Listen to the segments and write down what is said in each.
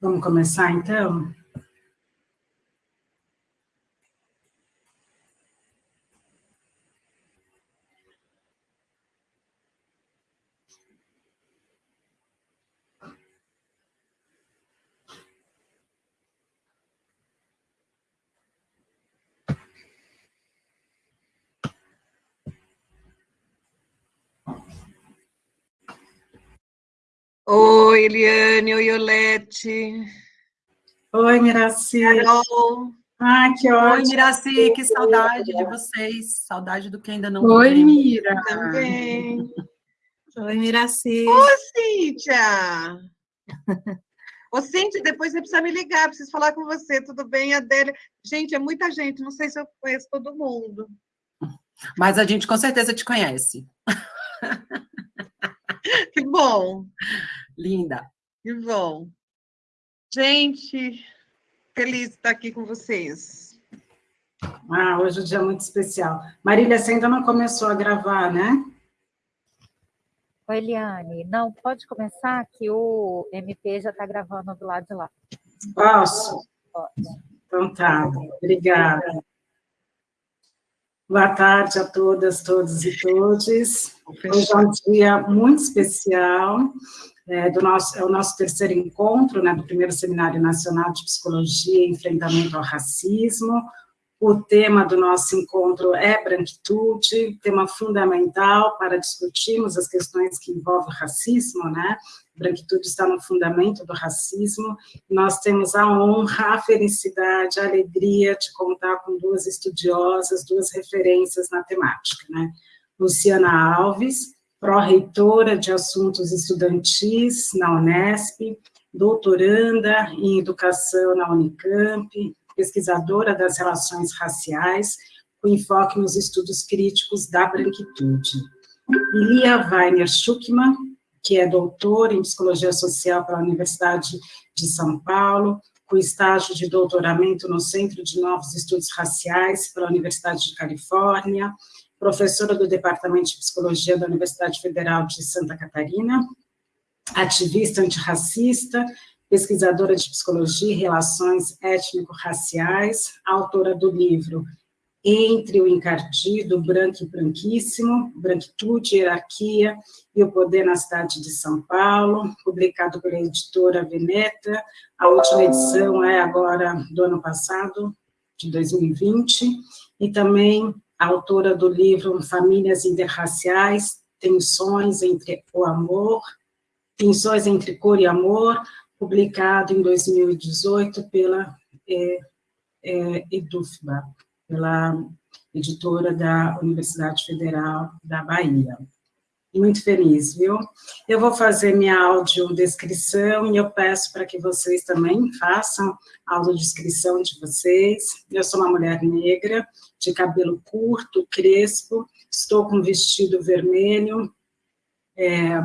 Vamos começar, então? Oi, Eliane, oi, Olete. Oi, Miraci. Carol. Ah, que ótimo. Oi, Miraci, que saudade de vocês. Saudade do que ainda não Oi, Mira. Também. Oi, Miraci. Ô, Cíntia. Ô, Cíntia, depois você precisa me ligar, preciso falar com você, tudo bem, Adélia? Gente, é muita gente, não sei se eu conheço todo mundo. Mas a gente com certeza te conhece. Que bom. Linda. Que bom. Gente, feliz de estar aqui com vocês. Ah, hoje é um dia muito especial. Marília, você ainda não começou a gravar, né? Oi, Eliane. Não, pode começar que o MP já está gravando do lado de lá. Posso? Pode. Então tá, obrigada. Boa tarde a todas, todos e todes. Hoje é um dia muito especial, é, do nosso, é o nosso terceiro encontro, né, do primeiro Seminário Nacional de Psicologia e Enfrentamento ao Racismo. O tema do nosso encontro é branquitude, tema fundamental para discutirmos as questões que envolvem o racismo, né? Branquitude está no fundamento do racismo. Nós temos a honra, a felicidade, a alegria de contar com duas estudiosas, duas referências na temática, né? Luciana Alves, pró-reitora de assuntos estudantis na Unesp, doutoranda em educação na Unicamp, pesquisadora das relações raciais, com enfoque nos estudos críticos da branquitude. Lia Weiner Schuckmann, que é doutora em Psicologia Social pela Universidade de São Paulo, com estágio de doutoramento no Centro de Novos Estudos Raciais pela Universidade de Califórnia, professora do Departamento de Psicologia da Universidade Federal de Santa Catarina, ativista antirracista, pesquisadora de psicologia e relações étnico-raciais, autora do livro Entre o Encardido, Branco e Branquíssimo, Branquitude, Hierarquia e o Poder na Cidade de São Paulo, publicado pela editora Veneta, a última edição é agora do ano passado, de 2020, e também autora do livro Famílias Interraciais, Tensões entre o Amor, Tensões entre Cor e Amor, publicado em 2018 pela é, é, EDUFBA, pela editora da Universidade Federal da Bahia. Muito feliz, viu? Eu vou fazer minha audiodescrição e eu peço para que vocês também façam a audiodescrição de vocês. Eu sou uma mulher negra, de cabelo curto, crespo, estou com vestido vermelho, é,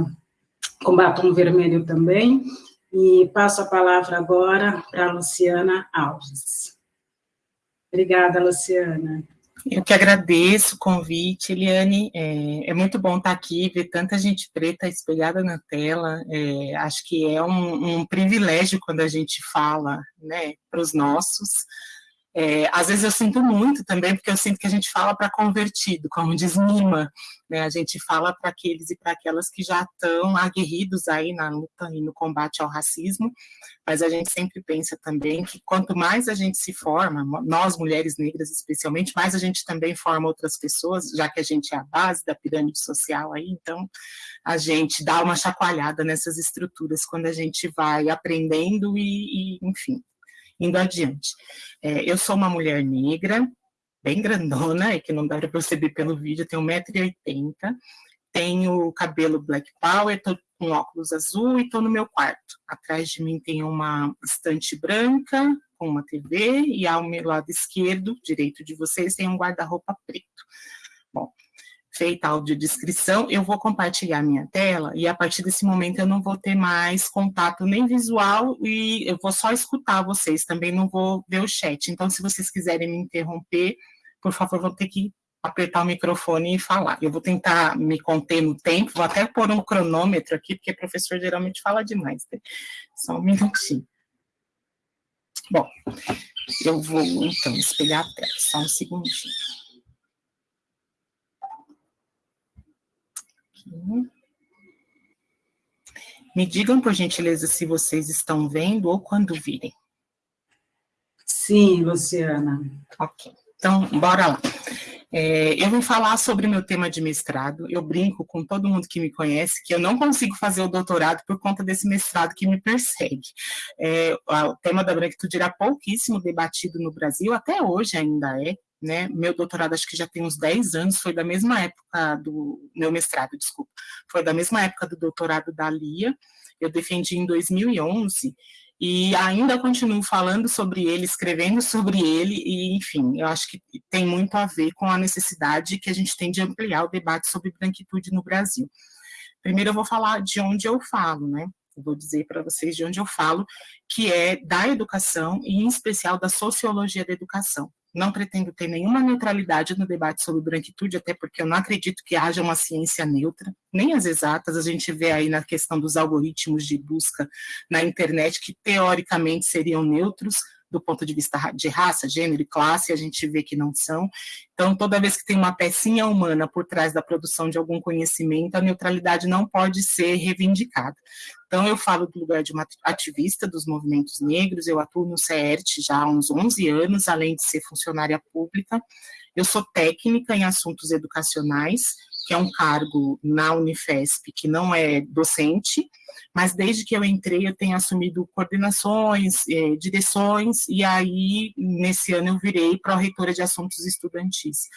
com batom vermelho também, e passo a palavra agora para a Luciana Alves. Obrigada, Luciana. Eu que agradeço o convite, Eliane. É, é, muito bom estar aqui, ver tanta gente preta espelhada na tela. É, acho que é um, um, privilégio quando a gente fala né, para os nossos. É, às vezes eu sinto muito também, porque eu sinto que a gente fala para convertido, como diz Nima, né? a gente fala para aqueles e para aquelas que já estão aguerridos aí na luta e no combate ao racismo, mas a gente sempre pensa também que quanto mais a gente se forma, nós mulheres negras especialmente, mais a gente também forma outras pessoas, já que a gente é a base da pirâmide social aí, então a gente dá uma chacoalhada nessas estruturas quando a gente vai aprendendo e, e enfim, indo adiante. É, eu sou uma mulher negra, bem grandona, é que não dá para perceber pelo vídeo, tenho 1,80m, tenho cabelo black power, estou com óculos azul e estou no meu quarto. Atrás de mim tem uma estante branca com uma TV e ao meu lado esquerdo, direito de vocês, tem um guarda-roupa preto. Bom, feita a audiodescrição, eu vou compartilhar minha tela e a partir desse momento eu não vou ter mais contato nem visual e eu vou só escutar vocês, também não vou ver o chat. Então, se vocês quiserem me interromper, por favor, vão ter que apertar o microfone e falar. Eu vou tentar me conter no tempo, vou até pôr um cronômetro aqui, porque o professor geralmente fala demais. Né? Só um minutinho. Bom, eu vou, então, espelhar a tela, só um segundinho. Aqui. Me digam, por gentileza, se vocês estão vendo ou quando virem. Sim, Luciana. Ok, então, bora lá. É, eu vou falar sobre o meu tema de mestrado. Eu brinco com todo mundo que me conhece que eu não consigo fazer o doutorado por conta desse mestrado que me persegue. É, o tema da branquitude era pouquíssimo debatido no Brasil, até hoje ainda é. Né? Meu doutorado acho que já tem uns 10 anos, foi da mesma época do meu mestrado, desculpa, foi da mesma época do doutorado da Lia. Eu defendi em 2011 e ainda continuo falando sobre ele, escrevendo sobre ele, e enfim, eu acho que tem muito a ver com a necessidade que a gente tem de ampliar o debate sobre branquitude no Brasil. Primeiro eu vou falar de onde eu falo, né? Eu vou dizer para vocês de onde eu falo, que é da educação, e em especial da sociologia da educação. Não pretendo ter nenhuma neutralidade no debate sobre branquitude, até porque eu não acredito que haja uma ciência neutra, nem as exatas, a gente vê aí na questão dos algoritmos de busca na internet, que teoricamente seriam neutros, do ponto de vista de raça, gênero e classe, a gente vê que não são. Então, toda vez que tem uma pecinha humana por trás da produção de algum conhecimento, a neutralidade não pode ser reivindicada. Então, eu falo do lugar de uma ativista dos movimentos negros, eu atuo no CERT já há uns 11 anos, além de ser funcionária pública. Eu sou técnica em assuntos educacionais, que é um cargo na Unifesp que não é docente, mas desde que eu entrei eu tenho assumido coordenações, é, direções, e aí nesse ano eu virei pró-reitora de assuntos estudantis.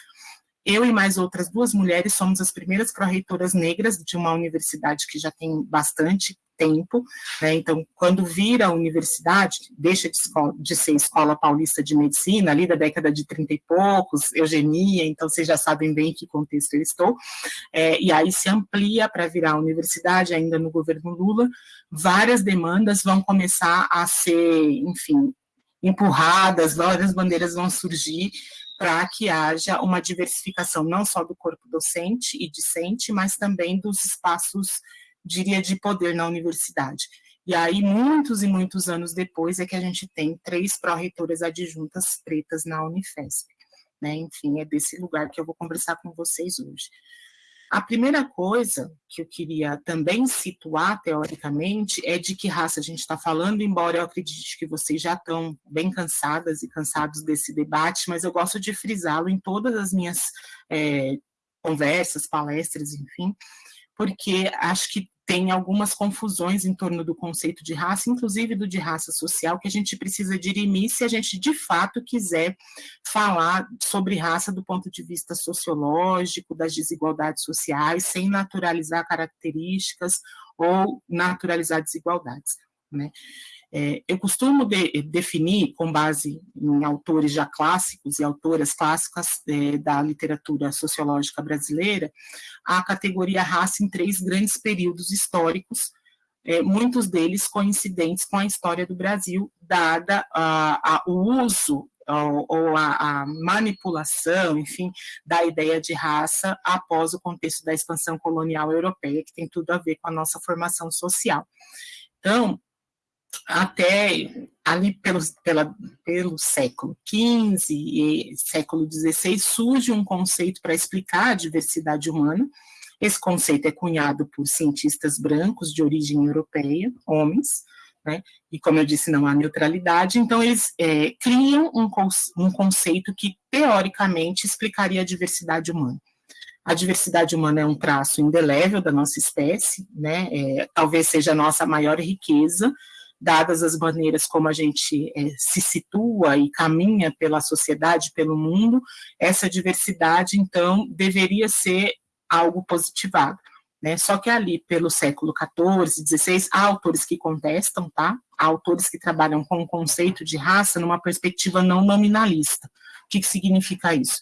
Eu e mais outras duas mulheres somos as primeiras pró-reitoras negras de uma universidade que já tem bastante tempo, né? então, quando vira a universidade, deixa de, escola, de, ser Escola Paulista de Medicina, ali da década de 30 e poucos, eugenia, então vocês já sabem bem em que contexto eu estou, é, e aí se amplia para virar a universidade, ainda no governo Lula, várias demandas vão começar a ser, enfim, empurradas, várias bandeiras vão surgir para que haja uma diversificação não só do corpo docente e discente, mas também dos espaços diria, de poder na universidade. E aí, muitos e muitos anos depois, é que a gente tem três pró-reitoras adjuntas pretas na Unifesp. Né? Enfim, é desse lugar que eu vou conversar com vocês hoje. A primeira coisa que eu queria também situar, teoricamente, é de que raça a gente está falando, embora eu acredite que vocês já estão bem cansadas e cansados desse debate, mas eu gosto de frisá-lo em todas as minhas é, conversas, palestras, enfim, porque acho que tem algumas confusões em torno do conceito de raça, inclusive do de raça social, que a gente precisa dirimir se a gente de fato quiser falar sobre raça do ponto de vista sociológico, das desigualdades sociais, sem naturalizar características ou naturalizar desigualdades. Né? É, eu costumo de, definir, com base em autores já clássicos e autoras clássicas é, da literatura sociológica brasileira, a categoria raça em três grandes períodos históricos, é, muitos deles coincidentes com a história do Brasil, dada a, a, o uso ou, ou a, a, manipulação, enfim, da ideia de raça após o contexto da expansão colonial europeia, que tem tudo a ver com a nossa formação social. Então, até ali pelo, pela, pelo século XV e século XVI surge um conceito para explicar a diversidade humana. Esse conceito é cunhado por cientistas brancos de origem europeia, homens, né? e como eu disse, não há neutralidade, então eles é, criam um, um conceito que teoricamente explicaria a diversidade humana. A diversidade humana é um traço indelével da nossa espécie, né? É, talvez seja a nossa maior riqueza, dadas as maneiras como a gente é, se situa e caminha pela sociedade, pelo mundo, essa diversidade, então, deveria ser algo positivado. Né? Só que ali, pelo século XIV, XVI, há autores que contestam, tá? Há autores que trabalham com o conceito de raça numa perspectiva não nominalista. O que, que significa isso?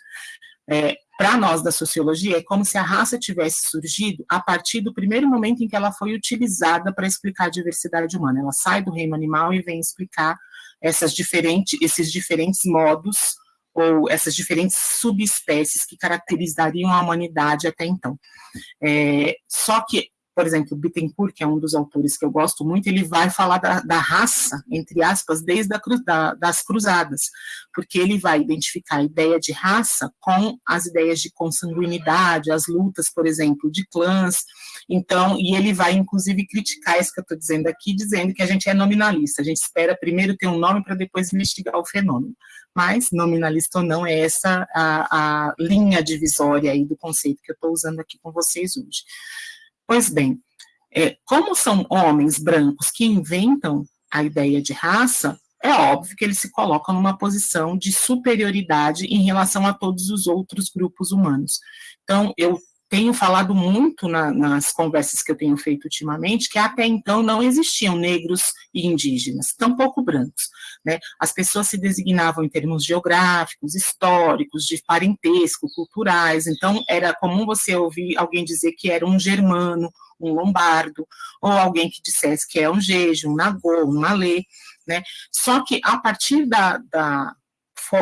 É, para nós da sociologia, é como se a raça tivesse surgido a partir do primeiro momento em que ela foi utilizada para explicar a diversidade humana. Ela sai do reino animal e vem explicar essas diferentes, esses diferentes modos ou essas diferentes subespécies que caracterizariam a humanidade até então. É, só que por exemplo, Bittencourt, que é um dos autores que eu gosto muito, ele vai falar da, da raça, entre aspas, desde a cru, da, das cruzadas, porque ele vai identificar a ideia de raça com as ideias de consanguinidade, as lutas, por exemplo, de clãs, então, e ele vai, inclusive, criticar isso que eu estou dizendo aqui, dizendo que a gente é nominalista, a gente espera primeiro ter um nome para depois investigar o fenômeno, mas, nominalista ou não, é essa a, a linha divisória aí do conceito que eu estou usando aqui com vocês hoje. Pois bem, é, como são homens brancos que inventam a ideia de raça, é óbvio que eles se colocam numa posição de superioridade em relação a todos os outros grupos humanos. Então, eu tenho falado muito na, nas conversas que eu tenho feito ultimamente, que até então não existiam negros e indígenas, tampouco brancos. Né? As pessoas se designavam em termos geográficos, históricos, de parentesco, culturais, então era comum você ouvir alguém dizer que era um germano, um lombardo, ou alguém que dissesse que é um jeje, um nagô, um malê, né? Só que a partir da, da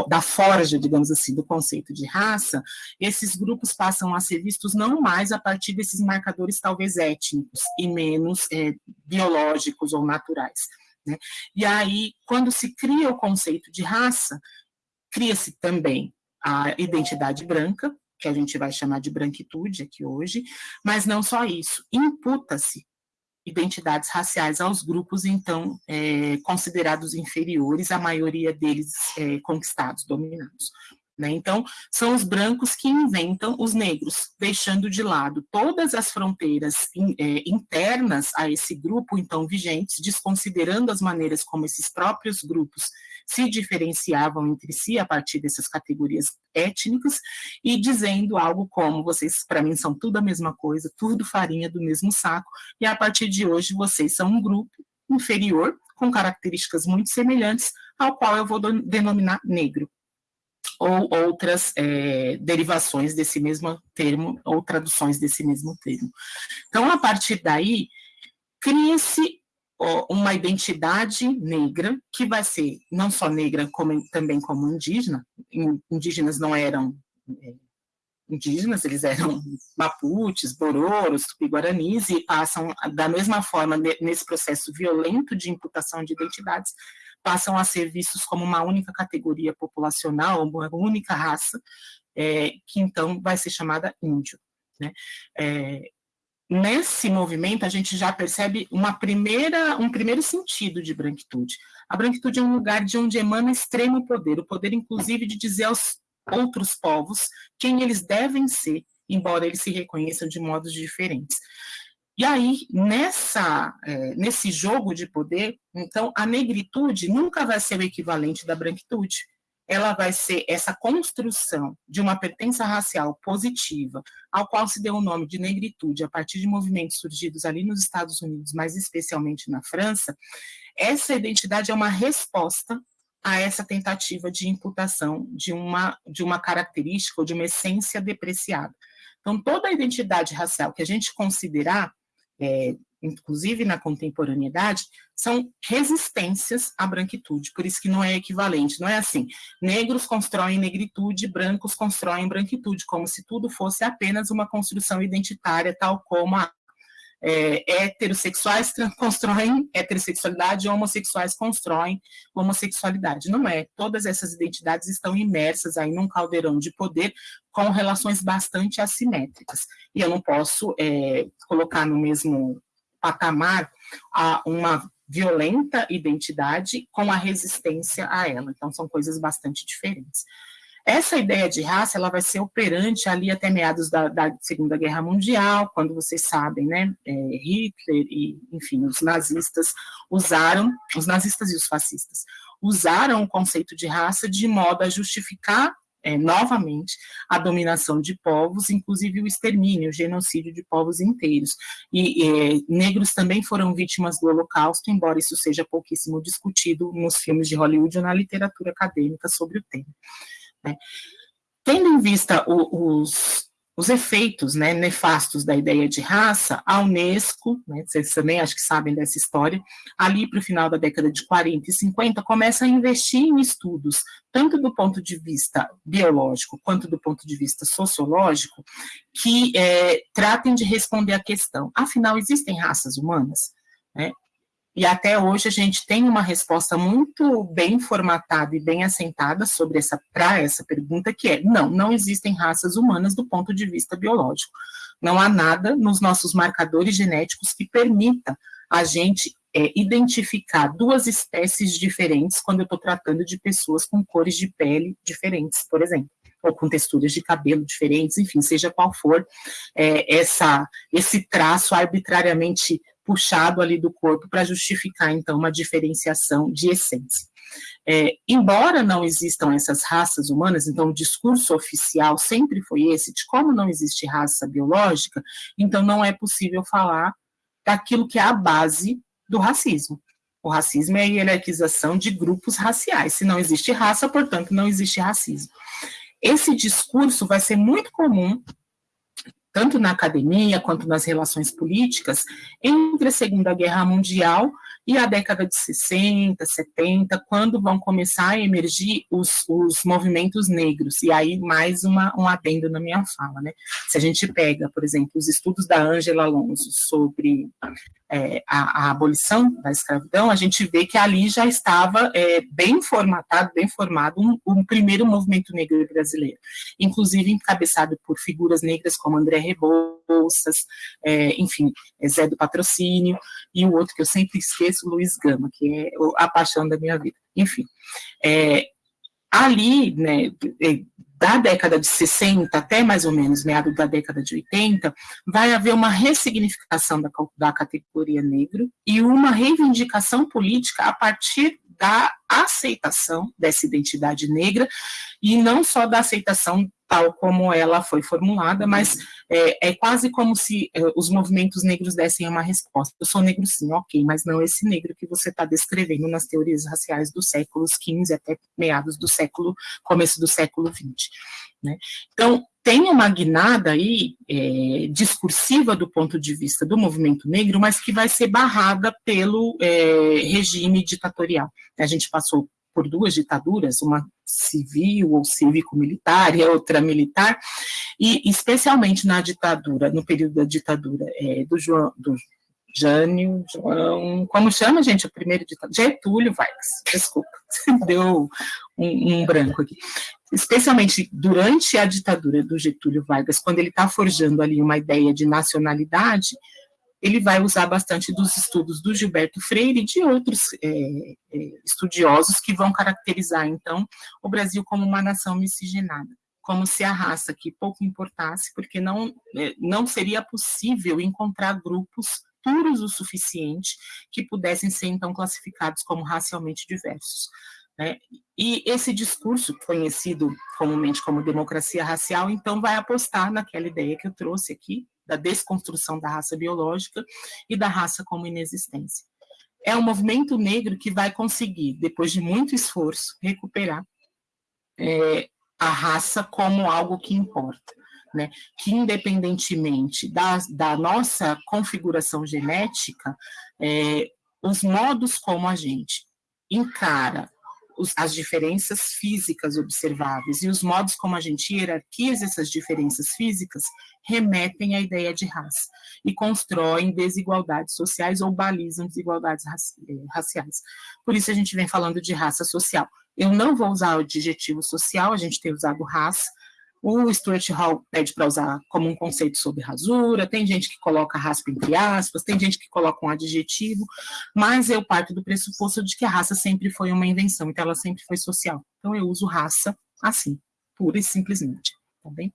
da forja, digamos assim, do conceito de raça, esses grupos passam a ser vistos não mais a partir desses marcadores talvez étnicos e menos é, biológicos ou naturais. Né? E aí, quando se cria o conceito de raça, cria-se também a identidade branca, que a gente vai chamar de branquitude aqui hoje, mas não só isso, imputa-se identidades raciais aos grupos, então, é, considerados inferiores, a maioria deles é, conquistados, dominados. Né? Então, são os brancos que inventam os negros, deixando de lado todas as fronteiras in, é, internas a esse grupo, então, vigentes, desconsiderando as maneiras como esses próprios grupos se diferenciavam entre si a partir dessas categorias étnicas e dizendo algo como vocês para mim são tudo a mesma coisa, tudo farinha do mesmo saco e a partir de hoje vocês são um grupo inferior com características muito semelhantes ao qual eu vou denominar negro ou outras é, derivações desse mesmo termo ou traduções desse mesmo termo. Então, a partir daí, cria-se uma identidade negra, que vai ser não só negra, como também como indígena. Indígenas não eram é, indígenas, eles eram maputes, bororos, tupi-guaranis, e passam, da mesma forma, nesse processo violento de imputação de identidades, passam a ser vistos como uma única categoria populacional, uma única raça, é, que então vai ser chamada índio. Né? É, nesse movimento a gente já percebe uma primeira, um primeiro sentido de branquitude. A branquitude é um lugar de onde emana extremo poder, o poder inclusive de dizer aos outros povos quem eles devem ser, embora eles se reconheçam de modos diferentes. E aí, nessa, é, nesse jogo de poder, então, a negritude nunca vai ser o equivalente da branquitude ela vai ser essa construção de uma pertença racial positiva, ao qual se deu o nome de negritude a partir de movimentos surgidos ali nos Estados Unidos, mas especialmente na França, essa identidade é uma resposta a essa tentativa de imputação de uma, de uma característica ou de uma essência depreciada. Então, toda a identidade racial que a gente considerar é, inclusive na contemporaneidade, são resistências à branquitude, por isso que não é equivalente, não é assim, negros constroem negritude, brancos constroem branquitude, como se tudo fosse apenas uma construção identitária, tal como a é, heterossexuais constroem heterossexualidade, homossexuais constroem homossexualidade. Não é. Todas essas identidades estão imersas aí num caldeirão de poder com relações bastante assimétricas. E eu não posso é, colocar no mesmo patamar a uma violenta identidade com a resistência a ela. Então, são coisas bastante diferentes. Essa ideia de raça, ela vai ser operante ali até meados da, da Segunda Guerra Mundial, quando vocês sabem, né, é, Hitler e, enfim, os nazistas usaram, os nazistas e os fascistas, usaram o conceito de raça de modo a justificar é, novamente a dominação de povos, inclusive o extermínio, o genocídio de povos inteiros. E é, negros também foram vítimas do Holocausto, embora isso seja pouquíssimo discutido nos filmes de Hollywood ou na literatura acadêmica sobre o tema. Né? Tendo em vista o, os, os efeitos né, nefastos da ideia de raça, a Unesco, né, vocês também acho que sabem dessa história, ali para o final da década de 40 e 50, começa a investir em estudos, tanto do ponto de vista biológico quanto do ponto de vista sociológico, que é, tratem de responder à questão, afinal, existem raças humanas? Né? E até hoje a gente tem uma resposta muito bem formatada e bem assentada sobre essa para essa pergunta que é: não, não existem raças humanas do ponto de vista biológico. Não há nada nos nossos marcadores genéticos que permita a gente é, identificar duas espécies diferentes quando eu estou tratando de pessoas com cores de pele diferentes, por exemplo ou com texturas de cabelo diferentes, enfim, seja qual for é, essa, esse traço arbitrariamente puxado ali do corpo para justificar, então, uma diferenciação de essência. É, embora não existam essas raças humanas, então o discurso oficial sempre foi esse, de como não existe raça biológica, então não é possível falar daquilo que é a base do racismo. O racismo é a hierarquização de grupos raciais. Se não existe raça, portanto, não existe racismo. Esse discurso vai ser muito comum tanto na academia quanto nas relações políticas, entre a Segunda Guerra Mundial e a década de 60, 70, quando vão começar a emergir os, os movimentos negros. E aí, mais uma, um adendo na minha fala. Né? Se a gente pega, por exemplo, os estudos da Ângela Alonso sobre é, a, a, abolição da escravidão, a gente vê que ali já estava é, bem formatado, bem formado um, um, primeiro movimento negro brasileiro, inclusive encabeçado por figuras negras como André Rebouças, é, enfim, é, Zé do Patrocínio, e o outro que eu sempre esqueço, Luiz Gama, que é a paixão da minha vida. Enfim, é, ali, né, é, da década de 60 até mais ou menos meado da década de 80, vai haver uma ressignificação da, da categoria negro e uma reivindicação política a partir da aceitação dessa identidade negra e não só da aceitação tal como ela foi formulada, mas é, é quase como se é, os movimentos negros dessem uma resposta. Eu sou negro sim, ok, mas não esse negro que você está descrevendo nas teorias raciais dos séculos XV até meados do século, começo do século XX. Né? Então, tem uma guinada aí é, discursiva do ponto de vista do movimento negro, mas que vai ser barrada pelo é, regime ditatorial. A gente passou por duas ditaduras, uma civil ou cívico-militar e a outra militar, e especialmente na ditadura, no período da ditadura é, do João, do Jânio, João, como chama, gente, o primeiro ditador? Getúlio Vargas, desculpa, deu um, um branco aqui. Especialmente durante a ditadura do Getúlio Vargas, quando ele está forjando ali uma ideia de nacionalidade, ele vai usar bastante dos estudos do Gilberto Freire e de outros é, é, estudiosos que vão caracterizar, então, o Brasil como uma nação miscigenada, como se a raça que pouco importasse, porque não, é, não seria possível encontrar grupos puros o suficiente que pudessem ser, então, classificados como racialmente diversos. Né? E esse discurso, conhecido comumente como democracia racial, então vai apostar naquela ideia que eu trouxe aqui, da desconstrução da raça biológica e da raça como inexistência. É um movimento negro que vai conseguir, depois de muito esforço, recuperar é, a raça como algo que importa. Né, que independentemente da, da nossa configuração genética, é, os modos como a gente encara os, as diferenças físicas observáveis e os modos como a gente hierarquiza essas diferenças físicas remetem à ideia de raça e constroem desigualdades sociais ou balizam desigualdades eh, raciais. Por isso a gente vem falando de raça social. Eu não vou usar o adjetivo social, a gente tem usado raça, o Stuart Hall pede para usar como um conceito sobre rasura, tem gente que coloca raspa entre aspas, tem gente que coloca um adjetivo, mas eu parto do pressuposto de que a raça sempre foi uma invenção, então ela sempre foi social. Então eu uso raça assim, pura e simplesmente, tá bem?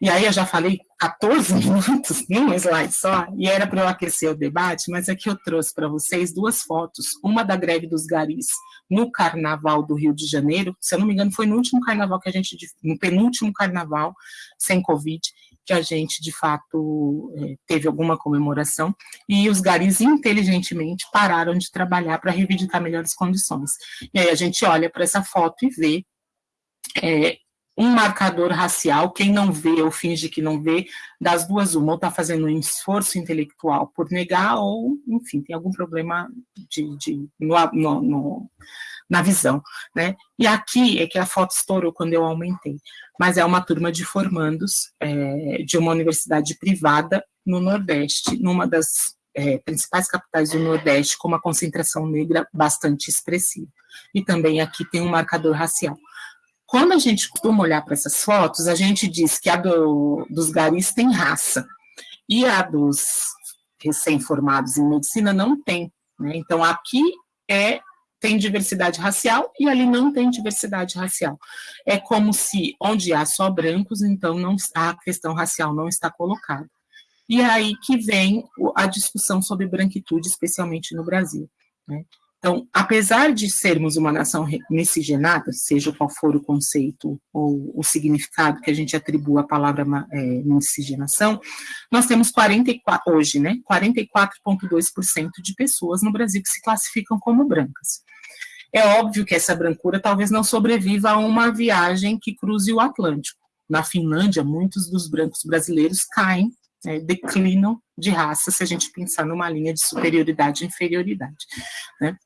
E aí eu já falei 14 minutos num slide só, e era para eu aquecer o debate, mas aqui eu trouxe para vocês duas fotos, uma da greve dos garis no carnaval do Rio de Janeiro, se eu não me engano foi no último carnaval que a gente, no penúltimo carnaval, sem Covid, que a gente, de fato, é, teve alguma comemoração, e os garis inteligentemente pararam de trabalhar para reivindicar melhores condições. E aí a gente olha para essa foto e vê é, um marcador racial, quem não vê ou finge que não vê, das duas uma, ou está fazendo um esforço intelectual por negar, ou, enfim, tem algum problema de, de no, no, no, na visão, né? E aqui é que a foto estourou quando eu aumentei, mas é uma turma de formandos é, de uma universidade privada no Nordeste, numa das é, principais capitais do Nordeste, com uma concentração negra bastante expressiva. E também aqui tem um marcador racial. Quando a gente costuma olhar para essas fotos, a gente diz que a do, dos garis tem raça, e a dos recém-formados em medicina não tem. Né? Então, aqui é tem diversidade racial e ali não tem diversidade racial. É como se onde há só brancos, então não, a questão racial não está colocada. E é aí que vem a discussão sobre branquitude, especialmente no Brasil. Né? Então, apesar de sermos uma nação miscigenada, seja qual for o conceito ou o significado que a gente atribua à palavra é, miscigenação, nós temos 44, hoje, né, 44,2% de pessoas no Brasil que se classificam como brancas. É óbvio que essa brancura talvez não sobreviva a uma viagem que cruze o Atlântico. Na Finlândia, muitos dos brancos brasileiros caem, né, declinam de raça, se a gente pensar numa linha de superioridade e inferioridade. Né?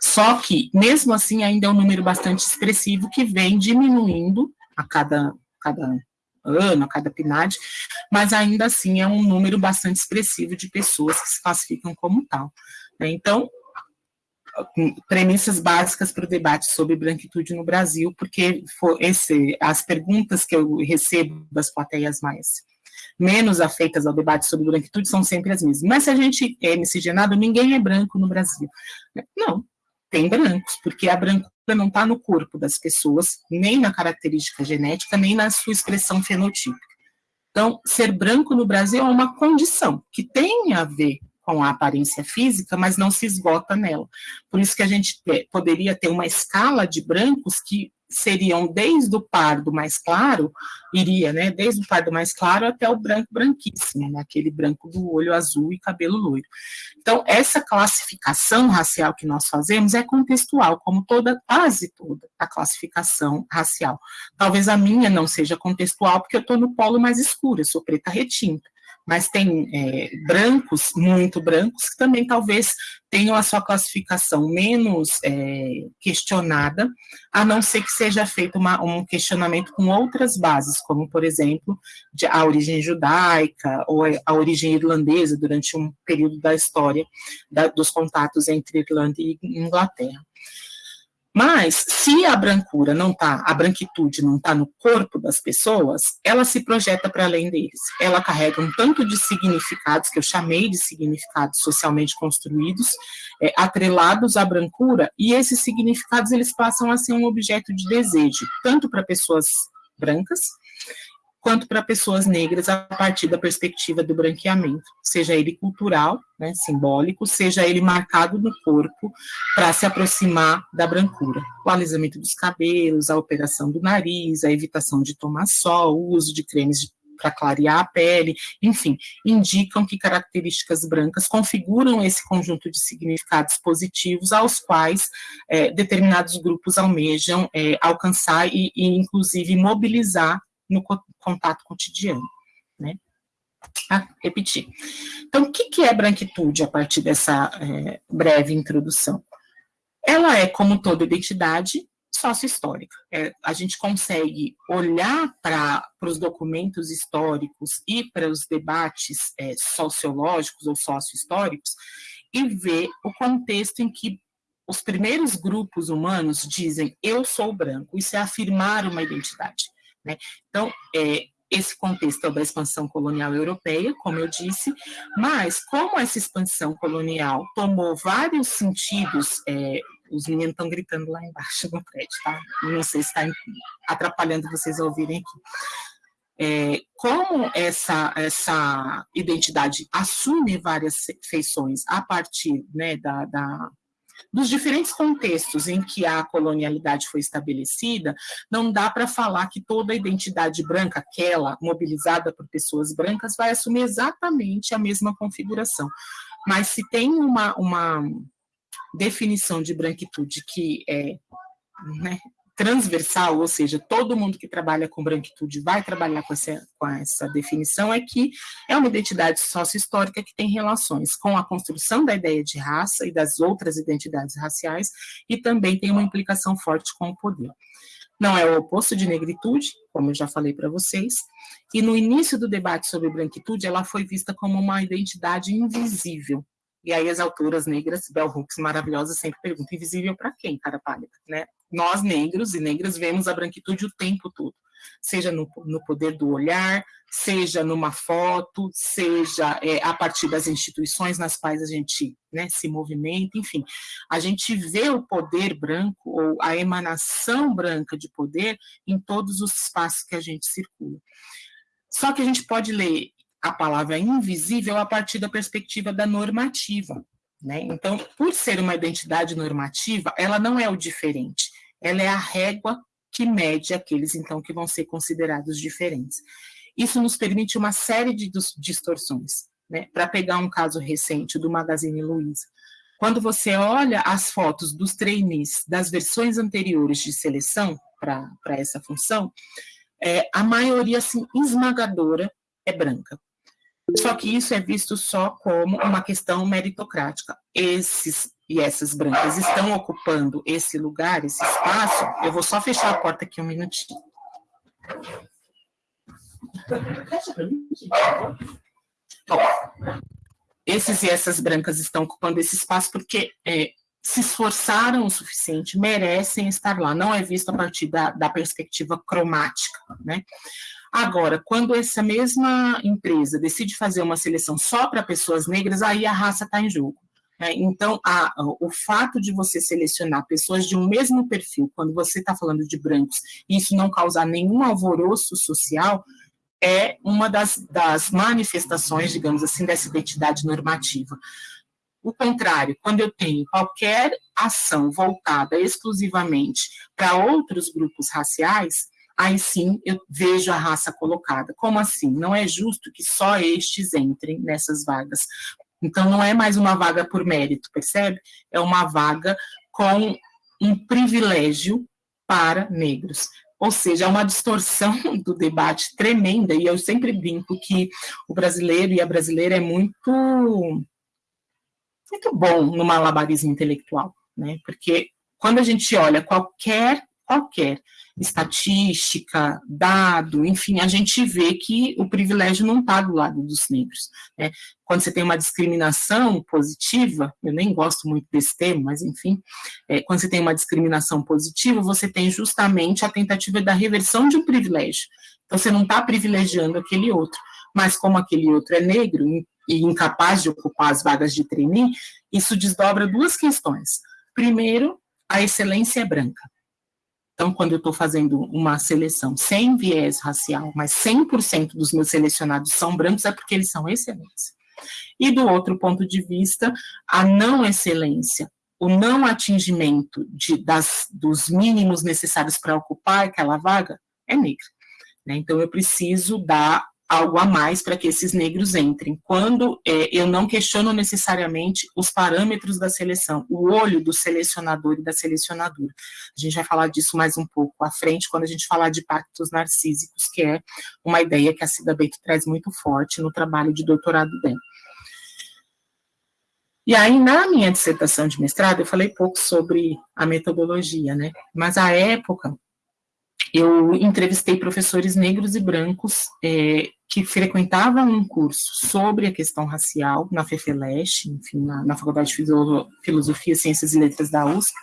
Só que, mesmo assim, ainda é um número bastante expressivo que vem diminuindo a cada, cada ano, a cada PNAD, mas ainda assim é um número bastante expressivo de pessoas que se classificam como tal. Né? Então, premissas básicas para o debate sobre branquitude no Brasil, porque esse, as perguntas que eu recebo das plateias mais menos afeitas ao debate sobre branquitude são sempre as mesmas. Mas se a gente é miscigenado, ninguém é branco no Brasil. Não, tem brancos, porque a brancura não está no corpo das pessoas, nem na característica genética, nem na sua expressão fenotípica. Então, ser branco no Brasil é uma condição que tem a ver com a aparência física, mas não se esgota nela. Por isso que a gente poderia ter uma escala de brancos que seriam desde o pardo mais claro, iria, né, desde o pardo mais claro até o branco branquíssimo, né, aquele branco do olho azul e cabelo loiro. Então, essa classificação racial que nós fazemos é contextual, como toda, quase toda a classificação racial. Talvez a minha não seja contextual, porque eu estou no polo mais escuro, eu sou preta retinta mas tem é, brancos, muito brancos, que também talvez tenham a sua classificação menos é, questionada, a não ser que seja feito uma, um questionamento com outras bases, como, por exemplo, de, a origem judaica ou a origem irlandesa durante um período da história da, dos contatos entre Irlanda e Inglaterra. Mas, se a brancura não está, a branquitude não está no corpo das pessoas, ela se projeta para além deles. Ela carrega um tanto de significados, que eu chamei de significados socialmente construídos, é, atrelados à brancura, e esses significados eles passam a ser um objeto de desejo, tanto para pessoas brancas, quanto para pessoas negras a partir da perspectiva do branqueamento, seja ele cultural, né, simbólico, seja ele marcado no corpo para se aproximar da brancura. O alisamento dos cabelos, a operação do nariz, a evitação de tomar sol, o uso de cremes para clarear a pele, enfim, indicam que características brancas configuram esse conjunto de significados positivos aos quais é, determinados grupos almejam é, alcançar e, e, inclusive, mobilizar no contato cotidiano, né? Ah, repetir. Então, o que, é branquitude a partir dessa é, breve introdução? Ela é, como toda identidade, sócio-histórica. É, a gente consegue olhar para os documentos históricos e para os debates é, sociológicos ou sócio-históricos e ver o contexto em que os primeiros grupos humanos dizem eu sou branco, isso é afirmar uma identidade. Né? Então, é, esse contexto é da expansão colonial europeia, como eu disse, mas como essa expansão colonial tomou vários sentidos, é, os meninos estão gritando lá embaixo no prédio, tá? Não sei se está atrapalhando vocês a ouvirem aqui. É, como essa, essa identidade assume várias feições a partir né, da, da dos diferentes contextos em que a colonialidade foi estabelecida, não dá para falar que toda a identidade branca, aquela mobilizada por pessoas brancas, vai assumir exatamente a mesma configuração. Mas se tem uma, uma definição de branquitude que é, né, transversal, ou seja, todo mundo que trabalha com branquitude vai trabalhar com essa, com essa definição, é que é uma identidade sócio-histórica que tem relações com a construção da ideia de raça e das outras identidades raciais, e também tem uma implicação forte com o poder. Não é o oposto de negritude, como eu já falei para vocês, e no início do debate sobre branquitude, ela foi vista como uma identidade invisível, e aí as autoras negras, Bell Hooks, maravilhosas, sempre perguntam, invisível para quem, cara pálida, né? Nós, negros e negras, vemos a branquitude o tempo todo, seja no, no poder do olhar, seja numa foto, seja é, a partir das instituições nas quais a gente né, se movimenta, enfim. A gente vê o poder branco, ou a emanação branca de poder, em todos os espaços que a gente circula. Só que a gente pode ler a palavra invisível a partir da perspectiva da normativa. Né? Então, por ser uma identidade normativa, ela não é o diferente, ela é a régua que mede aqueles, então, que vão ser considerados diferentes. Isso nos permite uma série de distorções. Né? Para pegar um caso recente do Magazine Luiza, quando você olha as fotos dos trainees das versões anteriores de seleção para essa função, é, a maioria assim, esmagadora é branca. Só que isso é visto só como uma questão meritocrática. Esses e essas brancas estão ocupando esse lugar, esse espaço. Eu vou só fechar a porta aqui um minutinho. Esses e essas brancas estão ocupando esse espaço porque é, se esforçaram o suficiente, merecem estar lá. Não é visto a partir da, da perspectiva cromática, né? Agora, quando essa mesma empresa decide fazer uma seleção só para pessoas negras, aí a raça está em jogo. Né? Então, a, o fato de você selecionar pessoas de um mesmo perfil, quando você está falando de brancos, e isso não causar nenhum alvoroço social, é uma das, das manifestações, digamos assim, dessa identidade normativa. O contrário, quando eu tenho qualquer ação voltada exclusivamente para outros grupos raciais, aí sim eu vejo a raça colocada. Como assim? Não é justo que só estes entrem nessas vagas. Então, não é mais uma vaga por mérito, percebe? É uma vaga com um privilégio para negros. Ou seja, é uma distorção do debate tremenda, e eu sempre brinco que o brasileiro e a brasileira é muito, muito bom no malabarismo intelectual, né? Porque quando a gente olha qualquer, qualquer estatística, dado, enfim, a gente vê que o privilégio não está do lado dos negros. Né? Quando você tem uma discriminação positiva, eu nem gosto muito desse termo, mas enfim, é, quando você tem uma discriminação positiva, você tem justamente a tentativa da reversão de um privilégio. Então, você não está privilegiando aquele outro, mas como aquele outro é negro e incapaz de ocupar as vagas de trainee, isso desdobra duas questões. Primeiro, a excelência é branca. Então, quando eu estou fazendo uma seleção sem viés racial, mas 100% dos meus selecionados são brancos, é porque eles são excelentes. E do outro ponto de vista, a não excelência, o não atingimento de, das, dos mínimos necessários para ocupar aquela vaga é negra. Né? Então, eu preciso dar algo a mais para que esses negros entrem. Quando é, eu não questiono necessariamente os parâmetros da seleção, o olho do selecionador e da selecionadora. A gente vai falar disso mais um pouco à frente, quando a gente falar de pactos narcísicos, que é uma ideia que a Cida Bento traz muito forte no trabalho de doutorado dela. E aí, na minha dissertação de mestrado, eu falei pouco sobre a metodologia, né? Mas, à época, eu entrevistei professores negros e brancos é, que frequentavam um curso sobre a questão racial na FEFELESH, enfim, na, na Faculdade de Filosofia, Ciências e Letras da USP,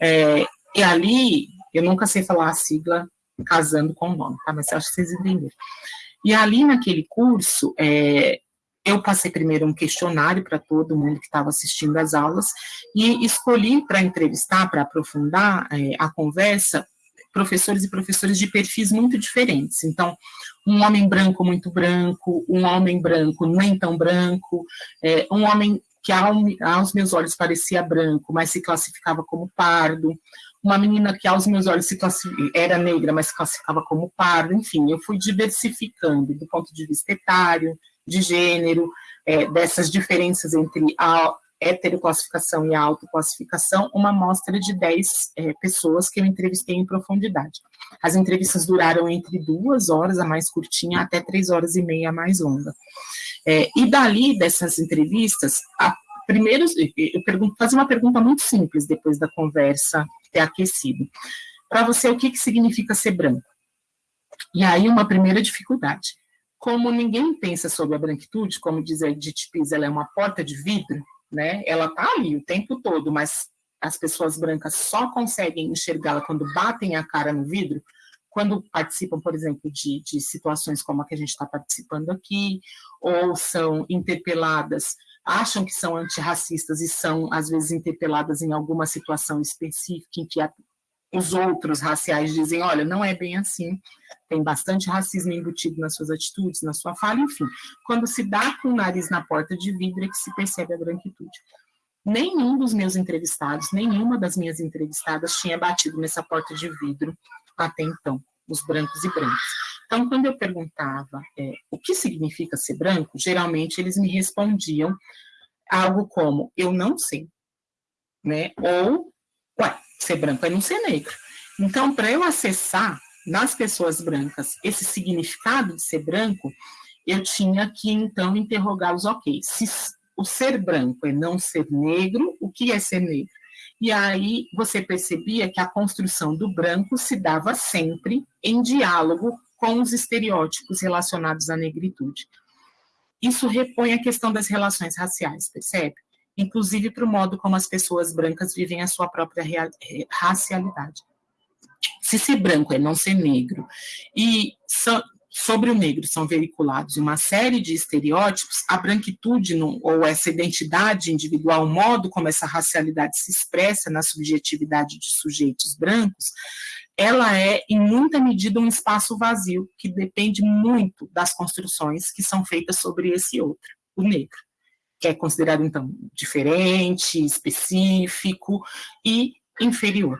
é, e ali, eu nunca sei falar a sigla casando com o nome, tá? mas acho que vocês entenderam. E ali naquele curso, é, eu passei primeiro um questionário para todo mundo que estava assistindo às aulas e escolhi para entrevistar, para aprofundar é, a conversa, professores e professores de perfis muito diferentes. Então, um homem branco muito branco, um homem branco nem tão branco, é, um homem que aos meus olhos parecia branco, mas se classificava como pardo, uma menina que aos meus olhos era negra, mas se classificava como pardo, enfim, eu fui diversificando do ponto de vista etário, de gênero, é, dessas diferenças entre a, heteroclassificação e autoclassificação, uma amostra de 10 é, pessoas que eu entrevistei em profundidade. As entrevistas duraram entre duas horas, a mais curtinha, até três horas e meia, a mais longa. É, e dali, dessas entrevistas, a, primeiro, eu pergunto, fazer uma pergunta muito simples depois da conversa ter aquecido. Para você, o que, que significa ser branco? E aí, uma primeira dificuldade. Como ninguém pensa sobre a branquitude, como diz a Edith Pisa, ela é uma porta de vidro, né? Ela está ali o tempo todo, mas as pessoas brancas só conseguem enxergá-la quando batem a cara no vidro, quando participam, por exemplo, de, de situações como a que a gente está participando aqui, ou são interpeladas, acham que são antirracistas e são, às vezes, interpeladas em alguma situação específica em que a, os outros raciais dizem, olha, não é bem assim, tem bastante racismo embutido nas suas atitudes, na sua fala, enfim. Quando se dá com o nariz na porta de vidro é que se percebe a branquitude. Nenhum dos meus entrevistados, nenhuma das minhas entrevistadas tinha batido nessa porta de vidro até então, os brancos e brancas. Então, quando eu perguntava é, o que significa ser branco, geralmente eles me respondiam algo como, eu não sei, né? Ou, ué, ser branco é não ser negro. Então, para eu acessar nas pessoas brancas esse significado de ser branco, eu tinha que, então, interrogar os ok. Se o ser branco é não ser negro, o que é ser negro? E aí você percebia que a construção do branco se dava sempre em diálogo com os estereótipos relacionados à negritude. Isso repõe a questão das relações raciais, percebe? Inclusive para o modo como as pessoas brancas vivem a sua própria racialidade. Se ser branco é não ser negro, e so, sobre o negro são veiculados uma série de estereótipos, a branquitude no, ou essa identidade individual, o modo como essa racialidade se expressa na subjetividade de sujeitos brancos, ela é, em muita medida, um espaço vazio, que depende muito das construções que são feitas sobre esse outro, o negro, que é considerado, então, diferente, específico e inferior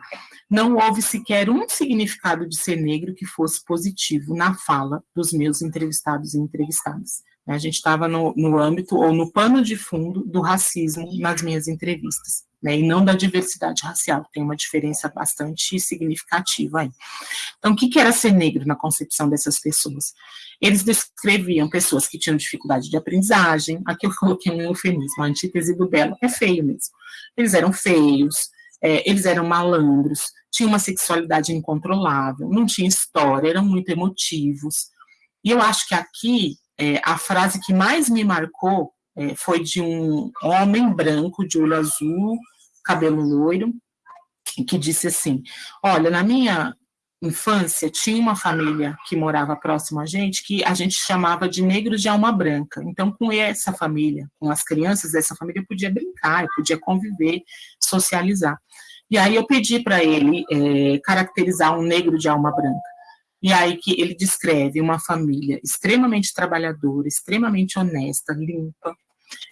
não houve sequer um significado de ser negro que fosse positivo na fala dos meus entrevistados e entrevistadas. A gente estava no, no âmbito ou no pano de fundo do racismo nas minhas entrevistas, né, e não da diversidade racial, tem uma diferença bastante significativa aí. Então, o que, que era ser negro na concepção dessas pessoas? Eles descreviam pessoas que tinham dificuldade de aprendizagem, aqui eu coloquei um eufemismo, a antítese do belo, é feio mesmo. Eles eram feios, é, eles eram malandros, tinham uma sexualidade incontrolável, não tinha história, eram muito emotivos. E eu acho que aqui é, a frase que mais me marcou é, foi de um homem branco, de olho azul, cabelo loiro, que disse assim: Olha, na minha infância, tinha uma família que morava próximo a gente, que a gente chamava de negros de alma branca. Então, com essa família, com as crianças dessa família, eu podia brincar, eu podia conviver, socializar. E aí eu pedi para ele é, caracterizar um negro de alma branca. E aí que ele descreve uma família extremamente trabalhadora, extremamente honesta, limpa,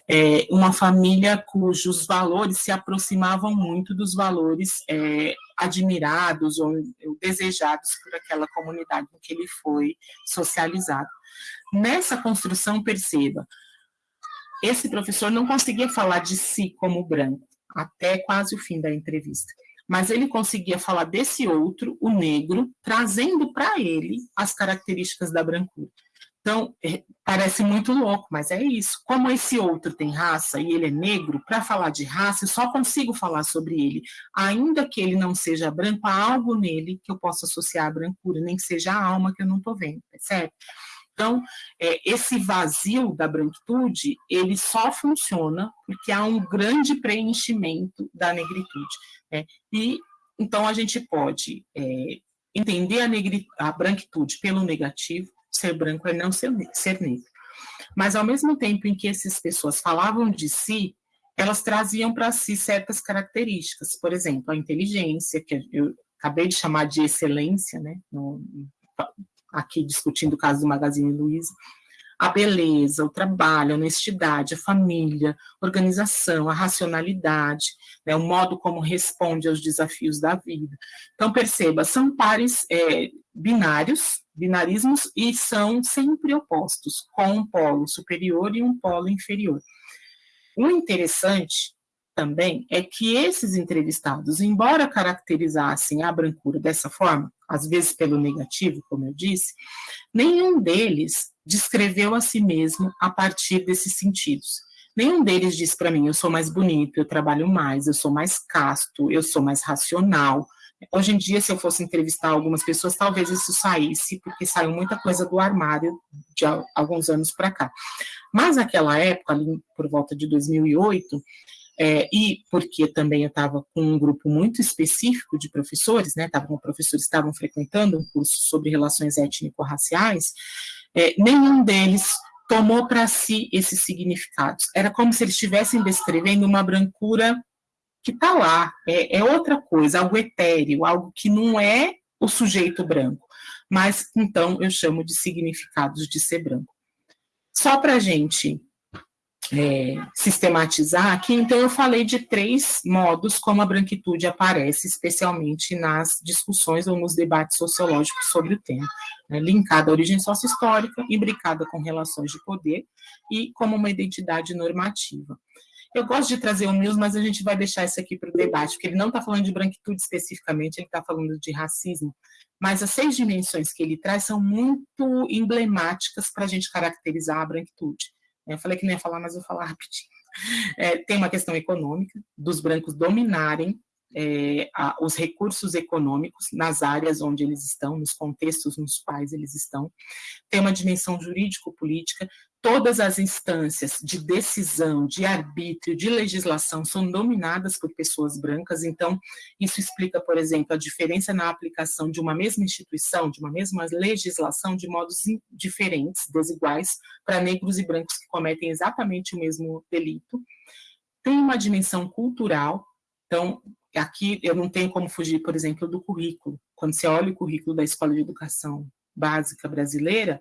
é, uma família cujos valores se aproximavam muito dos valores é, admirados ou desejados por aquela comunidade em que ele foi socializado. Nessa construção, perceba, esse professor não conseguia falar de si como branco, até quase o fim da entrevista. Mas ele conseguia falar desse outro, o negro, trazendo para ele as características da brancura. Então, é, parece muito louco, mas é isso. Como esse outro tem raça e ele é negro, para falar de raça, eu só consigo falar sobre ele. Ainda que ele não seja branco, há algo nele que eu possa associar à brancura, nem que seja a alma que eu não estou vendo, percebe? Então, é, esse vazio da branquitude, ele só funciona porque há um grande preenchimento da negritude. Né? E, então, a gente pode é, entender a, a branquitude pelo negativo, ser branco é não ser, ser negro. Mas, ao mesmo tempo em que essas pessoas falavam de si, elas traziam para si certas características, por exemplo, a inteligência, que eu acabei de chamar de excelência, né, no, aqui discutindo o caso do Magazine Luiza, a beleza, o trabalho, a honestidade, a família, organização, a racionalidade, né, o modo como responde aos desafios da vida. Então, perceba, são pares é, binários, binarismos, e são sempre opostos, com um polo superior e um polo inferior. O interessante também é que esses entrevistados, embora caracterizassem a brancura dessa forma, às vezes pelo negativo, como eu disse, nenhum deles descreveu a si mesmo a partir desses sentidos. Nenhum deles disse para mim, eu sou mais bonito, eu trabalho mais, eu sou mais casto, eu sou mais racional. Hoje em dia, se eu fosse entrevistar algumas pessoas, talvez isso saísse, porque saiu muita coisa do armário de alguns anos para cá. Mas naquela época, ali por volta de 2008, é, e porque também eu estava com um grupo muito específico de professores, né, com professores que estavam frequentando um curso sobre relações étnico-raciais, é, nenhum deles tomou para si esses significados. Era como se eles estivessem descrevendo uma brancura que está lá, é, é, outra coisa, algo etéreo, algo que não é o sujeito branco, mas então eu chamo de significados de ser branco. Só para a gente é, sistematizar aqui, então eu falei de três modos como a branquitude aparece, especialmente nas discussões ou nos debates sociológicos sobre o tema, né, linkada à origem sócio-histórica, imbricada com relações de poder e como uma identidade normativa. Eu gosto de trazer o Mills, mas a gente vai deixar isso aqui para o debate, porque ele não está falando de branquitude especificamente, ele está falando de racismo. Mas as seis dimensões que ele traz são muito emblemáticas para a gente caracterizar a branquitude. Eu falei que não ia falar, mas vou falar rapidinho. É, tem uma questão econômica, dos brancos dominarem é, a, os recursos econômicos nas áreas onde eles estão, nos contextos nos quais eles estão. Tem uma dimensão jurídico-política, todas as instâncias de decisão, de arbítrio, de legislação são dominadas por pessoas brancas, então isso explica, por exemplo, a diferença na aplicação de uma mesma instituição, de uma mesma legislação, de modos diferentes, desiguais, para negros e brancos que cometem exatamente o mesmo delito. Tem uma dimensão cultural, então aqui eu não tenho como fugir, por exemplo, do currículo. Quando você olha o currículo da Escola de Educação Básica Brasileira,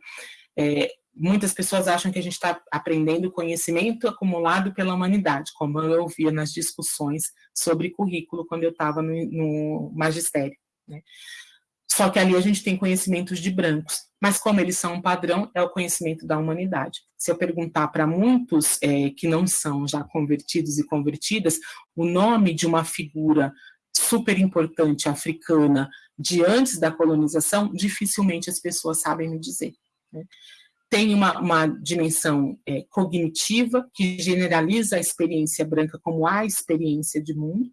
é, muitas pessoas acham que a gente está aprendendo conhecimento acumulado pela humanidade, como eu ouvia nas discussões sobre currículo quando eu estava no, no, magistério. Né? Só que ali a gente tem conhecimentos de brancos, mas como eles são um padrão, é o conhecimento da humanidade. Se eu perguntar para muitos é, que não são já convertidos e convertidas, o nome de uma figura super importante africana de antes da colonização, dificilmente as pessoas sabem me dizer. Né? Tem uma, uma dimensão é, cognitiva, que generaliza a experiência branca como a experiência de mundo,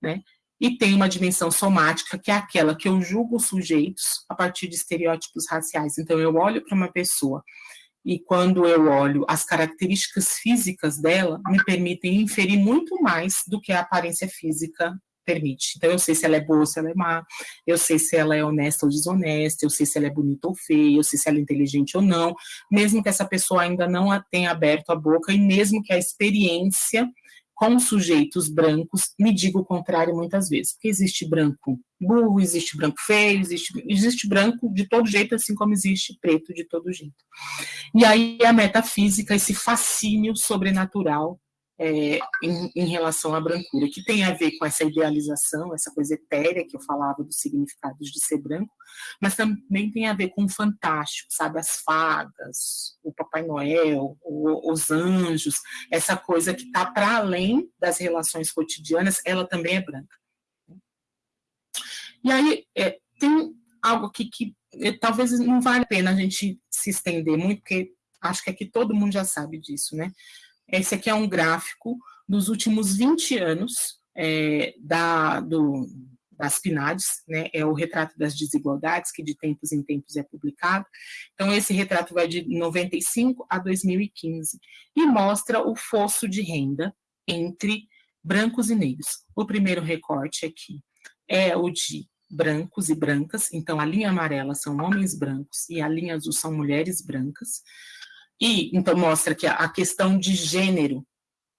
né? e tem uma dimensão somática, que é aquela que eu julgo os sujeitos a partir de estereótipos raciais. Então, eu olho para uma pessoa e quando eu olho as características físicas dela, me permitem inferir muito mais do que a aparência física permite. Então, eu sei se ela é boa ou se ela é má, eu sei se ela é honesta ou desonesta, eu sei se ela é bonita ou feia, eu sei se ela é inteligente ou não, mesmo que essa pessoa ainda não tenha aberto a boca e mesmo que a experiência com sujeitos brancos me diga o contrário muitas vezes, porque existe branco burro, existe branco feio, existe, existe branco de todo jeito, assim como existe preto de todo jeito. E aí a metafísica, esse fascínio sobrenatural é, em, em, relação à brancura, que tem a ver com essa idealização, essa coisa etérea que eu falava dos significados de ser branco, mas também tem a ver com o fantástico, sabe? As fadas, o Papai Noel, o, os anjos, essa coisa que está para além das relações cotidianas, ela também é branca. E aí é, tem algo aqui que é, talvez não vale a pena a gente se estender muito, porque acho que aqui todo mundo já sabe disso, né? Esse aqui é um gráfico dos últimos 20 anos é, da, do, das PNADs, né, é o retrato das desigualdades, que de tempos em tempos é publicado. Então, esse retrato vai de 95 a 2015 e mostra o fosso de renda entre brancos e negros. O primeiro recorte aqui é o de brancos e brancas, então a linha amarela são homens brancos e a linha azul são mulheres brancas. E, então, mostra que a questão de gênero,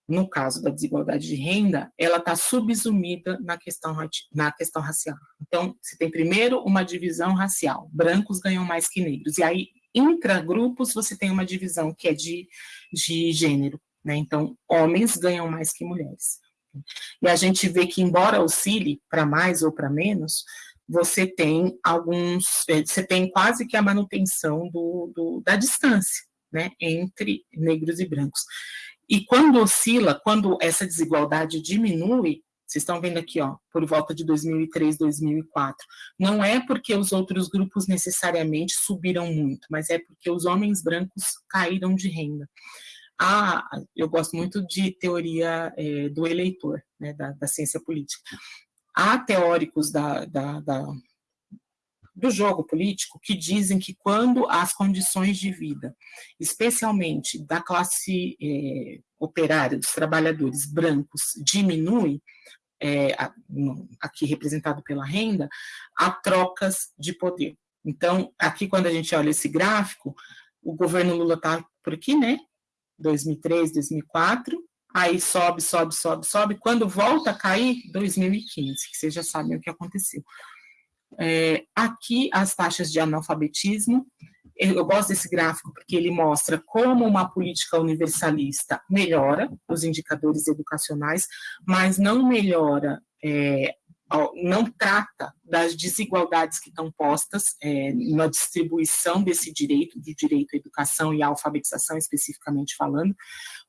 no caso da desigualdade de renda, ela está subsumida na questão, na questão racial. Então, você tem primeiro uma divisão racial, brancos ganham mais que negros, e aí, intra-grupos, você tem uma divisão que é de, de gênero, né? Então, homens ganham mais que mulheres. E a gente vê que, embora oscile para mais ou para menos, você tem alguns, eh, você tem quase que a manutenção do, do da distância, né, entre negros e brancos. E quando oscila, quando essa desigualdade diminui, vocês estão vendo aqui, ó, por volta de 2003, 2004. Não é porque os outros grupos necessariamente subiram muito, mas é porque os homens brancos caíram de renda. Ah, eu gosto muito de teoria é, do eleitor, né, da, da, ciência política. Há teóricos da, da, da, do jogo político que dizem que quando as condições de vida, especialmente da classe é, operária, dos trabalhadores brancos, diminuem, é, aqui representado pela renda, há trocas de poder. Então, aqui quando a gente olha esse gráfico, o governo Lula está por aqui, né? 2003, 2004, aí sobe, sobe, sobe, sobe, quando volta a cair, 2015, que vocês já sabem o que aconteceu. É, aqui as taxas de analfabetismo, eu gosto desse gráfico porque ele mostra como uma política universalista melhora os indicadores educacionais, mas não melhora é, não trata das desigualdades que estão postas é, na distribuição desse direito, do direito à educação e à alfabetização, especificamente falando,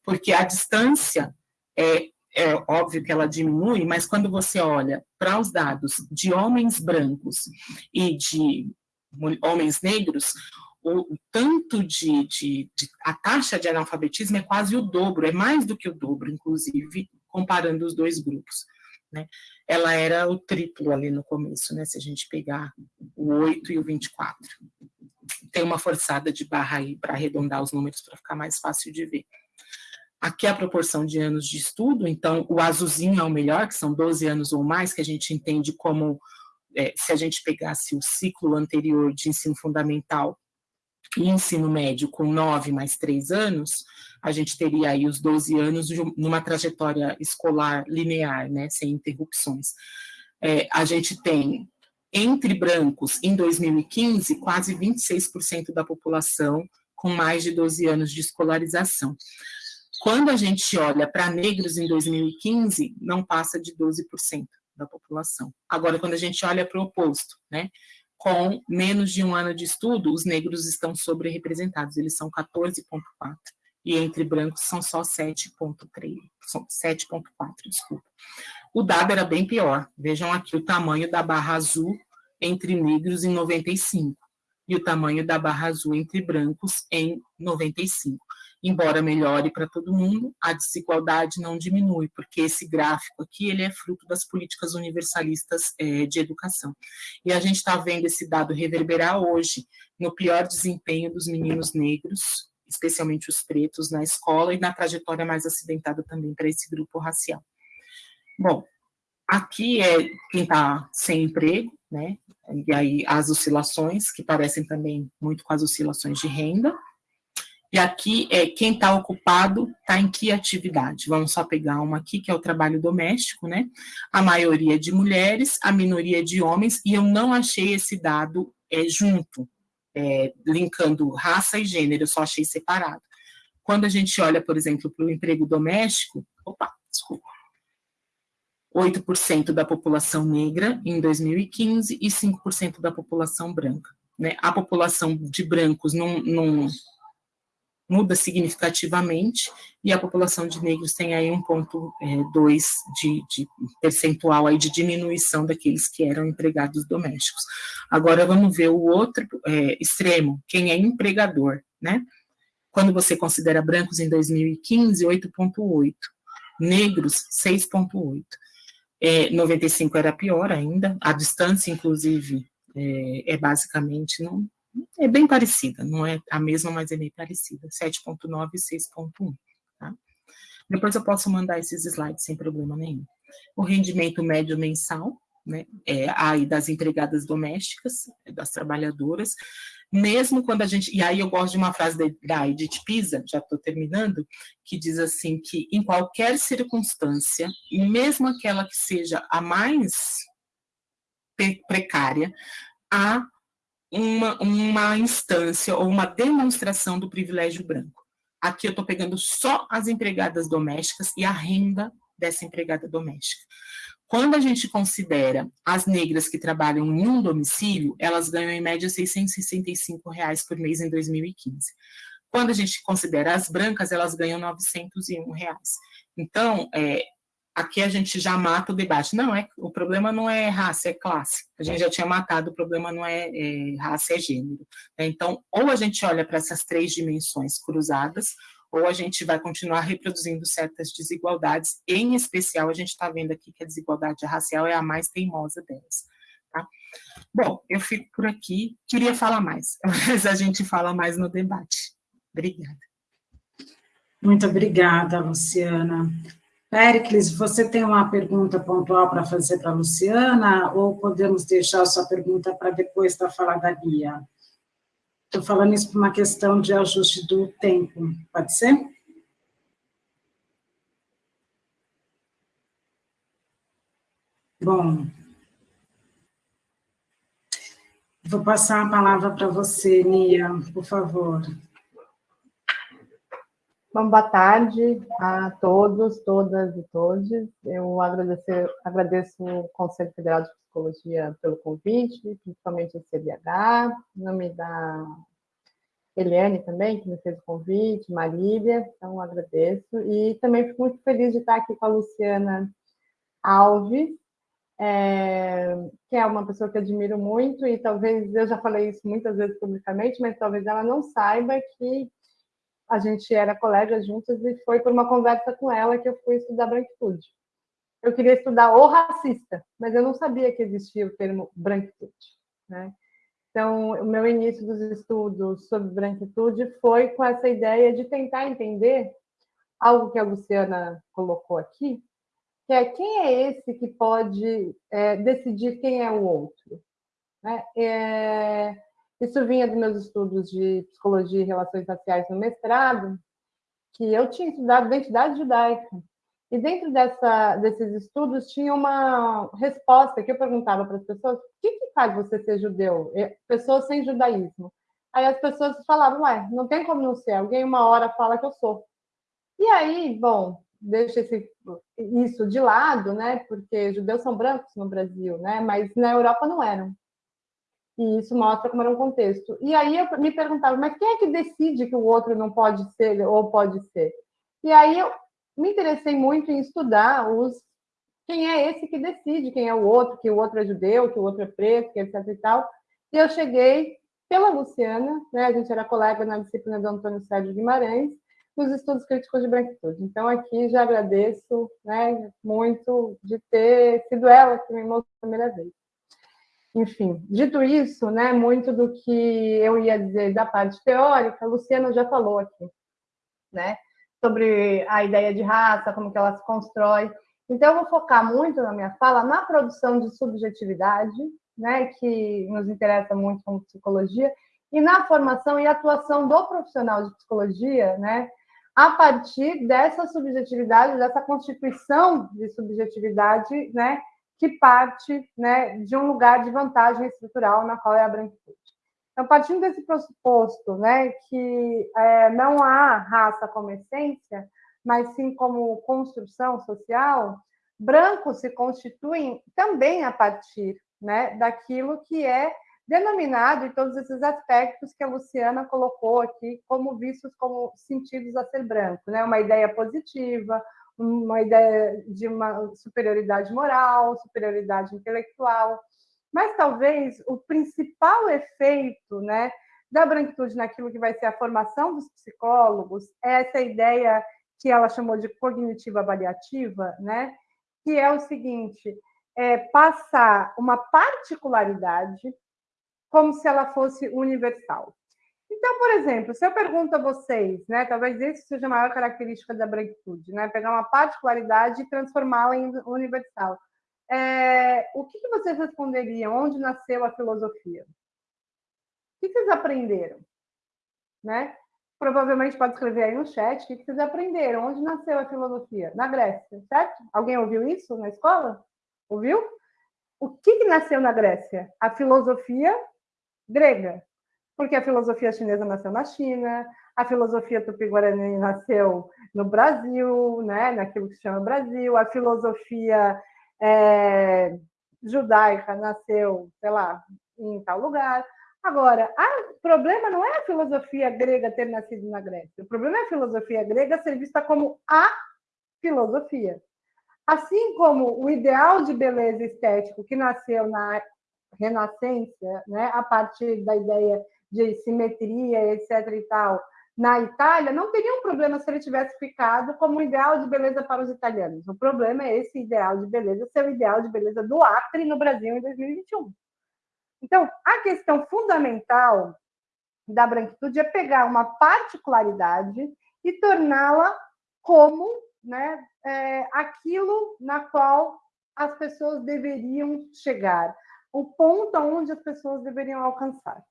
porque a distância é, é óbvio que ela diminui, mas quando você olha para os dados de homens brancos e de homens negros, o tanto de, de, de, a taxa de analfabetismo é quase o dobro, é mais do que o dobro, inclusive, comparando os dois grupos né? Ela era o triplo ali no começo, né? Se a gente pegar o 8 e o 24. Tem uma forçada de barra aí para arredondar os números para ficar mais fácil de ver. Aqui é a proporção de anos de estudo, então o azulzinho é o melhor, que são 12 anos ou mais, que a gente entende como, é, se a gente pegasse o ciclo anterior de ensino fundamental e ensino médio com 9 mais 3 anos, a gente teria aí os 12 anos numa trajetória escolar linear, né, sem interrupções. É, a gente tem, entre brancos, em 2015, quase 26% da população com mais de 12 anos de escolarização. Quando a gente olha para negros em 2015, não passa de 12% da população. Agora, quando a gente olha para o oposto, né, com menos de um ano de estudo, os negros estão sobre-representados, eles são 14,4% e entre brancos são só 7,3, são 7,4, desculpa. O dado era bem pior. Vejam aqui o tamanho da barra azul entre negros em 95 e o tamanho da barra azul entre brancos em 95. Embora melhore para todo mundo, a desigualdade não diminui, porque esse gráfico aqui ele é fruto das políticas universalistas é, de educação. E a gente está vendo esse dado reverberar hoje no pior desempenho dos meninos negros especialmente os pretos, na escola e na trajetória mais acidentada também para esse grupo racial. Bom, aqui é quem está sem emprego, né? E aí as oscilações, que parecem também muito com as oscilações de renda. E aqui é quem está ocupado, está em que atividade? Vamos só pegar uma aqui, que é o trabalho doméstico, né? A maioria de mulheres, a minoria de homens, e eu não achei esse dado é, junto, é, linkando raça e gênero, eu só achei separado. Quando a gente olha, por exemplo, para o emprego doméstico, opa, desculpa, 8% da população negra em 2015 e 5% da população branca. Né? A população de brancos não, não, muda significativamente, e a população de negros tem aí 1,2 é, de, de percentual aí de diminuição daqueles que eram empregados domésticos. Agora vamos ver o outro é, extremo, quem é empregador, né? Quando você considera brancos em 2015, 8,8, negros, 6,8. É, 95 era pior ainda, a distância, inclusive, é, é basicamente, não, é bem parecida, não é a mesma, mas é bem parecida, 7.9 e 6.1, tá? Depois eu posso mandar esses slides sem problema nenhum. O rendimento médio mensal, né, é aí das empregadas domésticas, das trabalhadoras, mesmo quando a gente, e aí eu gosto de uma frase da Edith Pisa, já estou terminando, que diz assim, que em qualquer circunstância, mesmo aquela que seja a mais precária, há uma, uma instância ou uma demonstração do privilégio branco. Aqui eu estou pegando só as empregadas domésticas e a renda dessa empregada doméstica. Quando a gente considera as negras que trabalham em um domicílio, elas ganham em média 665 reais por mês em 2015. Quando a gente considera as brancas, elas ganham 901 reais. Então, é, aqui a gente já mata o debate. Não, é, o problema não é raça, é classe. A gente já tinha matado, o problema não é, é raça, é gênero. Então, ou a gente olha para essas três dimensões cruzadas, ou a gente vai continuar reproduzindo certas desigualdades, em especial a gente está vendo aqui que a desigualdade racial é a mais teimosa delas. Tá? Bom, eu fico por aqui, queria falar mais, mas a gente fala mais no debate. Obrigada. Muito obrigada, Luciana. Pericles, você tem uma pergunta pontual para fazer para a Luciana, ou podemos deixar a sua pergunta para depois da fala da Bia? Estou falando isso por uma questão de ajuste do tempo, pode ser? Bom, vou passar a palavra para você, Nia, por favor. Bom, boa tarde a todos, todas e todos. Eu agradeço, agradeço o Conselho Federal de Psicologia pelo convite, principalmente o CBH, em nome da Eliane também, que me fez o convite, Marília, então agradeço. E também fico muito feliz de estar aqui com a Luciana Alves, é, que é uma pessoa que admiro muito, e talvez, eu já falei isso muitas vezes publicamente, mas talvez ela não saiba que a gente era colega juntas e foi por uma conversa com ela que eu fui estudar branquitude. Eu queria estudar o racista, mas eu não sabia que existia o termo branquitude. Né? Então, o meu início dos estudos sobre branquitude foi com essa ideia de tentar entender algo que a Luciana colocou aqui, que é quem é esse que pode é, decidir quem é o outro. Né? É, isso vinha dos meus estudos de psicologia e relações raciais no mestrado, que eu tinha estudado identidade judaica. E dentro dessa, desses estudos tinha uma resposta que eu perguntava para as pessoas: o que, que faz você ser judeu? Pessoas sem judaísmo. Aí as pessoas falavam: ué, não tem como não ser. Alguém uma hora fala que eu sou. E aí, bom, deixa esse, isso de lado, né? Porque judeus são brancos no Brasil, né? Mas na Europa não eram. E isso mostra como era um contexto. E aí eu me perguntava, mas quem é que decide que o outro não pode ser ou pode ser? E aí eu me interessei muito em estudar os quem é esse que decide quem é o outro, que o outro é judeu, que o outro é preto, que etc e tal. E eu cheguei pela Luciana, né? A gente era colega na disciplina do Antônio Sérgio Guimarães, nos estudos críticos de branquitude. Então aqui já agradeço, né, muito de ter sido ela que me mostrou a primeira vez. Enfim, dito isso, né, muito do que eu ia dizer da parte teórica, a Luciana já falou aqui, né, sobre a ideia de raça, como que ela se constrói. Então, eu vou focar muito na minha fala na produção de subjetividade, né, que nos interessa muito como psicologia, e na formação e atuação do profissional de psicologia, né, a partir dessa subjetividade, dessa constituição de subjetividade, né, que parte né, de um lugar de vantagem estrutural na qual é a branquitude. Então, partindo desse pressuposto né, que é, não há raça como essência, mas sim como construção social, brancos se constituem também a partir né, daquilo que é denominado em todos esses aspectos que a Luciana colocou aqui como vistos como sentidos a ser branco, né? Uma ideia positiva, uma ideia de uma superioridade moral, superioridade intelectual, mas talvez o principal efeito, né, da branquitude naquilo que vai ser a formação dos psicólogos é essa ideia que ela chamou de cognitiva avaliativa, né, que é o seguinte, é passar uma particularidade como se ela fosse universal. Então, por exemplo, se eu pergunto a vocês, né, talvez isso seja a maior característica da branquitude, né, pegar uma particularidade e transformá-la em universal. É, o que, que vocês responderiam? Onde nasceu a filosofia? O que, vocês aprenderam? Né? Provavelmente pode escrever aí no chat o que, que vocês aprenderam. Onde nasceu a filosofia? Na Grécia, certo? Alguém ouviu isso na escola? Ouviu? O que, que nasceu na Grécia? A filosofia grega porque a filosofia chinesa nasceu na China, a filosofia tupi-guarani nasceu no Brasil, né, naquilo que se chama Brasil, a filosofia é, judaica nasceu, sei lá, em tal lugar, Agora, o problema não é a filosofia grega ter nascido na Grécia. O problema é a filosofia grega ser vista como a filosofia. Assim como o ideal de beleza estético que nasceu na Renascença, né, a partir da ideia de simetria, etc. e tal, na Itália, não teria um problema se ele tivesse ficado como ideal de beleza para os italianos. O problema é esse ideal de beleza ser o ideal de beleza do Acre no Brasil em 2021. Então, a questão fundamental da branquitude é pegar uma particularidade e torná-la como né, é, aquilo na qual as pessoas deveriam chegar, o ponto onde as pessoas deveriam alcançar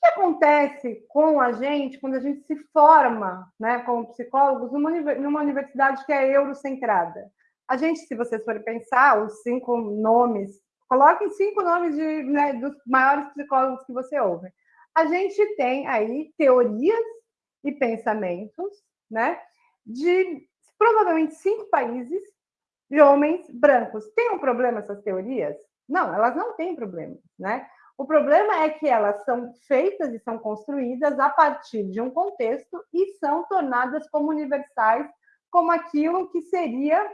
que acontece com a gente quando a gente se forma, né, como psicólogos, numa universidade que é eurocentrada? A gente, se vocês forem pensar, os cinco nomes, coloquem cinco nomes de, né, dos maiores psicólogos que você ouve. A gente tem aí teorias e pensamentos, né, de provavelmente cinco países de homens brancos. Tem um problema essas teorias? Não, elas não têm problema, né? O problema é que elas são feitas e são construídas a partir de um contexto e são tornadas como universais, como aquilo que seria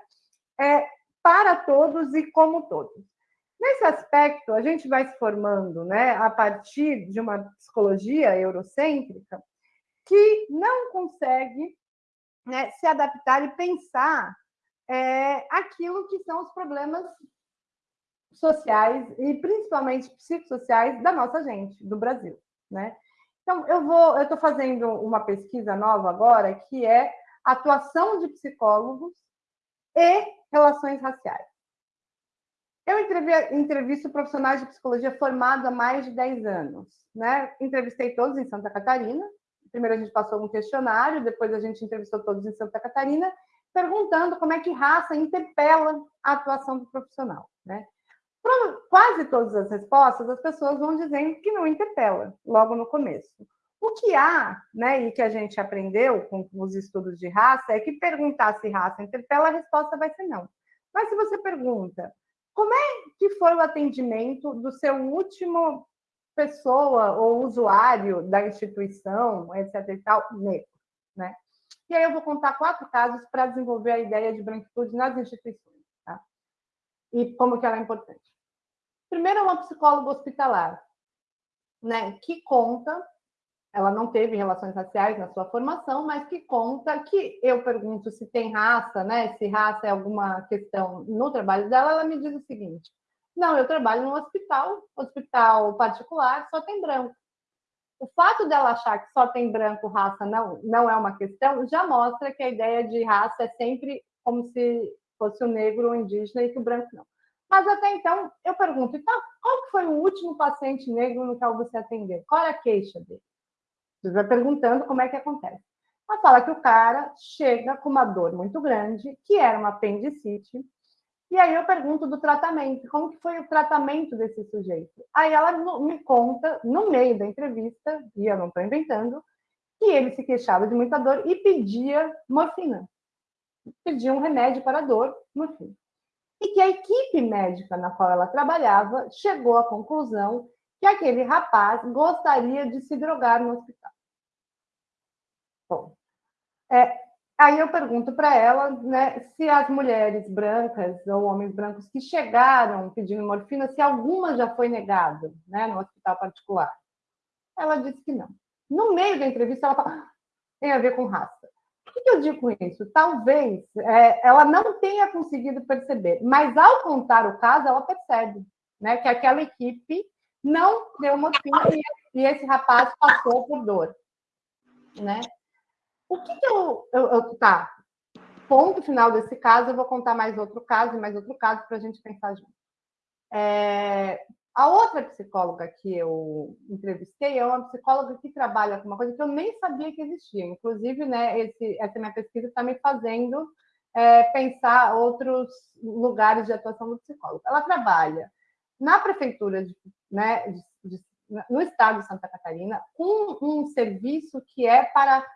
é, para todos e como todos. Nesse aspecto, a gente vai se formando né, a partir de uma psicologia eurocêntrica que não consegue né, se adaptar e pensar é, aquilo que são os problemas sociais e principalmente psicossociais da nossa gente, do Brasil, né? Então, eu vou, eu estou fazendo uma pesquisa nova agora que é atuação de psicólogos e relações raciais. Eu entrevisto profissionais de psicologia formados há mais de 10 anos, né? Entrevistei todos em Santa Catarina. Primeiro a gente passou um questionário, depois a gente entrevistou todos em Santa Catarina, perguntando como é que raça interpela a atuação do profissional, né? Quase todas as respostas, as pessoas vão dizendo que não interpela, logo no começo. O que há, né, e que a gente aprendeu com os estudos de raça, é que perguntar se raça interpela, a resposta vai ser não. Mas se você pergunta, como é que foi o atendimento do seu último pessoa ou usuário da instituição, etc e tal, negro, né? E aí eu vou contar quatro casos para desenvolver a ideia de branquitude nas instituições, tá? E como que ela é importante. Primeiro, é uma psicóloga hospitalar, né, que conta, ela não teve relações raciais na sua formação, mas que conta que eu pergunto se tem raça, né, se raça é alguma questão no trabalho dela, ela me diz o seguinte: não, eu trabalho no hospital, hospital particular, só tem branco. O fato dela achar que só tem branco, raça não, não é uma questão, já mostra que a ideia de raça é sempre como se fosse o negro ou indígena e que o branco não. Mas até então, eu pergunto, então, qual foi o último paciente negro no qual você atendeu? Qual era a queixa dele? Você vai perguntando como é que acontece. Ela fala que o cara chega com uma dor muito grande, que era uma apendicite, e aí eu pergunto do tratamento, como que foi o tratamento desse sujeito? Aí ela me conta, no meio da entrevista, e eu não estou inventando, que ele se queixava de muita dor e pedia morfina. Pedia um remédio para a dor, morfina e que a equipe médica na qual ela trabalhava chegou à conclusão que aquele rapaz gostaria de se drogar no hospital. Bom, é, aí eu pergunto para ela né, se as mulheres brancas ou homens brancos que chegaram pedindo morfina, se alguma já foi negada né, no hospital particular. Ela disse que não. No meio da entrevista, ela fala, ah, tem a ver com raça. O que eu digo com isso? Talvez é, ela não tenha conseguido perceber, mas ao contar o caso, ela percebe né, que aquela equipe não deu morfina e, e esse rapaz passou por dor. Né? O que, que eu, eu, eu, Tá, ponto final desse caso, eu vou contar mais outro caso e mais outro caso para a gente pensar junto. É, a outra psicóloga que eu entrevistei é uma psicóloga que trabalha com uma coisa que eu nem sabia que existia. Inclusive, né, esse, essa minha pesquisa está me fazendo é, pensar outros lugares de atuação do psicólogo. Ela trabalha na prefeitura, de, né, de, de, no estado de Santa Catarina, com um serviço que é para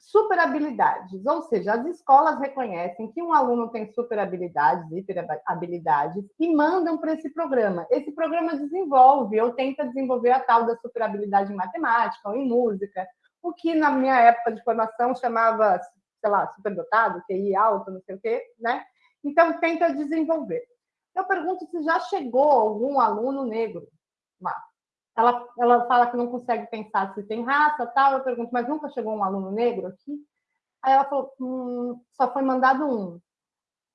super habilidades, ou seja, as escolas reconhecem que um aluno tem super habilidades, hiper habilidades, e mandam para esse programa. Esse programa desenvolve ou tenta desenvolver a tal da super habilidade em matemática ou em música, o que na minha época de formação chamava, sei lá, superdotado, QI alto, não sei o quê, né? Então, tenta desenvolver. Eu pergunto se já chegou algum aluno negro lá. Ela, ela fala que não consegue pensar se tem raça tal. Eu pergunto, mas nunca chegou um aluno negro aqui? Aí ela falou, hum, só foi mandado um.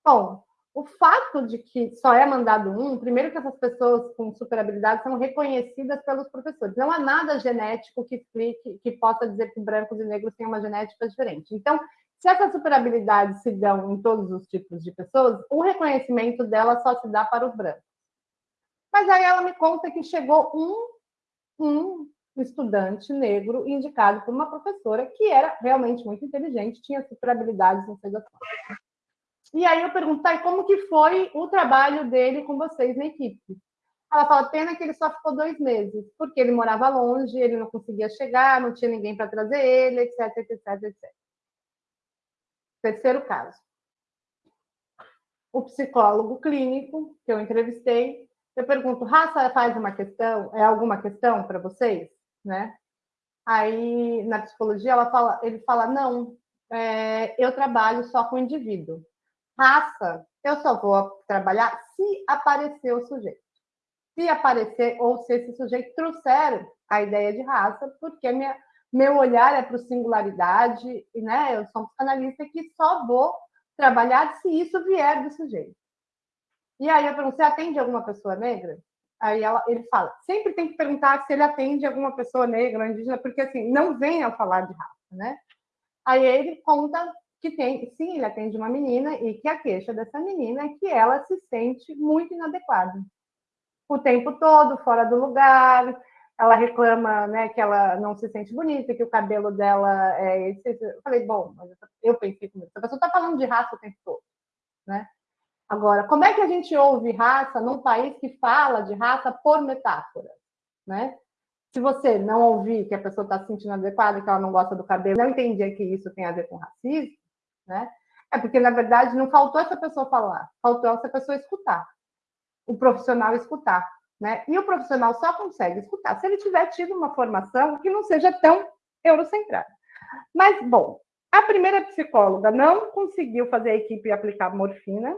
Bom, o fato de que só é mandado um, primeiro que essas pessoas com super habilidades são reconhecidas pelos professores. Não há nada genético que explique, que possa dizer que brancos e negros têm uma genética diferente. Então, se essas super habilidades se dão em todos os tipos de pessoas, o reconhecimento dela só se dá para os brancos. Mas aí ela me conta que chegou um, um estudante negro indicado por uma professora que era realmente muito inteligente, tinha super habilidades, das coisas. E aí eu pergunto, e como que foi o trabalho dele com vocês na equipe? Ela fala, pena que ele só ficou dois meses, porque ele morava longe, ele não conseguia chegar, não tinha ninguém para trazer ele, etc, etc, etc. Terceiro caso. O psicólogo clínico que eu entrevistei, eu pergunto, raça faz uma questão, é alguma questão para vocês, né? Aí na psicologia ela fala, ele fala não, é, eu trabalho só com indivíduo. Raça, eu só vou trabalhar se aparecer o sujeito. Se aparecer, ou se esse sujeito trouxer a ideia de raça, porque minha, meu olhar é para singularidade, né, eu sou um psicanalista que só vou trabalhar se isso vier do sujeito. E aí eu pergunto, você atende alguma pessoa negra? Aí ela, ele fala, sempre tem que perguntar se ele atende alguma pessoa negra indígena, porque assim, não vem a falar de raça, né? Aí ele conta que tem, sim, ele atende uma menina e que a queixa dessa menina é que ela se sente muito inadequada. O tempo todo, fora do lugar, ela reclama né, que ela não se sente bonita, que o cabelo dela é. Eu falei, bom, eu pensei comigo, essa pessoa está falando de raça o tempo todo. Né? Agora, como é que a gente ouve raça num país que fala de raça por metáfora? Né? Se você não ouvir que a pessoa está se sentindo adequada, que ela não gosta do cabelo, não entendia que isso tem a ver com racismo, né? É porque, na verdade, não faltou essa pessoa falar, faltou essa pessoa escutar. O profissional escutar. Né? E o profissional só consegue escutar se ele tiver tido uma formação que não seja tão eurocentrada. Mas, bom, a primeira psicóloga não conseguiu fazer a equipe aplicar morfina,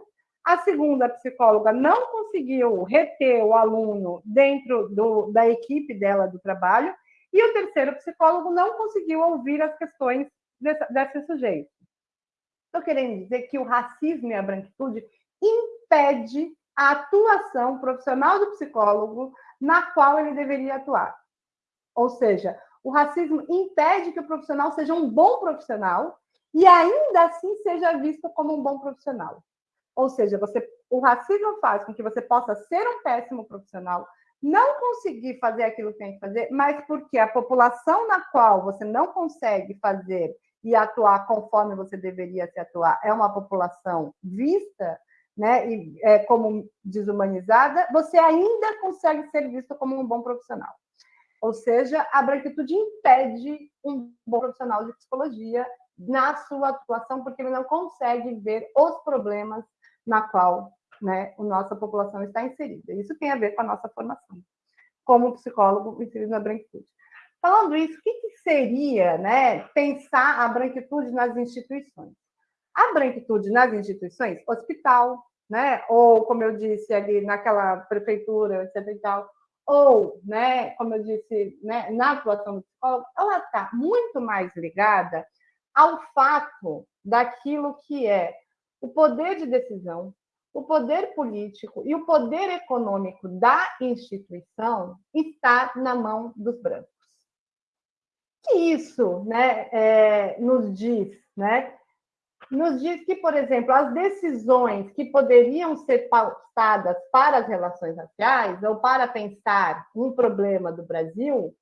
a segunda psicóloga não conseguiu reter o aluno dentro do, da equipe dela do trabalho, e o terceiro psicólogo não conseguiu ouvir as questões desse, desse sujeito. Estou querendo dizer que o racismo e a branquitude impede a atuação profissional do psicólogo na qual ele deveria atuar. Ou seja, o racismo impede que o profissional seja um bom profissional e ainda assim seja visto como um bom profissional. Ou seja, você, o racismo faz com que você possa ser um péssimo profissional, não conseguir fazer aquilo que tem que fazer, mas porque a população na qual você não consegue fazer e atuar conforme você deveria se atuar é uma população vista né, e, é, como desumanizada, você ainda consegue ser visto como um bom profissional. Ou seja, a branquitude impede um bom profissional de psicologia na sua atuação, porque ele não consegue ver os problemas na qual né, a nossa população está inserida. Isso tem a ver com a nossa formação, como psicólogo inserido na branquitude. Falando isso, o que, que seria né, pensar a branquitude nas instituições? A branquitude nas instituições, hospital, né? ou, como eu disse ali, naquela prefeitura, etc. E tal, ou, né, como eu disse, né, na atuação do psicólogo, ela está muito mais ligada ao fato daquilo que é o poder de decisão, o poder político e o poder econômico da instituição está na mão dos brancos que isso né, é, nos diz? Né? Nos diz que, por exemplo, as decisões que poderiam ser pautadas para as relações raciais ou para pensar um problema do Brasil,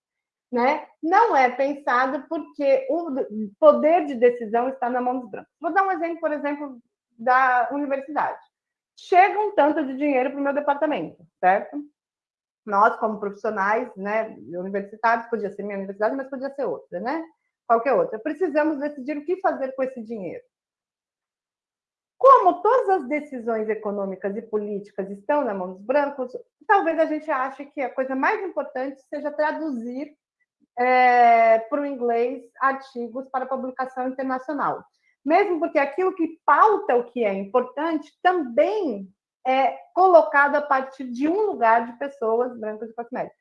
né, não é pensado porque o poder de decisão está na mão dos brancos. Vou dar um exemplo, por exemplo, da universidade. Chega um tanto de dinheiro para o meu departamento, certo? nós, como profissionais né, universitários, podia ser minha universidade, mas podia ser outra, né? qualquer outra. Precisamos decidir o que fazer com esse dinheiro. Como todas as decisões econômicas e políticas estão na mão dos brancos, talvez a gente ache que a coisa mais importante seja traduzir é, para o inglês artigos para publicação internacional. Mesmo porque aquilo que pauta o que é importante também é colocado a partir de um lugar de pessoas brancas e cosméticas.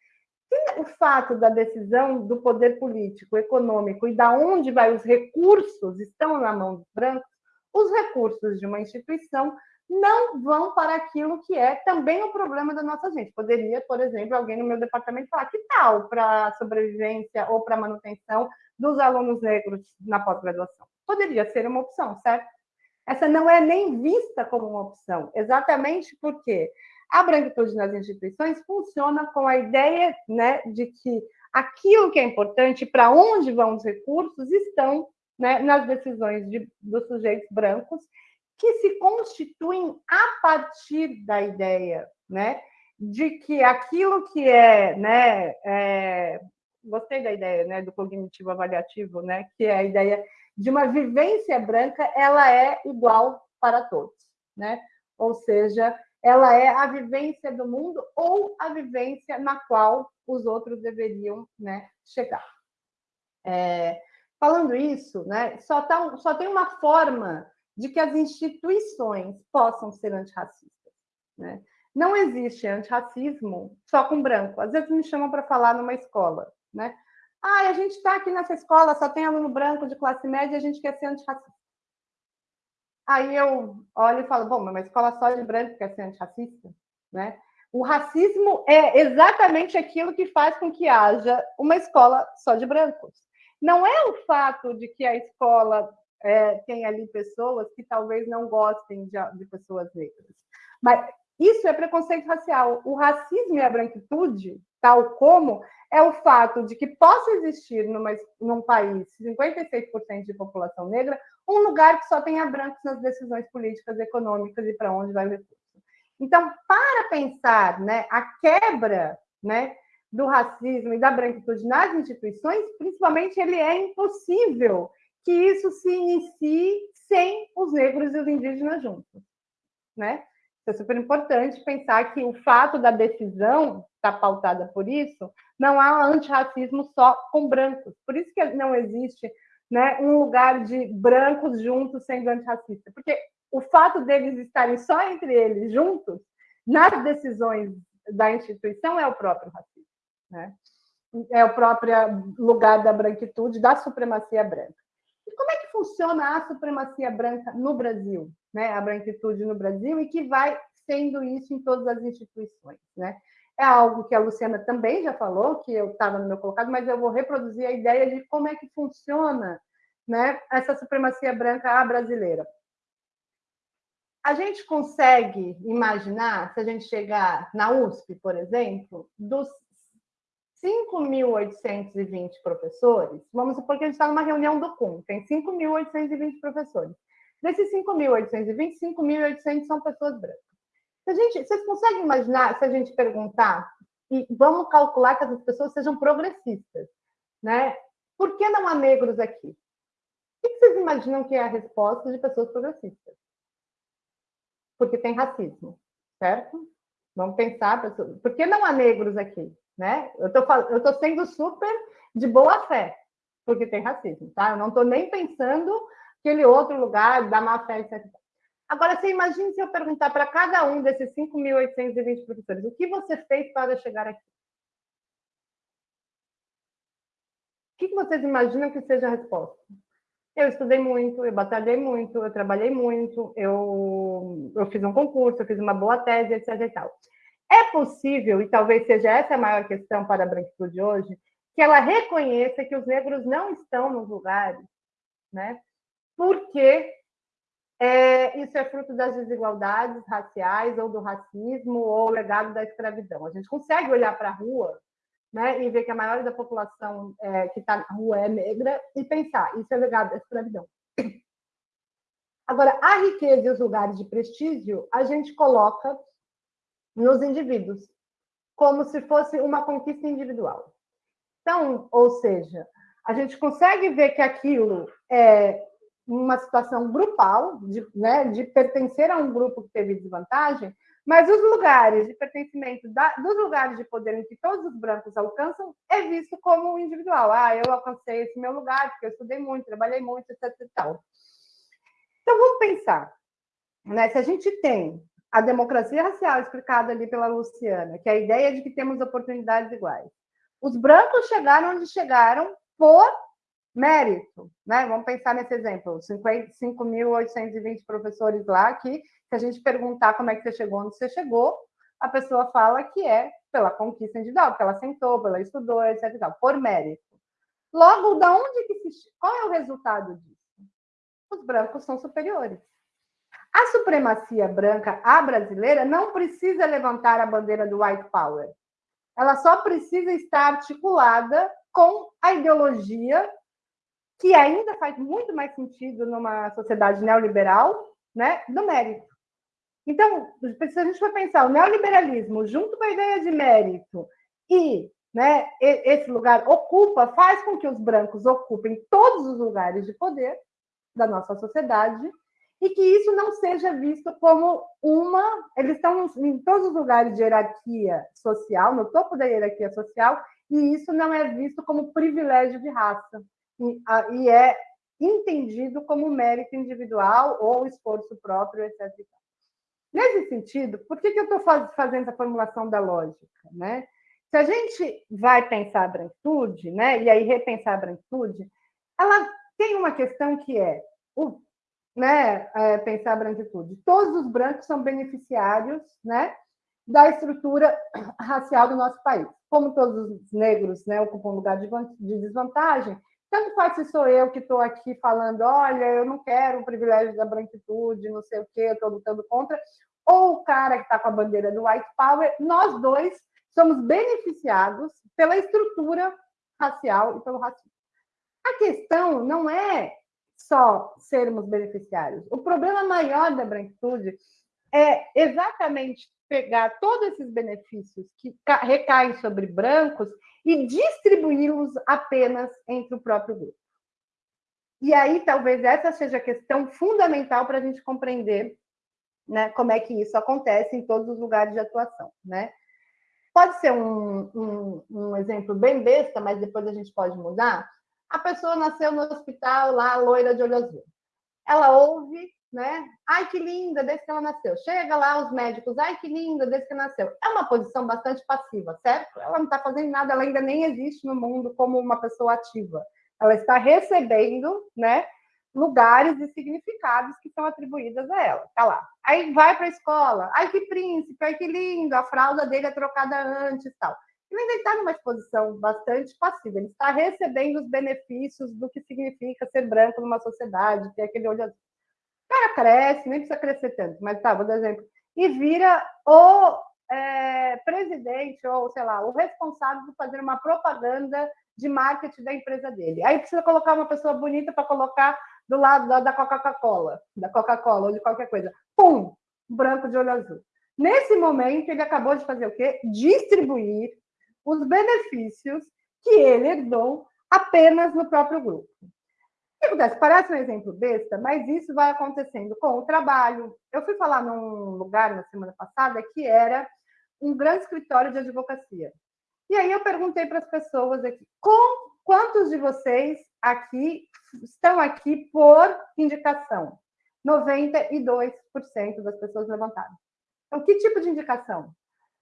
E o fato da decisão do poder político, econômico e da onde vai os recursos estão na mão dos brancos, os recursos de uma instituição não vão para aquilo que é também o problema da nossa gente. Poderia, por exemplo, alguém no meu departamento falar que tal para a sobrevivência ou para a manutenção dos alunos negros na pós-graduação. Poderia ser uma opção, certo? Essa não é nem vista como uma opção, exatamente porque a branquitude nas instituições funciona com a ideia né, de que aquilo que é importante, para onde vão os recursos, estão né, nas decisões de, dos sujeitos brancos, que se constituem a partir da ideia né, de que aquilo que é, né, é, gostei da ideia né, do cognitivo avaliativo, né, que é a ideia de uma vivência branca, ela é igual para todos, né? Ou seja, ela é a vivência do mundo ou a vivência na qual os outros deveriam né, chegar. É, falando isso, né, só, tá, só tem uma forma de que as instituições possam ser antirracistas. Né? Não existe antirracismo só com branco. Às vezes me chamam para falar numa escola. Né? Ah, a gente está aqui nessa escola, só tem aluno branco de classe média a gente quer ser antirracista. Aí eu olho e falo, bom, mas uma escola só de branco quer ser antirracista? Né? O racismo é exatamente aquilo que faz com que haja uma escola só de brancos. Não é o fato de que a escola é, tem ali pessoas que talvez não gostem de, de pessoas negras. Mas isso é preconceito racial. O racismo e a branquitude, tal como, é o fato de que possa existir numa, num país 56% de população negra, um lugar que só tenha brancos nas decisões políticas, econômicas e para onde vai o recurso. Então, para pensar né, a quebra né, do racismo e da branquitude nas instituições, principalmente, ele é impossível que isso se inicie sem os negros e os indígenas juntos. Né? É super importante pensar que o fato da decisão estar tá pautada por isso, não há antirracismo só com brancos. Por isso que não existe né, um lugar de brancos juntos sendo antirracista. Porque o fato deles estarem só entre eles juntos, nas decisões da instituição, é o próprio racismo. Né? É o próprio lugar da branquitude, da supremacia branca. E como é que funciona a supremacia branca no Brasil? Né? A branquitude no Brasil e que vai sendo isso em todas as instituições. Né? É algo que a Luciana também já falou, que eu estava no meu colocado, mas eu vou reproduzir a ideia de como é que funciona né, essa supremacia branca brasileira. A gente consegue imaginar, se a gente chegar na USP, por exemplo, dos 5.820 professores, vamos supor que a gente está numa reunião do CUM, tem 5.820 professores. Desses 5.820, 5.800 são pessoas brancas. Se a gente, vocês conseguem imaginar, se a gente perguntar, e vamos calcular que essas pessoas sejam progressistas, né? Por que não há negros aqui? O que vocês imaginam que é a resposta de pessoas progressistas? Porque tem racismo, certo? Vamos pensar, por que não há negros aqui? Né? Eu estou sendo super de boa fé, porque tem racismo, tá? Eu não estou nem pensando aquele outro lugar da má fé, etc. Agora, você imagine se eu perguntar para cada um desses 5.820 professores, o que você fez para chegar aqui? O que vocês imaginam que seja a resposta? Eu estudei muito, eu batalhei muito, eu trabalhei muito, eu, eu fiz um concurso, eu fiz uma boa tese, etc. E tal. É possível, e talvez seja essa a maior questão para a branquitude hoje, que ela reconheça que os negros não estão nos lugares, né? porque é, isso é fruto das desigualdades raciais ou do racismo ou legado da escravidão. A gente consegue olhar para a rua né, e ver que a maioria da população é, que está na rua é negra e pensar, isso é legado da escravidão. Agora, a riqueza e os lugares de prestígio, a gente coloca nos indivíduos, como se fosse uma conquista individual. Então, ou seja, a gente consegue ver que aquilo é uma situação grupal, de, né, de pertencer a um grupo que teve desvantagem, mas os lugares de pertencimento da, dos lugares de poder em que todos os brancos alcançam é visto como individual. Ah, eu alcancei esse meu lugar porque eu estudei muito, trabalhei muito, etc. Então vamos pensar, né? Se a gente tem a democracia racial explicada ali pela Luciana, que é a ideia de que temos oportunidades iguais. Os brancos chegaram onde chegaram por mérito, né? Vamos pensar nesse exemplo, 5.820 professores lá que se a gente perguntar como é que você chegou onde você chegou, a pessoa fala que é pela conquista individual, porque ela sentou, pela estudou, etc. por mérito. Logo, da onde que se... qual é o resultado disso? Os brancos são superiores. A supremacia branca, a brasileira, não precisa levantar a bandeira do white power. Ela só precisa estar articulada com a ideologia que ainda faz muito mais sentido numa sociedade neoliberal, né, do mérito. Então, se a gente for pensar o neoliberalismo junto com a ideia de mérito e né, esse lugar ocupa, faz com que os brancos ocupem todos os lugares de poder da nossa sociedade e que isso não seja visto como uma. Eles estão em todos os lugares de hierarquia social, no topo da hierarquia social, e isso não é visto como privilégio de raça, e, e é entendido como mérito individual ou esforço próprio, etc. Nesse sentido, por que, que eu estou fazendo a formulação da lógica? Né? Se a gente vai pensar a branquitude, né, e aí repensar a branquitude, ela tem uma questão que é, o, né, é, pensar a branquitude. Todos os brancos são beneficiários né, da estrutura racial do nosso país. Como todos os negros né, ocupam um lugar de, de desvantagem, tanto faz se sou eu que estou aqui falando, olha, eu não quero o privilégio da branquitude, não sei o quê, estou lutando contra, ou o cara que está com a bandeira do white power, nós dois somos beneficiados pela estrutura racial e pelo racismo. A questão não é só sermos beneficiários. O problema maior da branquitude é exatamente pegar todos esses benefícios que recaem sobre brancos e distribuí-los apenas entre o próprio grupo. E aí, talvez essa seja a questão fundamental para a gente compreender né, como é que isso acontece em todos os lugares de atuação. Né? Pode ser um, um, um exemplo bem besta, mas depois a gente pode mudar. A pessoa nasceu no hospital lá, loira de olho azul. Ela ouve, né? Ai, que linda, desde que ela nasceu. Chega lá os médicos, ai, que linda, desde que nasceu. É uma posição bastante passiva, certo? Ela não está fazendo nada, ela ainda nem existe no mundo como uma pessoa ativa. Ela está recebendo, né? lugares e significados que são atribuídos a ela. Tá lá. Aí vai para a escola. Ai, que príncipe, ai, que lindo, a fralda dele é trocada antes tal ele ainda está numa exposição bastante passiva, ele está recebendo os benefícios do que significa ser branco numa sociedade, ter aquele olho azul. O cara cresce, nem precisa crescer tanto, mas tá, vou dar exemplo, e vira o é, presidente, ou sei lá, o responsável por fazer uma propaganda de marketing da empresa dele. Aí precisa colocar uma pessoa bonita para colocar do lado da, da Coca-Cola, da Coca-Cola ou de qualquer coisa. Pum! Branco de olho azul. Nesse momento, ele acabou de fazer o quê? Distribuir os benefícios que ele herdou apenas no próprio grupo. O que acontece? Parece um exemplo besta, mas isso vai acontecendo com o trabalho. Eu fui falar num lugar na semana passada que era um grande escritório de advocacia. E aí eu perguntei para as pessoas aqui, com quantos de vocês aqui estão aqui por indicação? 92% das pessoas levantaram. Então, que tipo de indicação?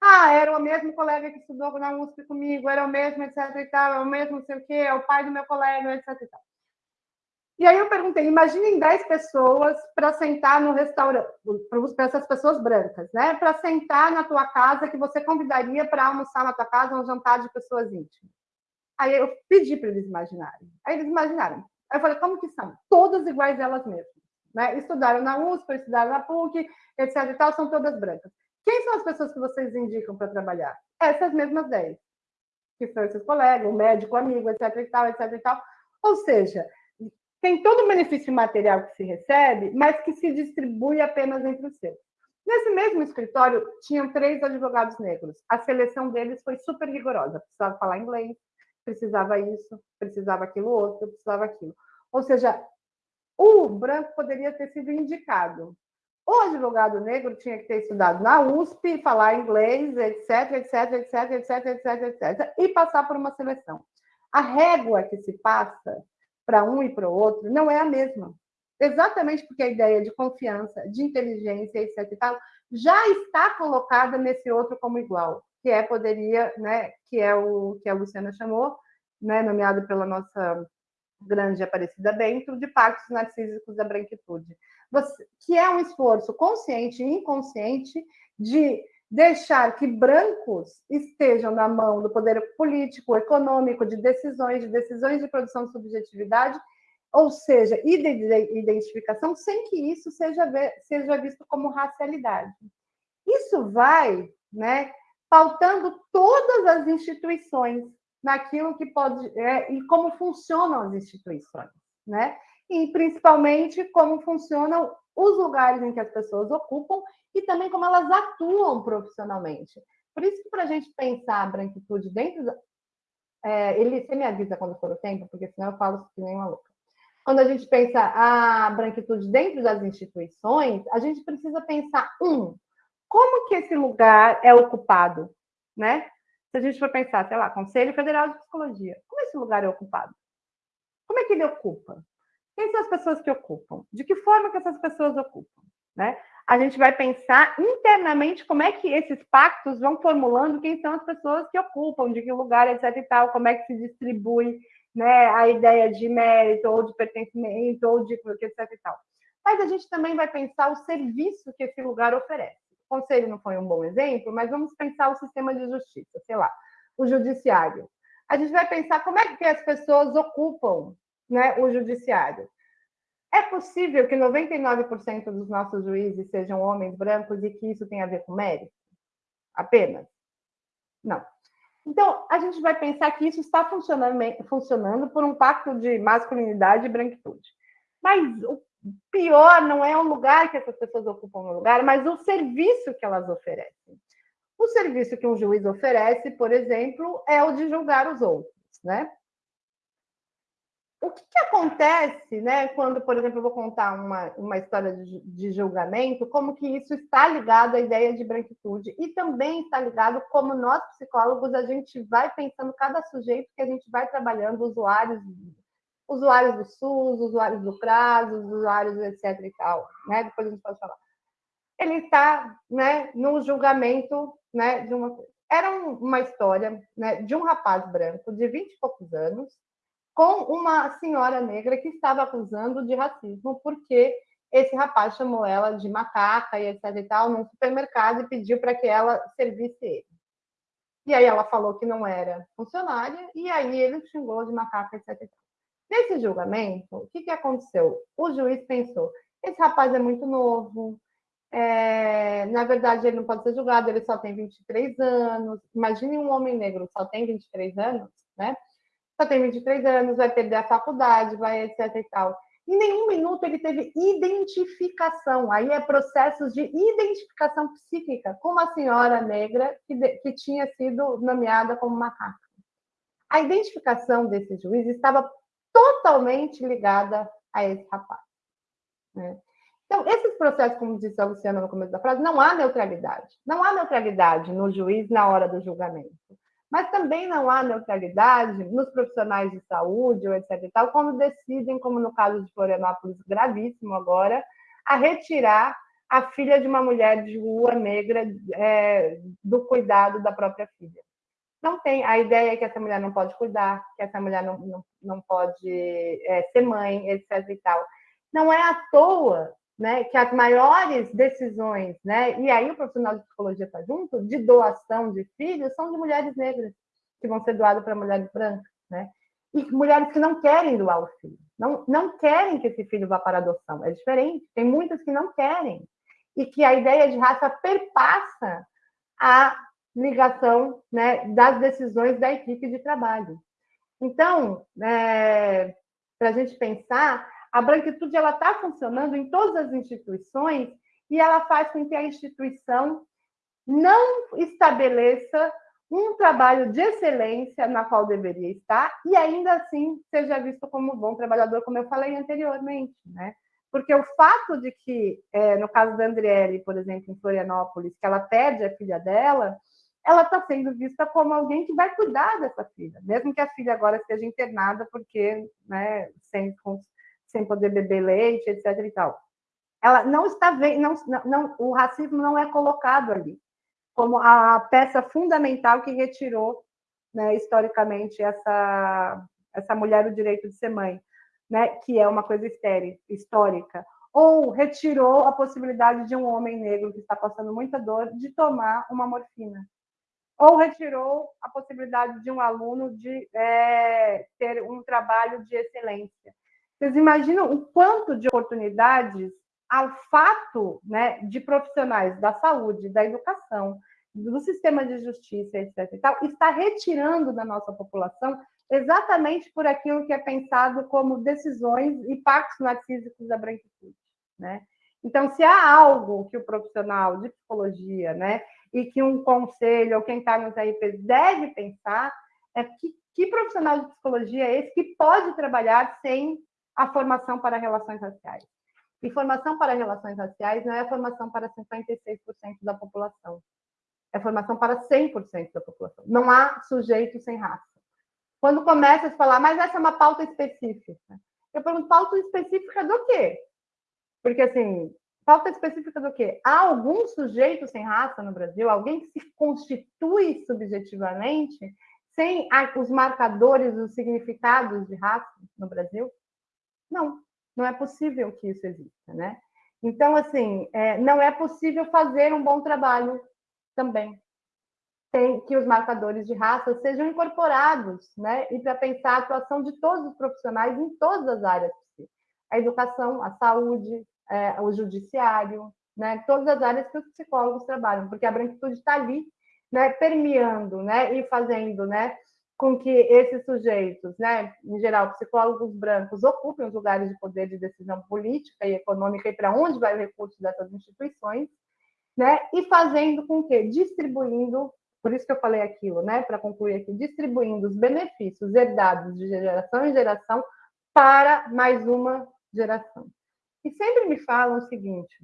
Ah, era o mesmo colega que estudou na USP comigo, era o mesmo, etc e tal, é o mesmo não sei o quê, é o pai do meu colega, etc e tal. E aí eu perguntei, imaginem 10 pessoas para sentar no restaurante, para essas pessoas brancas, né? Para sentar na tua casa, que você convidaria para almoçar na tua casa um jantar de pessoas íntimas. Aí eu pedi para eles imaginarem. Aí eles imaginaram. Aí eu falei, como que são? Todas iguais elas mesmas. Né? Estudaram na USP, estudaram na PUC, etc e tal, são todas brancas. Quem são as pessoas que vocês indicam para trabalhar? Essas mesmas 10, que são esses colegas, o médico, o amigo, etc e tal, etc e tal. Ou seja, tem todo o benefício material que se recebe, mas que se distribui apenas entre os seus. Nesse mesmo escritório, tinham três advogados negros. A seleção deles foi super rigorosa. Precisava falar inglês, precisava isso, precisava aquilo outro, precisava aquilo. Ou seja, o branco poderia ter sido indicado. O advogado negro tinha que ter estudado na USP, falar inglês, etc, etc, etc, etc, etc, etc, e passar por uma seleção. A régua que se passa para um e para o outro não é a mesma. Exatamente porque a ideia de confiança, de inteligência, etc tal, já está colocada nesse outro como igual, que é poderia, né, que é o que a Luciana chamou, né, nomeado pela nossa grande Aparecida Bento, de pactos narcísicos da branquitude, Você, que é um esforço consciente e inconsciente de deixar que brancos estejam na mão do poder político, econômico, de decisões, de decisões de produção de subjetividade, ou seja, identificação, sem que isso seja, seja visto como racialidade. Isso vai né, pautando todas as instituições naquilo que pode é, e como funcionam as instituições, né? E principalmente como funcionam os lugares em que as pessoas ocupam e também como elas atuam profissionalmente. Por isso que para a gente pensar a branquitude dentro da... É, ele, você me avisa quando for o tempo, porque senão eu falo que nem uma louca. Quando a gente pensa a branquitude dentro das instituições, a gente precisa pensar, um, como que esse lugar é ocupado, né? Se a gente for pensar, sei lá, Conselho Federal de Psicologia, como esse lugar é ocupado? Como é que ele ocupa? Quem são as pessoas que ocupam? De que forma que essas pessoas ocupam? Né? A gente vai pensar internamente como é que esses pactos vão formulando quem são as pessoas que ocupam, de que lugar, etc e tal, como é que se distribui né, a ideia de mérito, ou de pertencimento, ou de etc e tal. Mas a gente também vai pensar o serviço que esse lugar oferece conselho não foi um bom exemplo, mas vamos pensar o sistema de justiça, sei lá, o judiciário. A gente vai pensar como é que as pessoas ocupam né, o judiciário. É possível que 99% dos nossos juízes sejam homens brancos e que isso tenha a ver com mérito? Apenas? Não. Então, a gente vai pensar que isso está funcionando, funcionando por um pacto de masculinidade e branquitude. Mas o pior não é o lugar que essas pessoas ocupam no lugar, mas o serviço que elas oferecem. O serviço que um juiz oferece, por exemplo, é o de julgar os outros, né? O que, que acontece, né, quando, por exemplo, eu vou contar uma, uma história de, de julgamento, como que isso está ligado à ideia de branquitude e também está ligado como nós, psicólogos, a gente vai pensando cada sujeito que a gente vai trabalhando, usuários usuários do SUS, usuários do CRAS, usuários etc e tal, né? Depois a gente pode falar. Ele está, né, no julgamento, né, de uma era uma história, né, de um rapaz branco de 20 e poucos anos com uma senhora negra que estava acusando de racismo porque esse rapaz chamou ela de macaca e etc e tal num supermercado e pediu para que ela servisse ele. E aí ela falou que não era funcionária e aí ele xingou de macaca etc e tal. Nesse julgamento, o que, que aconteceu? O juiz pensou: esse rapaz é muito novo, é, na verdade, ele não pode ser julgado, ele só tem 23 anos. Imagine um homem negro só tem 23 anos, né? Só tem 23 anos, vai perder a faculdade, vai etc e tal. Em nenhum minuto ele teve identificação. Aí é processos de identificação psíquica com uma senhora negra que, de, que tinha sido nomeada como macaca. A identificação desse juiz estava totalmente ligada a esse rapaz. Né? Então, esses processos, como disse a Luciana no começo da frase, não há neutralidade. Não há neutralidade no juiz na hora do julgamento. Mas também não há neutralidade nos profissionais de saúde, ou etc. E tal, quando decidem, como no caso de Florianópolis, gravíssimo agora, a retirar a filha de uma mulher de rua negra é, do cuidado da própria filha não tem. A ideia é que essa mulher não pode cuidar, que essa mulher não, não, não pode é, ser mãe, etc. e tal. Não é à toa né, que as maiores decisões, né, e aí o profissional de psicologia está junto, de doação de filhos, são de mulheres negras, que vão ser doadas para mulheres brancas. Né? E mulheres que não querem doar o filho, não, não querem que esse filho vá para adoção. É diferente. Tem muitas que não querem. E que a ideia de raça perpassa a ligação né, das decisões da equipe de trabalho. Então, é, para a gente pensar, a branquitude ela está funcionando em todas as instituições e ela faz com que a instituição não estabeleça um trabalho de excelência na qual deveria estar e ainda assim seja visto como bom trabalhador, como eu falei anteriormente, né? Porque o fato de que, é, no caso da Andriele, por exemplo, em Florianópolis, que ela perde a filha dela, ela está sendo vista como alguém que vai cuidar dessa filha, mesmo que a filha agora esteja internada porque, né, sem, sem poder beber leite, etc. e tal. Ela não está vendo, não, não, o racismo não é colocado ali como a peça fundamental que retirou, né, historicamente, essa, essa mulher o direito de ser mãe, né, que é uma coisa estéril, histórica. Ou retirou a possibilidade de um homem negro que está passando muita dor de tomar uma morfina. Ou retirou a possibilidade de um aluno de é, ter um trabalho de excelência. Vocês imaginam o quanto de oportunidades ao fato né, de profissionais da saúde, da educação, do sistema de justiça, etc. Tal, está retirando da nossa população exatamente por aquilo que é pensado como decisões e pactos narcísicos da branquitude. Né? Então, se há algo que o profissional de psicologia né, e que um conselho ou quem está nos RPs deve pensar, é que, que profissional de psicologia é esse que pode trabalhar sem a formação para relações raciais? E formação para relações raciais não é formação para 56% da população. É formação para 100% da população. Não há sujeito sem raça. Quando começa a falar, mas essa é uma pauta específica. Eu pergunto, pauta específica do quê? Porque, assim, pauta específica do quê? Há algum sujeito sem raça no Brasil? Alguém que se constitui subjetivamente sem os marcadores, os significados de raça no Brasil? Não não é possível que isso exista, né? Então, assim, é, não é possível fazer um bom trabalho também. Tem que os marcadores de raça sejam incorporados, né? E para pensar a atuação de todos os profissionais em todas as áreas. A educação, a saúde, é, o judiciário, né? Todas as áreas que os psicólogos trabalham, porque a branquitude está ali, né? Permeando, né? E fazendo, né? com que esses sujeitos, né, em geral, psicólogos brancos, ocupem os lugares de poder de decisão política e econômica e para onde vai o recurso dessas instituições, né, e fazendo com que, distribuindo, por isso que eu falei aquilo, né, para concluir aqui, distribuindo os benefícios herdados de geração em geração para mais uma geração. E sempre me falam o seguinte,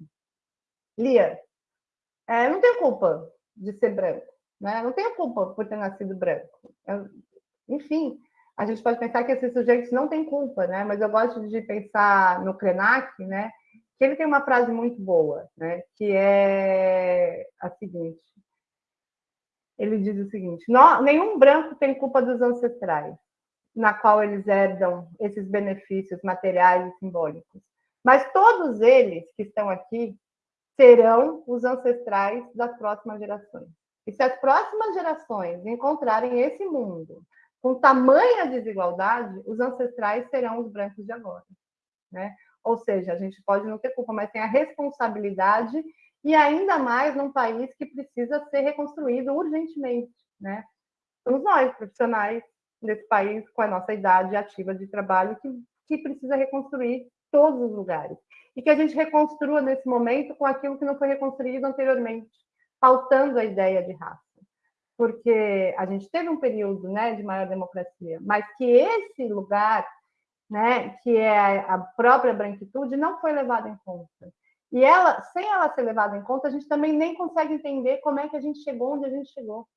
Lia, é, não tenho culpa de ser branco, né? não tenho culpa por ter nascido branco. Eu, enfim, a gente pode pensar que esses sujeitos não têm culpa, né? Mas eu gosto de pensar no Krenak, né? Que ele tem uma frase muito boa, né? Que é a seguinte: ele diz o seguinte: nenhum branco tem culpa dos ancestrais, na qual eles herdam esses benefícios materiais e simbólicos. Mas todos eles que estão aqui serão os ancestrais das próximas gerações. E se as próximas gerações encontrarem esse mundo com tamanha desigualdade, os ancestrais serão os brancos de agora. Né? Ou seja, a gente pode não ter culpa, mas tem a responsabilidade, e ainda mais num país que precisa ser reconstruído urgentemente. Né? Somos nós, profissionais desse país, com a nossa idade ativa de trabalho, que, que precisa reconstruir todos os lugares. E que a gente reconstrua nesse momento com aquilo que não foi reconstruído anteriormente, faltando a ideia de raça porque a gente teve um período né, de maior democracia, mas que esse lugar, né, que é a própria branquitude, não foi levado em conta. E ela, sem ela ser levada em conta, a gente também nem consegue entender como é que a gente chegou onde a gente chegou.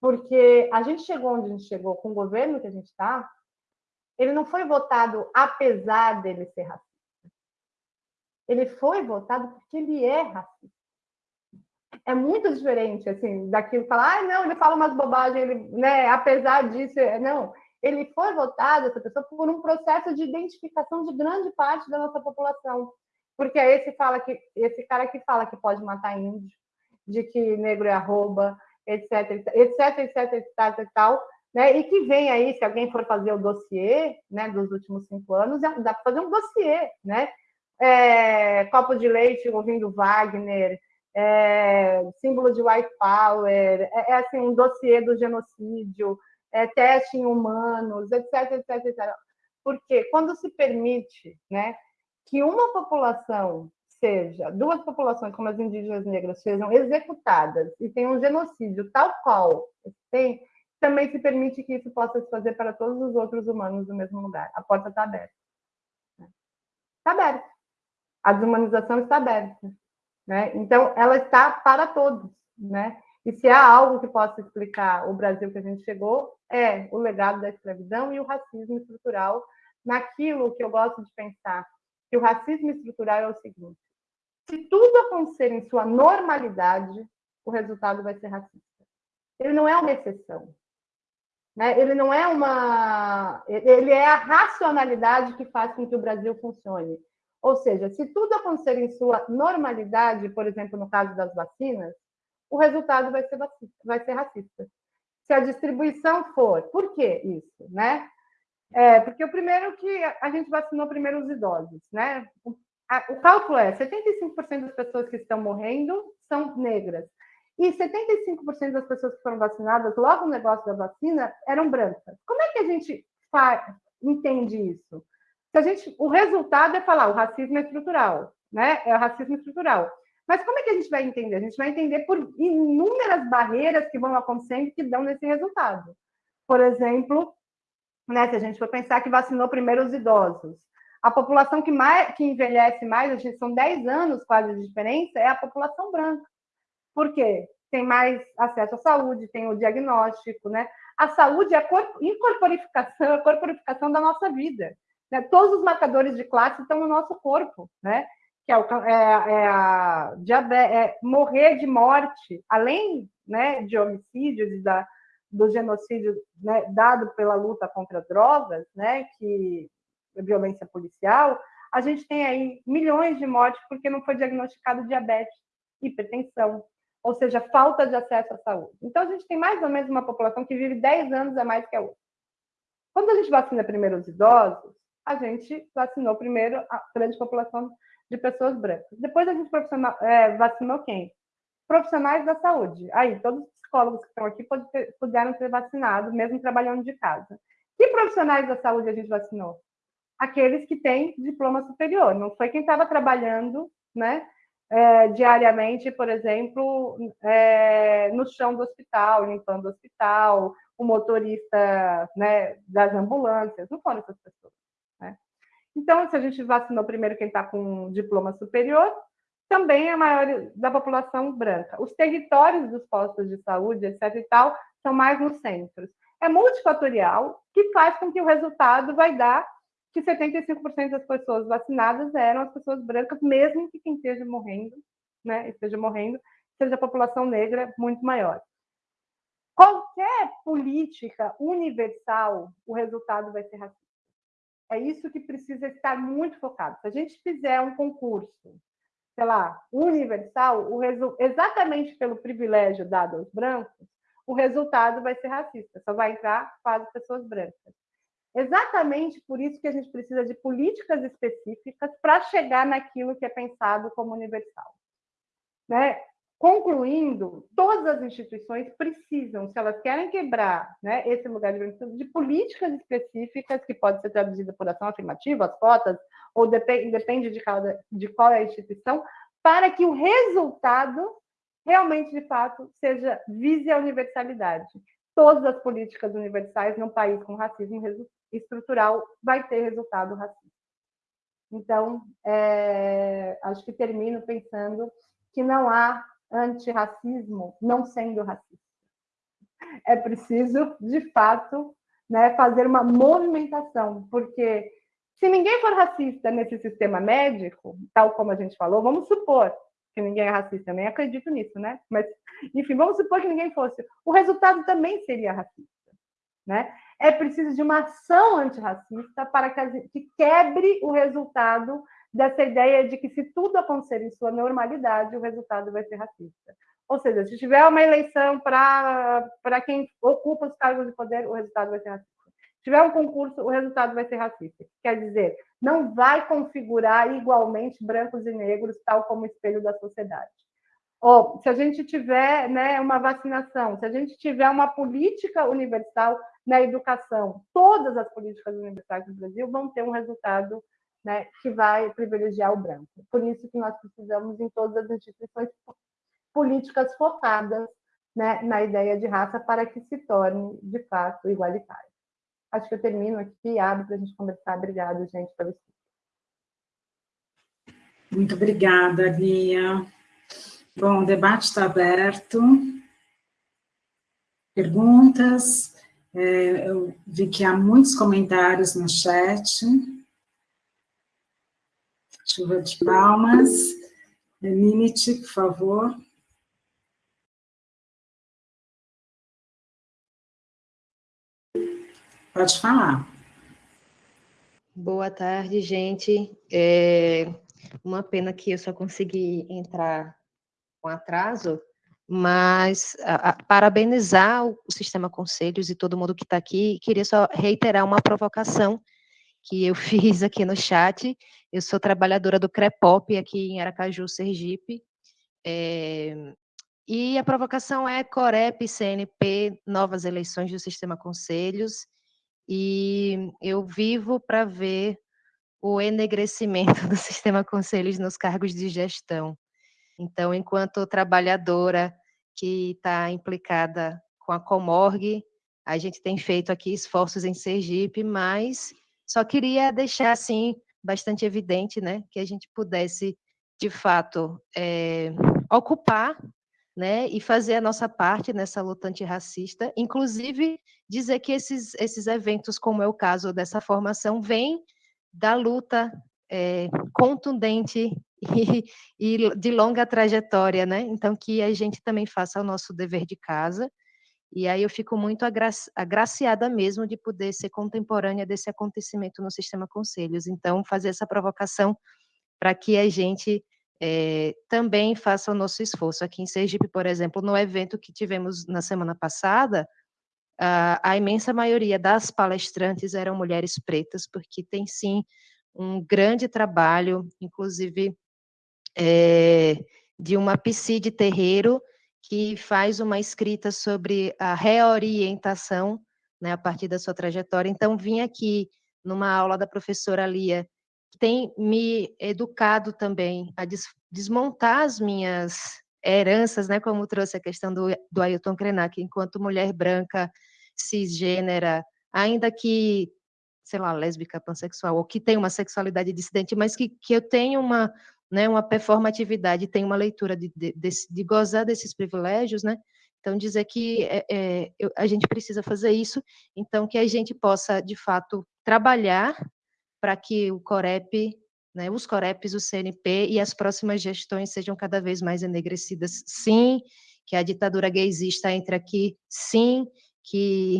Porque a gente chegou onde a gente chegou com o governo que a gente está, ele não foi votado apesar dele ser racista. Ele foi votado porque ele é racista. É muito diferente, assim, daquilo falar, ah, não, ele fala umas bobagens, ele, né, apesar disso, é, não, ele foi votado, essa pessoa, por um processo de identificação de grande parte da nossa população, porque é esse, fala que, esse cara que fala que pode matar índio, de que negro é arroba, etc, etc, etc, etc, e tal, né, e que vem aí, se alguém for fazer o dossiê, né, dos últimos cinco anos, dá para fazer um dossiê, né, é, copo de leite ouvindo Wagner, é, símbolo de white power, é, é, assim, um dossiê do genocídio, é, teste em humanos, etc, etc, etc. Porque quando se permite né, que uma população seja, duas populações como as indígenas negras sejam executadas e tenham um genocídio tal qual tem, também se permite que isso possa se fazer para todos os outros humanos no mesmo lugar. A porta está aberta. Está aberta. A desumanização está aberta. Né? Então, ela está para todos. Né? E se há algo que possa explicar o Brasil que a gente chegou, é o legado da escravidão e o racismo estrutural, naquilo que eu gosto de pensar, que o racismo estrutural é o seguinte: se tudo acontecer em sua normalidade, o resultado vai ser racista. Ele não é uma exceção. Né? Ele não é uma. Ele é a racionalidade que faz com que o Brasil funcione. Ou seja, se tudo acontecer em sua normalidade, por exemplo, no caso das vacinas, o resultado vai ser, vai ser racista. Se a distribuição for, por que isso, né? É, porque o primeiro que a gente vacinou primeiro os idosos, né? O, a, o cálculo é 75% das pessoas que estão morrendo são negras. E 75% das pessoas que foram vacinadas logo no negócio da vacina eram brancas. Como é que a gente faz, entende isso? Se a gente, o resultado é falar o racismo é estrutural, né? É o racismo estrutural. Mas como é que a gente vai entender? A gente vai entender por inúmeras barreiras que vão acontecendo que dão nesse resultado. Por exemplo, né, se a gente for pensar que vacinou primeiro os idosos, a população que, mais, que envelhece mais, a gente, são 10 anos quase de diferença, é a população branca. Por quê? Tem mais acesso à saúde, tem o diagnóstico, né? A saúde é a incorporificação, a corporificação da nossa vida. Né? Todos os marcadores de classe estão no nosso corpo, né? Que é, o, é, é a diabetes, é morrer de morte, além né, de homicídios e da, do genocídio né, dado pela luta contra drogas, né, que é violência policial, a gente tem aí milhões de mortes porque não foi diagnosticado diabetes, hipertensão, ou seja, falta de acesso à saúde. Então, a gente tem mais ou menos uma população que vive 10 anos a mais que a outra. Quando a gente vacina primeiro os idosos, a gente vacinou primeiro a grande população de pessoas brancas. Depois a gente é, vacinou quem? Profissionais da saúde. Aí, todos os psicólogos que estão aqui puderam ser vacinados, mesmo trabalhando de casa. Que profissionais da saúde a gente vacinou? Aqueles que têm diploma superior. Não foi quem estava trabalhando, né? É, diariamente, por exemplo, é, no chão do hospital, limpando o hospital, o motorista né, das ambulâncias, não foram essas pessoas. Então, se a gente vacinou primeiro quem está com diploma superior, também a maioria da população branca. Os territórios dos postos de saúde, etc. e tal, são mais nos centros. É multifatorial, que faz com que o resultado vai dar que 75% das pessoas vacinadas eram as pessoas brancas, mesmo que quem esteja morrendo, né, esteja morrendo, seja a população negra muito maior. Qualquer política universal, o resultado vai ser racista. É isso que precisa estar muito focado. Se a gente fizer um concurso, sei lá, universal, resu... exatamente pelo privilégio dado aos brancos, o resultado vai ser racista, só vai entrar as pessoas brancas. Exatamente por isso que a gente precisa de políticas específicas para chegar naquilo que é pensado como universal. Né? Concluindo, todas as instituições precisam, se elas querem quebrar né, esse lugar de de políticas específicas, que pode ser traduzida por ação afirmativa, as cotas, ou depende, depende de, cada, de qual é a instituição, para que o resultado realmente, de fato, seja vise a universalidade. Todas as políticas universais num país com racismo estrutural vai ter resultado racista. Então, é, acho que termino pensando que não há antirracismo não sendo racista. É preciso, de fato, né, fazer uma movimentação, porque se ninguém for racista nesse sistema médico, tal como a gente falou, vamos supor que ninguém é racista, eu nem acredito nisso, né? Mas, enfim, vamos supor que ninguém fosse. O resultado também seria racista, né? É preciso de uma ação antirracista para que, que quebre o resultado dessa ideia de que se tudo acontecer em sua normalidade, o resultado vai ser racista. Ou seja, se tiver uma eleição para quem ocupa os cargos de poder, o resultado vai ser racista. Se tiver um concurso, o resultado vai ser racista. Quer dizer, não vai configurar igualmente brancos e negros, tal como espelho da sociedade. Ou, se a gente tiver né, uma vacinação, se a gente tiver uma política universal na educação, todas as políticas universais do Brasil vão ter um resultado né, que vai privilegiar o branco. Por isso que nós precisamos, em todas as instituições, políticas focadas né, na ideia de raça para que se torne, de fato, igualitário. Acho que eu termino aqui e abro para a gente conversar. Obrigada, gente, pelo estudo. Muito obrigada, Lia. Bom, o debate está aberto. Perguntas? É, eu vi que há muitos comentários no chat. Chuva de palmas. Limite, por favor. Pode falar. Boa tarde, gente. É uma pena que eu só consegui entrar com atraso, mas a, a, parabenizar o, o, Sistema Conselhos e todo mundo que está aqui. Queria só reiterar uma provocação que eu fiz aqui no chat. Eu sou trabalhadora do CREPOP aqui em Aracaju, Sergipe. É, e a provocação é Corep, CNP, novas eleições do Sistema Conselhos e eu vivo para ver o enegrecimento do sistema conselhos nos cargos de gestão. Então, enquanto trabalhadora que está implicada com a Comorg, a gente tem feito aqui esforços em Sergipe, mas só queria deixar assim bastante evidente, né, que a gente pudesse de fato é, ocupar né, e fazer a nossa parte nessa luta antirracista, inclusive dizer que esses, esses eventos, como é o caso dessa formação, vêm da luta é, contundente e, e, de longa trajetória, né? Então, que a gente também faça o nosso dever de casa. E aí eu fico muito agraci agraciada mesmo de poder ser contemporânea desse acontecimento no Sistema Conselhos. Então, fazer essa provocação para que a gente é, também faça o nosso esforço. Aqui em Sergipe, por exemplo, no evento que tivemos na semana passada, a, a imensa maioria das palestrantes eram mulheres pretas, porque tem sim um grande trabalho, inclusive é, de uma psi de terreiro, que faz uma escrita sobre a reorientação né, a partir da sua trajetória. Então, vim aqui numa aula da professora Lia tem me educado também a des, desmontar as minhas heranças, né, como trouxe a questão do, do Ailton Krenak, enquanto mulher branca, cisgênera, ainda que, sei lá, lésbica, pansexual, ou que tem uma sexualidade dissidente, mas que, que eu tenho uma, né, uma performatividade, tenho uma leitura de, de, de, de gozar desses privilégios, né, então, dizer que é, é, a gente precisa fazer isso, então que a gente possa, de fato, trabalhar para que o Corep, né, os Coreps, o CNP e as próximas gestões sejam cada vez mais enegrecidas. Sim, que a ditadura gaysista entre aqui, sim, que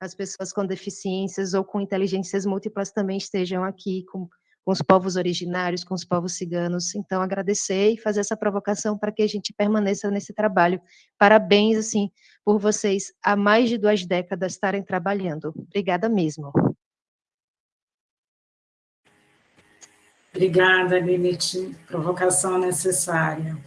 as pessoas com deficiências ou com inteligências múltiplas também estejam aqui com, com os povos originários, com os povos ciganos. Então, agradecer e fazer essa provocação para que a gente permaneça nesse trabalho. Parabéns, assim, por vocês há mais de duas décadas estarem trabalhando. Obrigada mesmo. Obrigada, Lilith. Provocação necessária.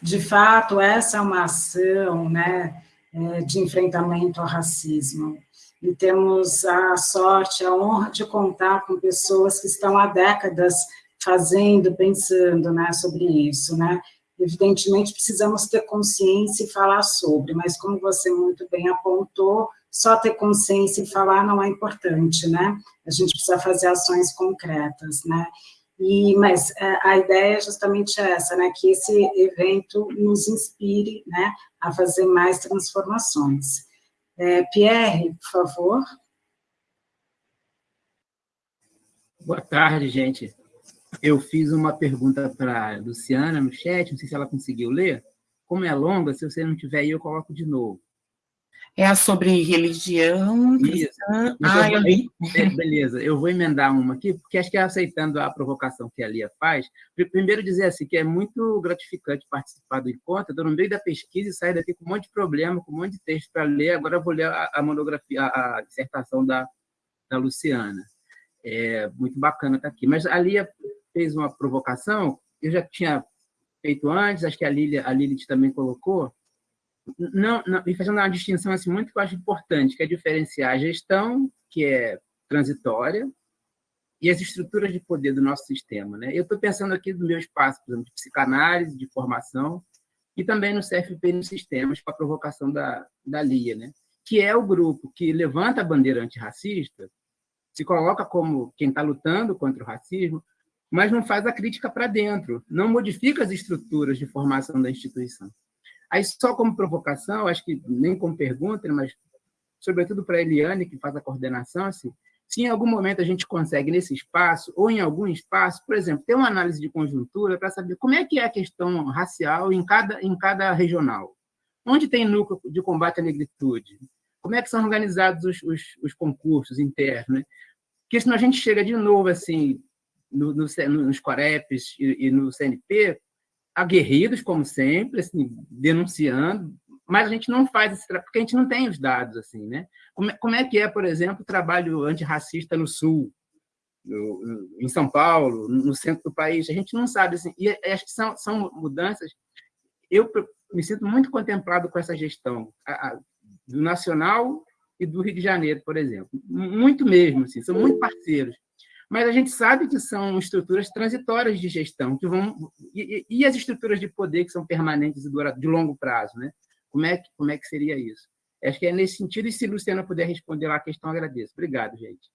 De fato, essa é uma ação né, é, de enfrentamento ao racismo. E temos a sorte, a honra de contar com pessoas que estão há décadas fazendo, pensando né, sobre isso. Né? Evidentemente, precisamos ter consciência e falar sobre, mas como você muito bem apontou, só ter consciência e falar não é importante, né? A gente precisa fazer ações concretas, né? E, mas é, a ideia é justamente essa, né, que esse evento nos inspire né, a fazer mais transformações. É, Pierre, por favor. Boa tarde, gente. Eu fiz uma pergunta para a Luciana no chat, não sei se ela conseguiu ler. Como é longa, se você não tiver aí, eu coloco de novo. É a sobre religião. Isso. Ah, eu... é, beleza, eu vou emendar uma aqui, porque acho que é aceitando a provocação que a Lia faz. Primeiro dizer assim, que é muito gratificante participar do encontro, estou no meio da pesquisa e sair daqui com um monte de problema, com um monte de texto para ler, agora eu vou ler a, a monografia, a, a, dissertação da, da Luciana. É muito bacana estar aqui. Mas a Lia fez uma provocação, eu já tinha feito antes, acho que a, Lilia, a Lilith também colocou, não, não, e fazendo uma distinção assim, muito que eu acho importante, que é diferenciar a gestão, que é transitória, e as estruturas de poder do nosso sistema. Né? Eu estou pensando aqui no meu espaço, por exemplo, de psicanálise, de formação, e também no CFP nos sistemas, com a provocação da, da LIA, né? que é o grupo que levanta a bandeira antirracista, se coloca como quem está lutando contra o racismo, mas não faz a crítica para dentro, não modifica as estruturas de formação da instituição. Aí, só como provocação, acho que nem como pergunta, mas sobretudo para a Eliane, que faz a coordenação, assim, se em algum momento a gente consegue, nesse espaço, ou em algum espaço, por exemplo, ter uma análise de conjuntura para saber como é que é a questão racial em cada, em cada regional. Onde tem núcleo de combate à negritude? Como é que são organizados os, os, os concursos internos? Né? Porque senão a gente chega de novo assim, no, no, nos Coreps e, e, no CNP, aguerridos, como sempre, assim, denunciando, mas a gente não faz esse trabalho, porque a gente não tem os dados, assim, né? Como, é, como é que é, por exemplo, o trabalho antirracista no Sul, no, em São Paulo, no centro do país? A gente não sabe, assim, e acho que são, são mudanças... Eu me sinto muito contemplado com essa gestão a, a, do Nacional e do Rio de Janeiro, por exemplo. Muito mesmo, assim, são muito parceiros. Mas a gente sabe que são estruturas transitórias de gestão, que vão e, e as estruturas de poder que são permanentes e de longo prazo, né? Como é, que, como é que seria isso? Acho que é nesse sentido, e se Luciana puder responder lá a questão, agradeço. Obrigado, gente.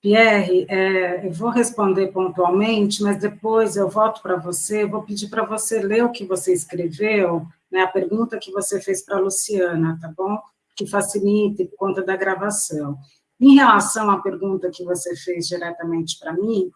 Pierre, é, eu vou responder pontualmente, mas depois eu volto para você, vou pedir para você ler o que você escreveu, né, a pergunta que você fez para a Luciana, tá bom? Que facilite por conta da gravação. Em relação à pergunta que você fez diretamente para mim,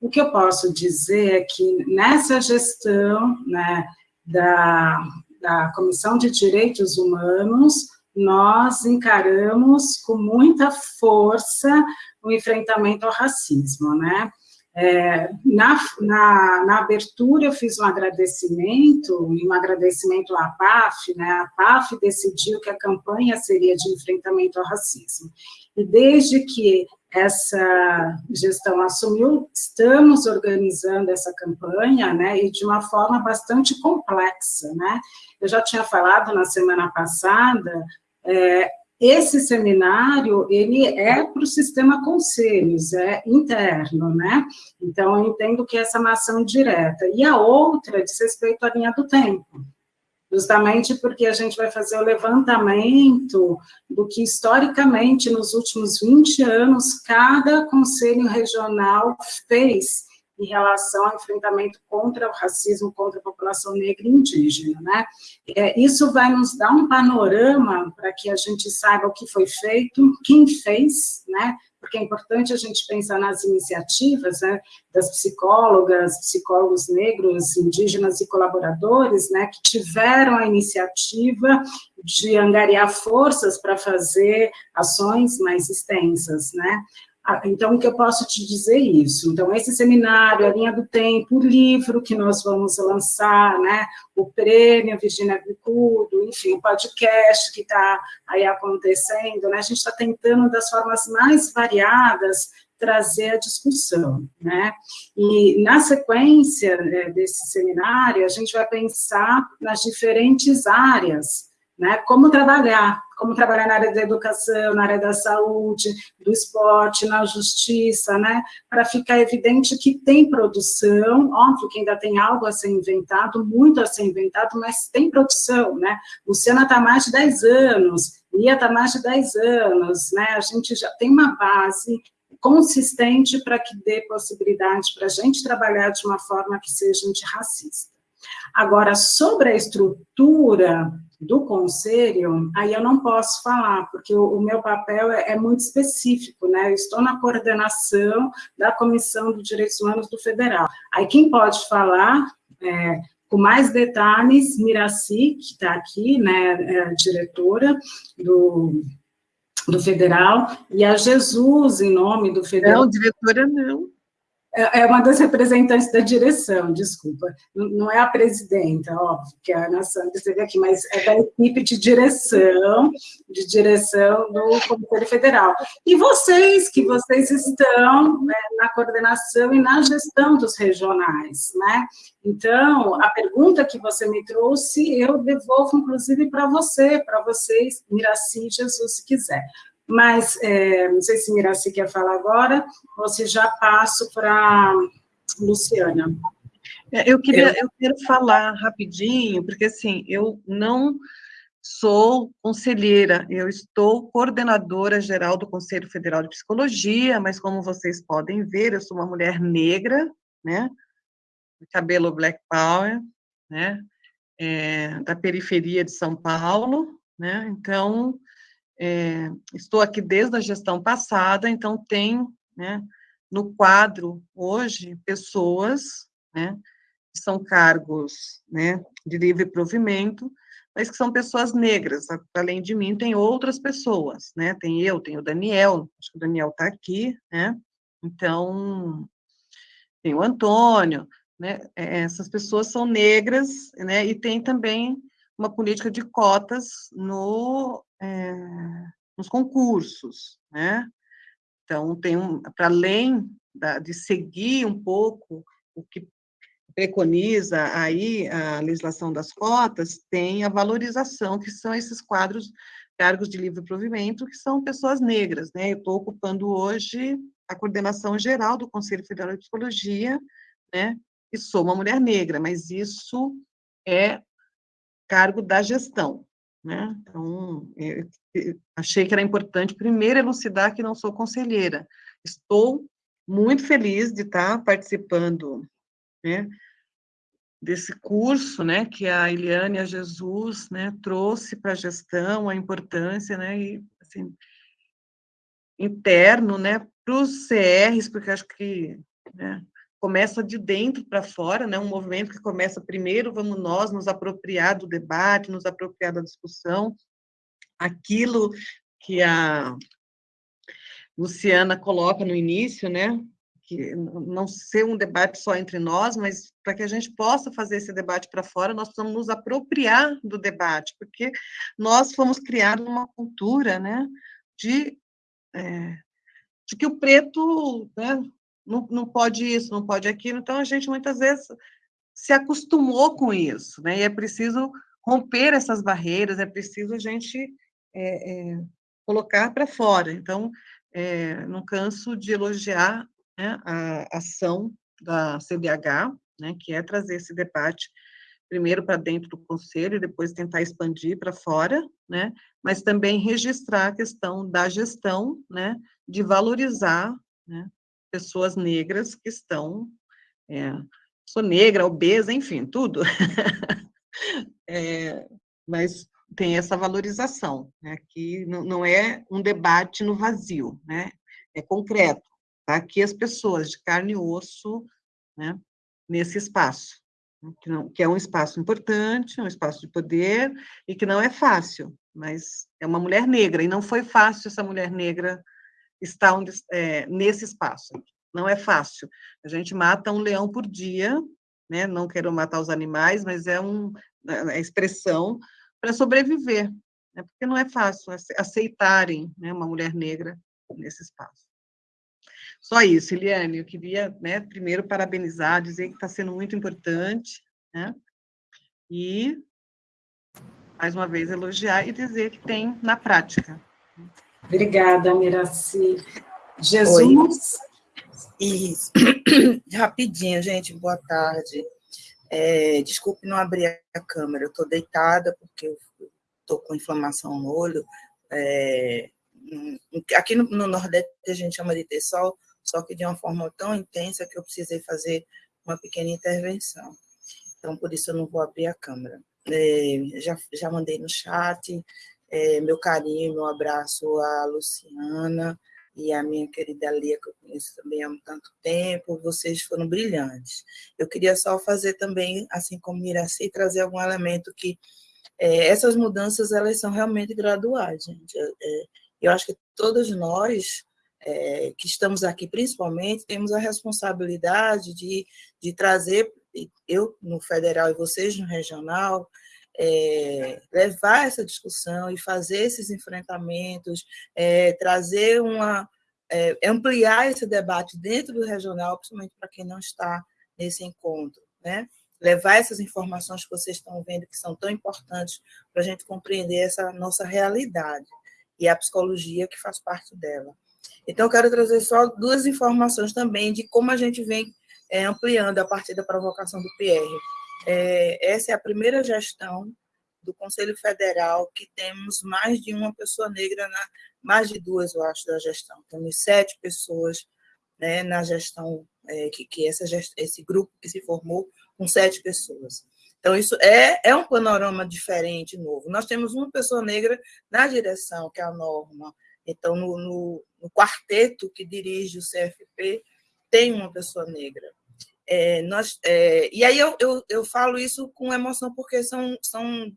o que eu posso dizer é que nessa gestão né, da, da Comissão de Direitos Humanos, nós encaramos com muita força o enfrentamento ao racismo, né? É, na, na, na, abertura, eu fiz um agradecimento, um agradecimento à PAF, né? A PAF decidiu que a campanha seria de enfrentamento ao racismo. E desde que essa gestão assumiu, estamos organizando essa campanha, né, e de uma forma bastante complexa, né. Eu já tinha falado na semana passada, é, esse seminário, ele é para o sistema conselhos, é interno, né, então eu entendo que essa é uma ação direta, e a outra diz respeito à linha do tempo, justamente porque a gente vai fazer o levantamento do que, historicamente, nos últimos 20 anos, cada conselho regional fez em relação ao enfrentamento contra o racismo, contra a população negra e indígena, né? É, isso vai nos dar um panorama para que a gente saiba o que foi feito, quem fez, né? Porque é importante a gente pensar nas iniciativas né, das psicólogas, psicólogos negros, indígenas e colaboradores, né, que tiveram a iniciativa de angariar forças para fazer ações mais extensas, né, então, o que eu posso te dizer é isso? Então, esse seminário, a linha do tempo, o livro que nós vamos lançar, né, o prêmio Virginia Bicudo, enfim, o podcast que está aí acontecendo, né, a gente está tentando, das formas mais variadas, trazer a discussão, né? E na sequência né, desse seminário, a gente vai pensar nas diferentes áreas né? Como trabalhar, como trabalhar na área da educação, na área da saúde, do esporte, na justiça, né? Para ficar evidente que tem produção, óbvio que ainda tem algo a ser inventado, muito a ser inventado, mas tem produção, né? Luciana está há mais de 10 anos, Lia está há mais de 10 anos, né? A gente já tem uma base consistente para que dê possibilidade para a gente trabalhar de uma forma que seja antirracista. Agora, sobre a estrutura do conselho, aí eu não posso falar, porque o, o meu papel é, é, muito específico, né? Eu estou na coordenação da Comissão de Direitos Humanos do Federal. Aí quem pode falar é, com mais detalhes, Miraci, que está aqui, né, é diretora do, do Federal, e a Jesus, em nome do Federal. Não, diretora não. É, é uma das representantes da direção, desculpa, não é a presidenta, óbvio, que é a Ana Sandra esteve aqui, mas é da equipe de direção, de direção do Conselho Federal. E vocês, que vocês estão né, na coordenação e na gestão dos regionais, né? Então, a pergunta que você me trouxe, eu devolvo, inclusive, para você, para vocês, Miraci Jesus, se quiser. Mas é, não sei se Miraci quer falar agora, ou se já passo para Luciana. É, eu queria, eu quero falar rapidinho, porque assim, eu não sou conselheira, eu estou coordenadora geral do Conselho Federal de Psicologia, mas como vocês podem ver, eu sou uma mulher negra, né, cabelo black power, né, é, da periferia de São Paulo, né, então, é, estou aqui desde a gestão passada, então tem, né, no quadro hoje, pessoas, né, que são cargos, né, de livre provimento, mas que são pessoas negras. Além de mim, tem outras pessoas, né? Tem eu, tem o Daniel, acho que o Daniel está aqui, né? Então, tem o Antônio, né? É, essas pessoas são negras, né? E tem também uma política de cotas no, é, nos concursos, né? Então, tem um, para além da, de seguir um pouco o que preconiza aí a legislação das cotas, tem a valorização, que são esses quadros, cargos de livre provimento, que são pessoas negras, né? Eu estou ocupando hoje a coordenação geral do Conselho Federal de Psicologia, né? E sou uma mulher negra, mas isso é cargo da gestão, né? Então, eu achei que era importante primeiro elucidar que não sou conselheira. Estou muito feliz de estar participando né, desse curso, né, que a Eliane a Jesus, né, trouxe para a gestão, a importância, né, e, assim, interno, né, para os CRs, porque acho que, né, começa de dentro para fora, né, um movimento que começa primeiro, vamos nós nos apropriar do debate, nos apropriar da discussão, aquilo que a Luciana coloca no início, né, que não ser um debate só entre nós, mas para que a gente possa fazer esse debate para fora, nós precisamos nos apropriar do debate, porque nós fomos criados numa cultura, né, de, é, de que o preto, né, não, não pode isso, não pode aquilo, então a gente muitas vezes se acostumou com isso, né, e é preciso romper essas barreiras, é preciso a gente é, é, colocar para fora, então, é, não canso de elogiar né, a ação da CBH, né, que é trazer esse debate primeiro para dentro do conselho, e depois tentar expandir para fora, né, mas também registrar a questão da gestão, né, de valorizar né, pessoas negras que estão, é, sou negra, obesa, enfim, tudo, é, mas tem essa valorização, né, que não, é um debate no vazio, né, é concreto, tá? aqui as pessoas de carne e osso, né, nesse espaço, né, que, não, que é um espaço importante, um espaço de poder, e que não é fácil, mas é uma mulher negra, e não foi fácil essa mulher negra estar onde, é, nesse espaço. Não é fácil. A gente mata um leão por dia, né? não quero matar os animais, mas é um, é, é expressão para sobreviver, né? porque não é fácil aceitarem né, uma mulher negra nesse espaço. Só isso, Eliane, eu queria, né, primeiro parabenizar, dizer que está sendo muito importante, né, e, mais uma vez, elogiar e dizer que tem na prática. Obrigada, Miraci. Jesus? Oi. Isso. Rapidinho, gente, boa tarde. É, desculpe não abrir a câmera, eu estou deitada porque eu estou com inflamação no olho. É, aqui no, no, Nordeste a gente chama de ter sol, só que de uma forma tão intensa que eu precisei fazer uma pequena intervenção. Então, por isso eu não vou abrir a câmera. É, já, já mandei no chat é, meu carinho, meu abraço à Luciana e à minha querida Lia, que eu conheço também há tanto tempo, vocês foram brilhantes. Eu queria só fazer também, assim como Miraci, trazer algum elemento que é, essas mudanças, elas são realmente graduais, gente. É, eu acho que todos nós é, que estamos aqui principalmente, temos a responsabilidade de, de trazer, eu no federal e vocês no regional, é, levar essa discussão e fazer esses enfrentamentos, é, trazer uma. É, ampliar esse debate dentro do regional, principalmente para quem não está nesse encontro, né? Levar essas informações que vocês estão vendo que são tão importantes para a gente compreender essa nossa realidade. e a psicologia que faz parte dela. Então, eu quero trazer só duas informações também de como a gente vem ampliando a partir da provocação do PR. É, essa é a primeira gestão do Conselho Federal que temos mais de uma pessoa negra, na, mais de duas, eu acho, da gestão. Temos sete pessoas né, na gestão, é, que, que essa, esse grupo que se formou com sete pessoas. Então, isso é, é um panorama diferente, novo. Nós temos uma pessoa negra na direção, que é a Norma. Então, no, no, no quarteto que dirige o CFP, tem uma pessoa negra. É, nós, é, e aí eu, eu, eu falo isso com emoção, porque são, são,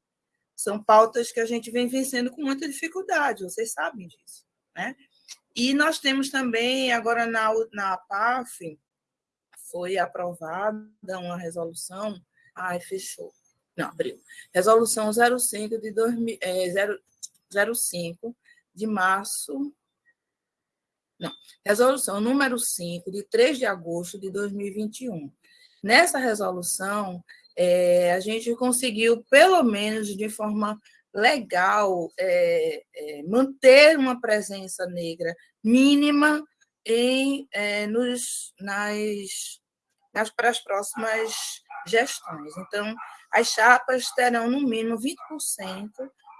são pautas que a gente vem vencendo com muita dificuldade, vocês sabem disso. Né? E nós temos também, agora na, na PAF, foi aprovada uma resolução, ai, fechou, não, abriu, resolução 05 de 2000, é, 05 de março, não, resolução número 5 de 3 de agosto de 2021. Nessa resolução, é, a gente conseguiu, pelo menos de forma legal é, é, manter uma presença negra mínima em, é, nos, nas, nas, para as próximas gestões. Então, as chapas terão, no mínimo, 20%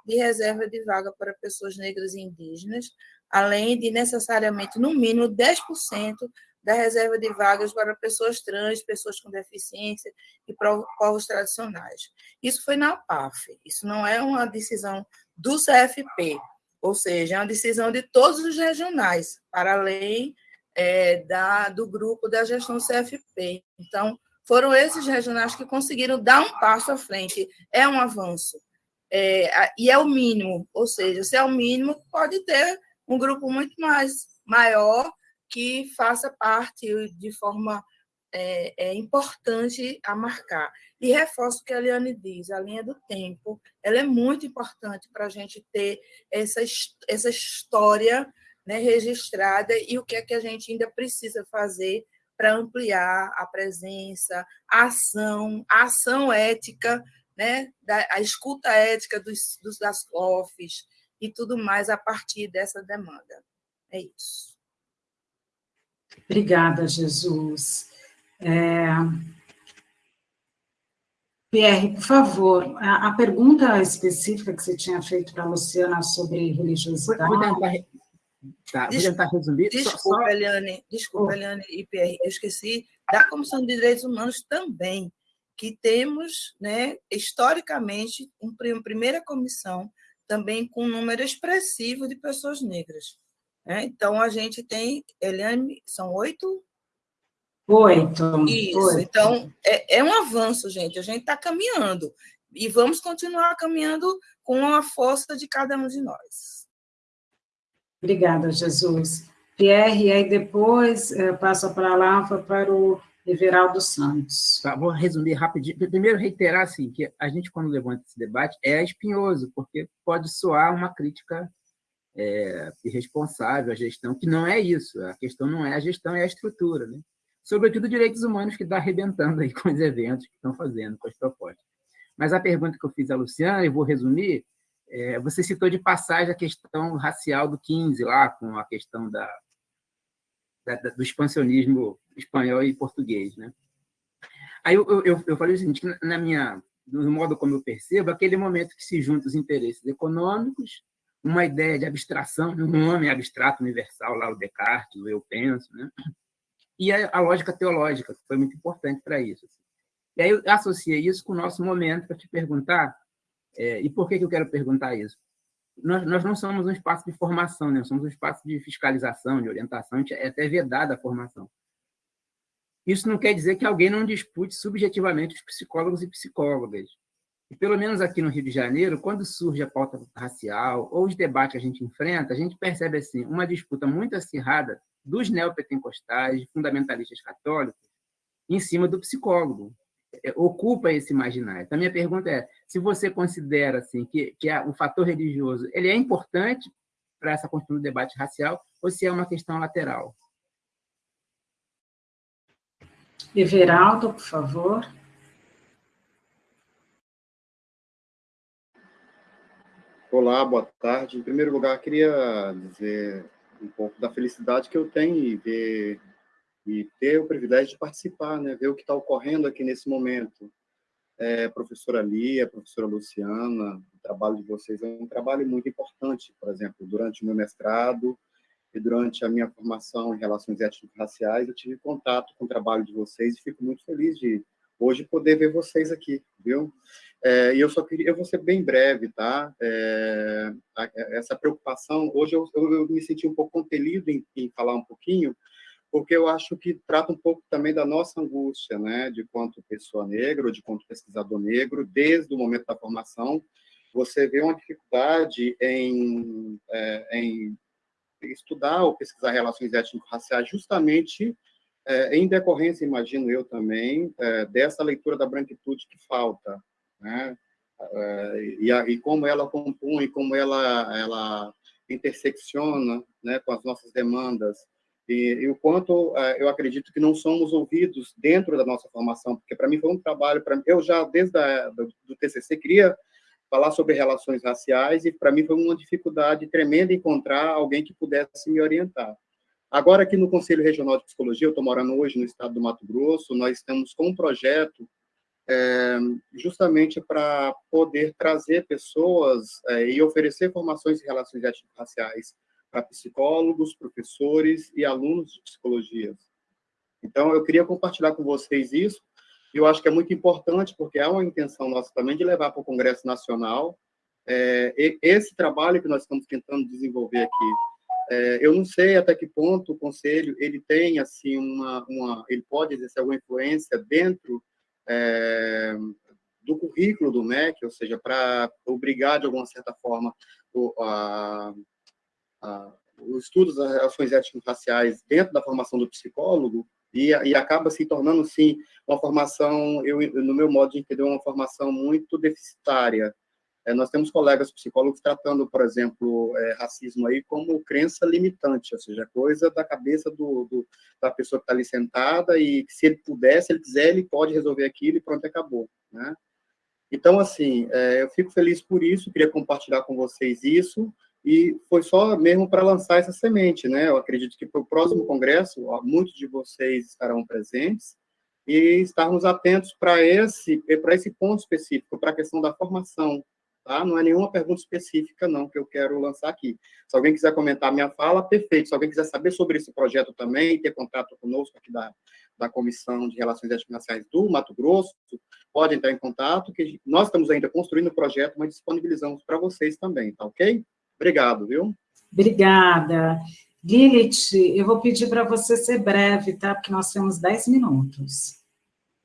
de reserva de vaga para pessoas negras e indígenas, além de necessariamente, no mínimo, 10% da reserva de vagas para pessoas trans, pessoas com deficiência e povos tradicionais. Isso foi na PAF, isso não é uma decisão do CFP, ou seja, é uma decisão de todos os regionais, para além é, da, do grupo da gestão CFP. Então, foram esses regionais que conseguiram dar um passo à frente. É um avanço. É, e é o mínimo, ou seja, se é o mínimo, pode ter um grupo muito mais maior que faça parte de forma é, é, importante a marcar. E reforço o que a Eliane diz, a linha do tempo, ela é muito importante para a gente ter essa, essa história né, registrada e o que é que a gente ainda precisa fazer para ampliar a presença, a ação, a ação ética, né, da, a escuta ética dos, dos, das COFs e tudo mais a partir dessa demanda. É isso. Obrigada, Jesus. É... Pierre, por favor, a, a, pergunta específica que você tinha feito para a Luciana sobre religiosidade... Vou tentar, tá, vou tentar resumir. Desculpa, só, Eliane, desculpa, oh. Eliane e Pierre, eu esqueci da Comissão de Direitos Humanos também, que temos, né, historicamente, uma primeira comissão também com um número expressivo de pessoas negras. Né? Então, a gente tem, Eliane, são oito? Oito. Isso, oito. então, é, é um avanço, gente, a gente está caminhando, e vamos continuar caminhando com a força de cada um de nós. Obrigada, Jesus. Pierre, e aí depois é, passa para a palavra para o Everaldo Santos. Tá, vou resumir rapidinho. Primeiro, reiterar assim, que a gente, quando levanta esse debate, é espinhoso, porque pode soar uma crítica é, irresponsável à gestão, que não é isso. A questão não é a gestão, é a estrutura. Né? Sobretudo direitos humanos, que está arrebentando aí com os eventos que estão fazendo, com as propostas. Mas a pergunta que eu fiz à Luciana, e vou resumir, é, você citou de passagem a questão racial do 15, lá, com a questão da, da, do expansionismo espanhol e português. Né? Aí eu, eu, eu falei o seguinte, na minha, no modo como eu percebo, aquele momento que se juntam os interesses econômicos, uma ideia de abstração, um homem abstrato universal, lá o Descartes, o eu penso, né? e a, a lógica teológica, que foi muito importante para isso. Assim. E aí eu associei isso com o nosso momento para te perguntar, é, e por que, que eu quero perguntar isso? Nós, nós não somos um espaço de formação, né? somos um espaço de fiscalização, de orientação, é até vedada a formação. Isso não quer dizer que alguém não dispute subjetivamente os psicólogos e psicólogas. E pelo menos aqui no Rio de Janeiro, quando surge a pauta racial ou os debates que a gente enfrenta, a gente percebe assim uma disputa muito acirrada dos neopentecostais, fundamentalistas católicos, em cima do psicólogo. É, ocupa esse imaginário. Então, a minha pergunta é, se você considera assim que, que o fator religioso ele é importante para essa construção do debate racial ou se é uma questão lateral. Everaldo, por favor. Olá, boa tarde. Em primeiro lugar, queria dizer um pouco da felicidade que eu tenho em ver e ter o privilégio de participar, né? ver o que está ocorrendo aqui nesse momento. É, professora Lia, professora Luciana, o trabalho de vocês é um trabalho muito importante, por exemplo, durante o meu mestrado e durante a minha formação em relações étnico-raciais, eu tive contato com o trabalho de vocês e fico muito feliz de hoje poder ver vocês aqui, viu? É, e eu só queria, eu vou ser bem breve, tá? É, essa preocupação, hoje eu, eu, eu, me senti um pouco compelido em, em falar um pouquinho, porque eu acho que trata um pouco também da nossa angústia, né, de quanto pessoa negra, de quanto pesquisador negro, desde o momento da formação, você vê uma dificuldade em, é, em estudar ou pesquisar relações étnico-raciais justamente é, em decorrência, imagino eu também, é, dessa leitura da branquitude que falta, né, é, e, a, e, como ela compõe, como ela, ela intersecciona né, com as nossas demandas, e, e, o quanto uh, eu acredito que não somos ouvidos dentro da nossa formação, porque para mim foi um trabalho, pra, eu já desde a, do, do TCC queria falar sobre relações raciais e para mim foi uma dificuldade tremenda encontrar alguém que pudesse me orientar. Agora aqui no Conselho Regional de Psicologia, eu estou morando hoje no estado do Mato Grosso, nós estamos com um projeto é, justamente para poder trazer pessoas é, e oferecer formações em relações étnico-raciais para psicólogos, professores e alunos de psicologia. Então, eu queria compartilhar com vocês isso, eu acho que é muito importante, porque há uma intenção nossa também de levar para o Congresso Nacional é, esse trabalho que nós estamos tentando desenvolver aqui. É, eu não sei até que ponto o Conselho ele tem, assim, uma, uma ele pode exercer alguma influência dentro é, do currículo do MEC, ou seja, para obrigar, de alguma certa forma, o, a, os estudos das relações étnico-raciais dentro da formação do psicólogo e, e, acaba se tornando, sim, uma formação, eu, no meu modo de entender, uma formação muito deficitária. É, nós temos colegas psicólogos tratando, por exemplo, é, racismo aí como crença limitante, ou seja, coisa da cabeça do, do da pessoa que está ali sentada e que se ele puder, se ele quiser, ele pode resolver aquilo e pronto, acabou, né? Então, assim, é, eu fico feliz por isso, queria compartilhar com vocês isso, e foi só mesmo para lançar essa semente, né? Eu acredito que para o próximo congresso, muitos de vocês estarão presentes e estarmos atentos para esse para esse ponto específico, para a questão da formação, tá? Não é nenhuma pergunta específica não que eu quero lançar aqui. Se alguém quiser comentar minha fala, perfeito. Se alguém quiser saber sobre esse projeto também, ter contato conosco aqui da da Comissão de Relações Étnico-Raciais do Mato Grosso, pode entrar em contato, que nós estamos ainda construindo o projeto, mas disponibilizamos para vocês também, tá ok? Obrigado, viu? Obrigada. Lilith, eu vou pedir para você ser breve, tá? Porque nós temos 10 minutos.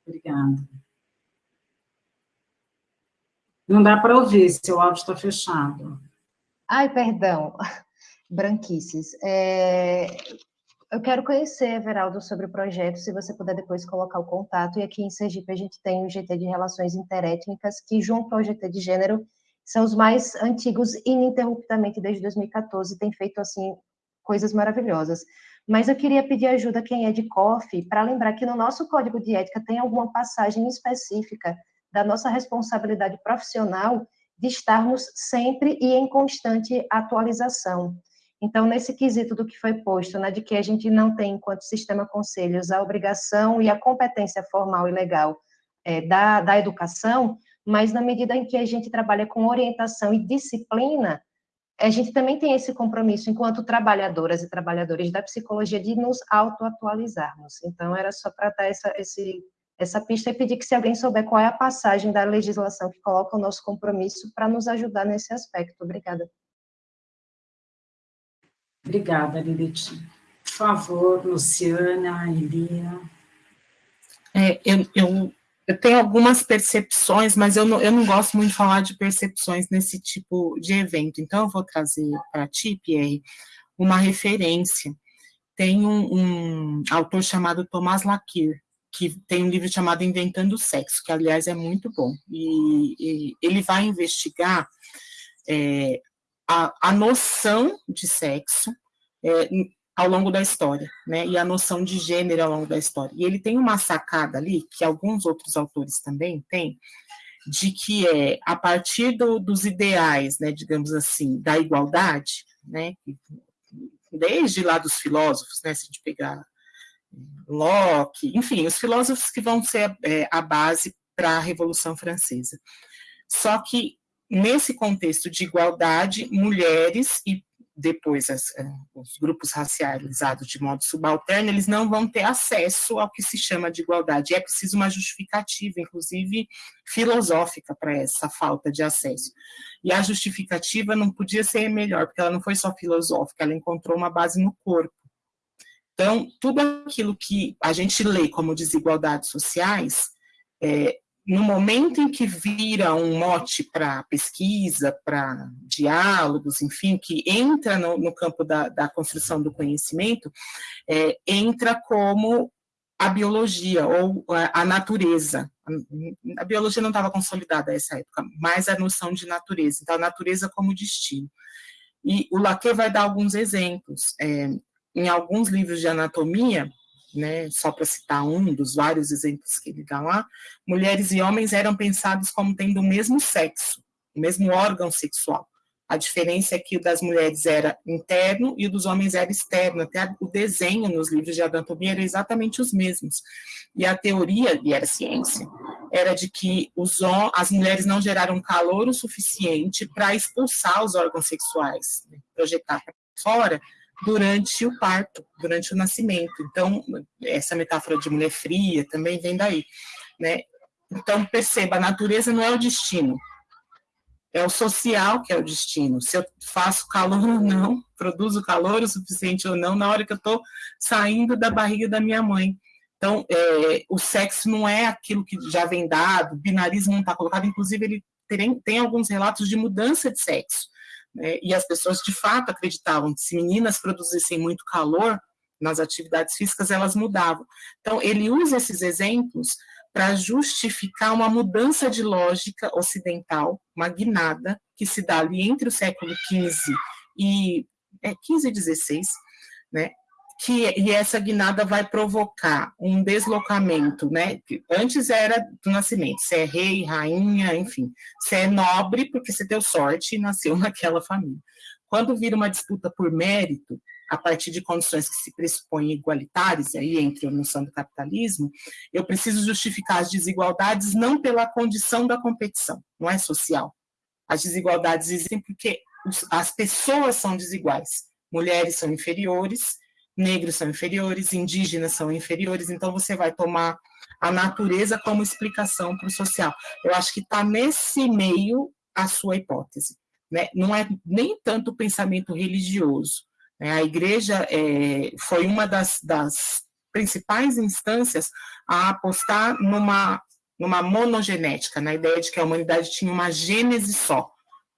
Obrigada. Não dá para ouvir, seu áudio está fechado. Ai, perdão. Branquices. É... Eu quero conhecer, Everaldo, sobre o projeto, se você puder depois colocar o contato. E aqui em Sergipe a gente tem o GT de Relações Interétnicas, que junto ao GT de Gênero são os mais antigos ininterruptamente desde 2014, tem feito assim coisas maravilhosas. Mas eu queria pedir ajuda a quem é de COF para lembrar que no nosso código de ética tem alguma passagem específica da nossa responsabilidade profissional de estarmos sempre e em constante atualização. Então, nesse quesito do que foi posto, né, de que a gente não tem, enquanto sistema conselhos, a obrigação e a competência formal e legal é, da, da educação, mas na medida em que a gente trabalha com orientação e disciplina, a gente também tem esse compromisso, enquanto trabalhadoras e trabalhadores da psicologia, de nos autoatualizarmos. Então, era só para dar essa, esse, essa pista e pedir que, se alguém souber qual é a passagem da legislação que coloca o nosso compromisso, para nos ajudar nesse aspecto. Obrigada. Obrigada, Lilith. Por favor, Luciana, Elia. É, eu, eu eu tenho algumas percepções, mas eu não, eu não gosto muito de falar de percepções nesse tipo de evento. Então, eu vou trazer para ti, Pierre, uma referência. Tem um, um autor chamado Thomas Lakir, que tem um livro chamado Inventando o Sexo, que, aliás, é muito bom. E, e ele vai investigar é, a, a noção de sexo é, ao longo da história, né, e a noção de gênero ao longo da história. E ele tem uma sacada ali, que alguns outros autores também têm, de que é a partir do, dos ideais, né, digamos assim, da igualdade, né, desde lá dos filósofos, né, se a gente pegar Locke, enfim, os filósofos que vão ser é, a base para a Revolução Francesa. Só que, nesse contexto de igualdade, mulheres e depois as, eh, os grupos racializados de modo subalterno, eles não vão ter acesso ao que se chama de igualdade. É preciso uma justificativa, inclusive filosófica, para essa falta de acesso. E a justificativa não podia ser melhor, porque ela não foi só filosófica, ela encontrou uma base no corpo. Então, tudo aquilo que a gente lê como desigualdades sociais, é, no momento em que vira um mote para pesquisa, para diálogos, enfim, que entra no, no campo da, da, construção do conhecimento, é, entra como a biologia ou a, a natureza. A, biologia não estava consolidada nessa época, mas a noção de natureza. Então, a natureza como destino. E o Lacan vai dar alguns exemplos. É, em alguns livros de anatomia, né, só para citar um dos vários exemplos que ele dá lá, mulheres e homens eram pensados como tendo o mesmo sexo, o mesmo órgão sexual. A diferença é que o das mulheres era interno e o dos homens era externo. Até o desenho nos livros de anatomia era exatamente os mesmos. E a teoria, e era ciência, era de que os, as mulheres não geraram calor o suficiente para expulsar os órgãos sexuais, né, projetar para fora, durante o parto, durante o nascimento. Então, essa metáfora de mulher fria também vem daí, né? Então, perceba, a natureza não é o destino, é o social que é o destino. Se eu faço calor ou não, produzo calor o suficiente ou não, na hora que eu estou saindo da barriga da minha mãe. Então, é, o sexo não é aquilo que já vem dado, o binarismo não está colocado, inclusive ele tem, tem alguns relatos de mudança de sexo. Né? E as pessoas de fato acreditavam que se meninas produzissem muito calor nas atividades físicas, elas mudavam. Então, ele usa esses exemplos para justificar uma mudança de lógica ocidental, uma guinada, que se dá ali entre o século XV e é, 15 e 16, né, que e essa guinada vai provocar um deslocamento, né? Antes era do nascimento, se é rei, rainha, enfim, se é nobre porque você deu sorte e nasceu naquela família. Quando vira uma disputa por mérito, a partir de condições que se pressupõem igualitárias, aí entre a noção do capitalismo, eu preciso justificar as desigualdades não pela condição da competição, não é social. As desigualdades existem porque as pessoas são desiguais. Mulheres são inferiores, negros são inferiores, indígenas são inferiores, então você vai tomar a natureza como explicação para o social. Eu acho que está nesse meio a sua hipótese. Né? Não é nem tanto o pensamento religioso. Né? A igreja é, foi uma das, das principais instâncias a apostar numa, numa monogenética, na ideia de que a humanidade tinha uma gênese só,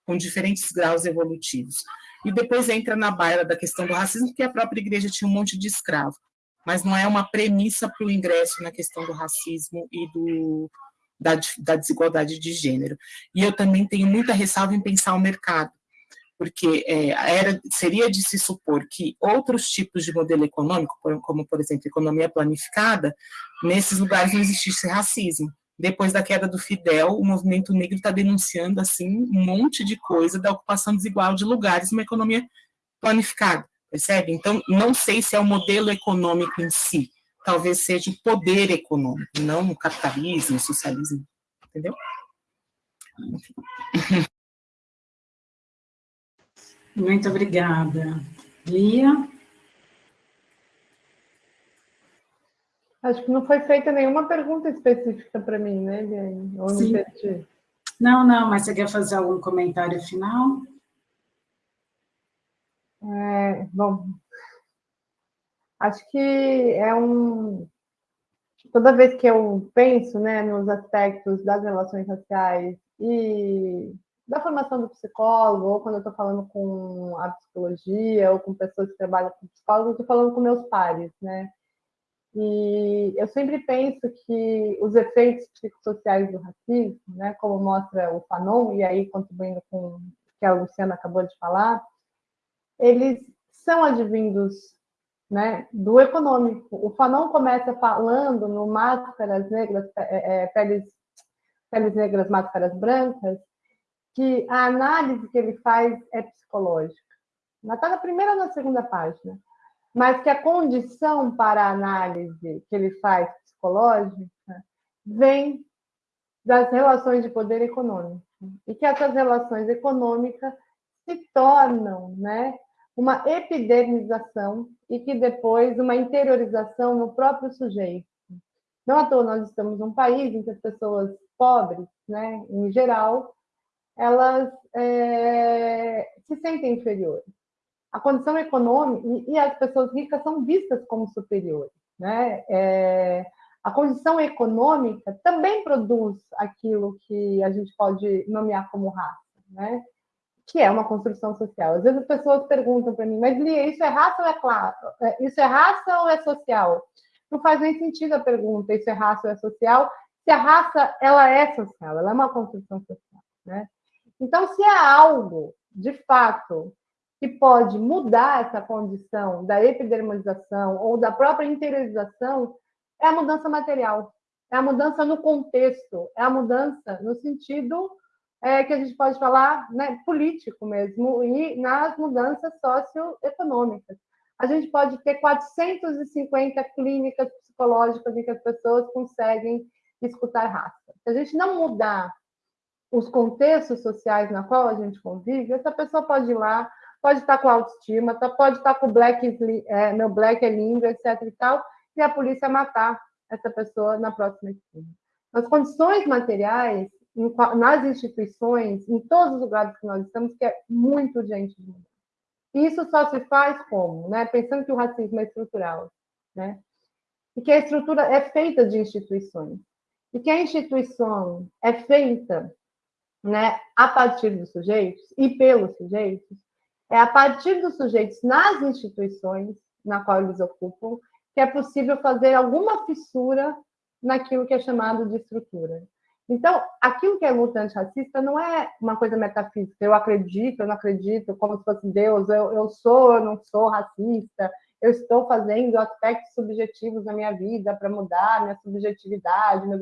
com diferentes graus evolutivos e depois entra na baila da questão do racismo, porque a própria igreja tinha um monte de escravo, mas não é uma premissa para o ingresso na questão do racismo e do, da, da desigualdade de gênero. E eu também tenho muita ressalva em pensar o mercado, porque é, era, seria de se supor que outros tipos de modelo econômico, como, por exemplo, economia planificada, nesses lugares não existisse racismo. Depois da queda do Fidel, o movimento negro está denunciando assim um monte de coisa da ocupação desigual de lugares numa economia planificada, percebe? Então, não sei se é o modelo econômico em si, talvez seja o poder econômico, não o capitalismo, o socialismo, entendeu? Muito obrigada. Lia? Acho que não foi feita nenhuma pergunta específica para mim, né, Liane? Ou Sim. Não, não, mas você quer fazer algum comentário final? É, bom, acho que é um... Toda vez que eu penso né, nos aspectos das relações raciais e da formação do psicólogo, ou quando eu estou falando com a psicologia, ou com pessoas que trabalham com psicólogo, eu estou falando com meus pares, né? E eu sempre penso que os efeitos psicossociais do racismo, né, como mostra o Fanon, e aí contribuindo com o que a Luciana acabou de falar, eles são advindos né, do econômico. O Fanon começa falando no Máscaras Negras, é, é, peles, peles negras, máscaras brancas, que a análise que ele faz é psicológica. Está na primeira ou na segunda página. Mas que a condição para a análise que ele faz psicológica vem das relações de poder econômico. E que essas relações econômicas se tornam né, uma epidermização e que depois uma interiorização no próprio sujeito. Não à toa nós estamos num país em que as pessoas pobres, né, em geral, elas é, se sentem inferiores. A condição econômica e as pessoas ricas são vistas como superiores, né? É, a condição econômica também produz aquilo que a gente pode nomear como raça, né? que é uma construção social. Às vezes as pessoas perguntam para mim, mas Lia, isso é raça ou é? É, isso é raça ou é social? Não faz nem sentido a pergunta, isso é raça ou é social, se a raça ela é social, ela é uma construção social. Né? Então, se há algo, de fato, que pode mudar essa condição da epidermalização ou da própria interiorização, é a mudança material, é a mudança no contexto, é a mudança no sentido é, que a gente pode falar né, político mesmo, e nas mudanças socioeconômicas. A gente pode ter 450 clínicas psicológicas em que as pessoas conseguem escutar raça. Se a gente não mudar os contextos sociais na qual a gente convive, essa pessoa pode ir lá, pode estar com autoestima, tá, pode estar com black, é, meu black é lindo, etc e tal, e a polícia matar essa pessoa na próxima esquina. As condições materiais nas instituições, em todos os lugares que nós estamos, que é muito urgente de mudar. E isso só se faz como? Né? Pensando que o racismo é estrutural, né? E que a estrutura é feita de instituições. E que a instituição é feita né, a partir dos sujeitos e pelos sujeitos, é a partir dos sujeitos nas instituições na qual eles ocupam que é possível fazer alguma fissura naquilo que é chamado de estrutura. Então, aquilo que é luta antirracista não é uma coisa metafísica. Eu acredito, eu não acredito, como se fosse Deus. Eu, eu sou, eu não sou racista. Eu estou fazendo aspectos subjetivos na minha vida para mudar minha subjetividade, meus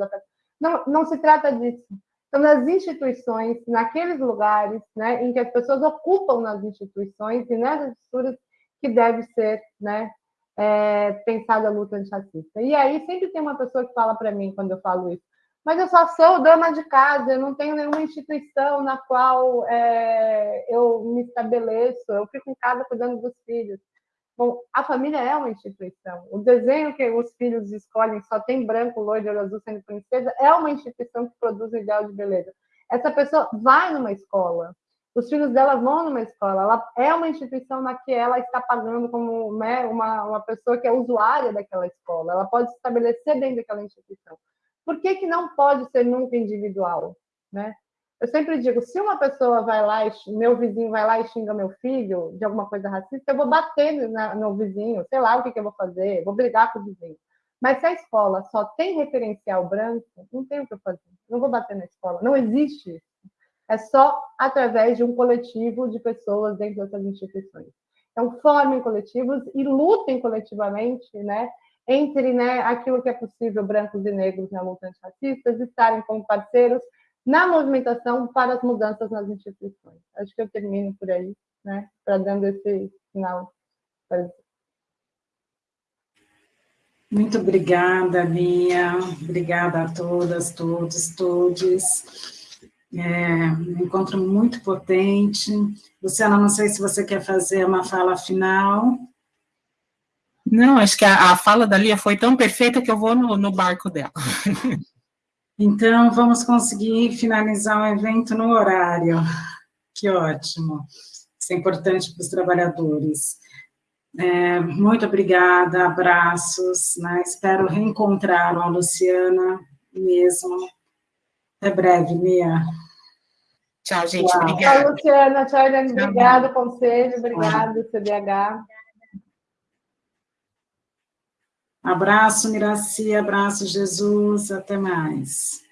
Não, não se trata disso. Então, nas instituições, naqueles lugares né, em que as pessoas ocupam nas instituições e nessas estruturas que deve ser né, é, pensada a luta antirracista. E aí sempre tem uma pessoa que fala para mim, quando eu falo isso, mas eu só sou dama de casa, eu não tenho nenhuma instituição na qual é, eu me estabeleço, eu fico em casa cuidando dos filhos. Bom, a família é uma instituição. O desenho que os filhos escolhem só tem branco, loiro, azul sendo princesa, é uma instituição que produz o ideal de beleza. Essa pessoa vai numa escola, os filhos dela vão numa escola, ela é uma instituição na que ela está pagando como né, uma, uma pessoa que é usuária daquela escola, ela pode se estabelecer dentro daquela instituição. Por que, que não pode ser nunca individual? Né? Eu sempre digo, se uma pessoa vai lá, meu vizinho vai lá e xinga meu filho de alguma coisa racista, eu vou bater no, vizinho, sei lá o que, eu vou fazer, vou brigar com o vizinho. Mas se a escola só tem referencial branco, não tem o que eu fazer. Não vou bater na escola. Não existe isso. É só através de um coletivo de pessoas dentro dessas instituições. Então, formem coletivos e lutem coletivamente, né? entre né, aquilo que é possível, brancos e negros na luta antirracistas, estarem como parceiros na movimentação para as mudanças nas instituições. Acho que eu termino por aí, né, para dando esse sinal. Muito obrigada, Lia. Obrigada a todas, todos, todes. É um encontro muito potente. Luciana, não sei se você quer fazer uma fala final. Não, acho que a, a fala da Lia foi tão perfeita que eu vou no, no barco dela. Então, vamos conseguir finalizar o evento no horário. Que ótimo. Isso é importante para os trabalhadores. É, muito obrigada, abraços. Né? Espero reencontrar a Luciana mesmo. Até breve, Mia. Tchau, gente. Tchau. Obrigada. Tchau, Luciana. Tchau, Helene. Obrigada, Conselho. Obrigada, CDH. Abraço, Miraci, abraço, Jesus, até mais.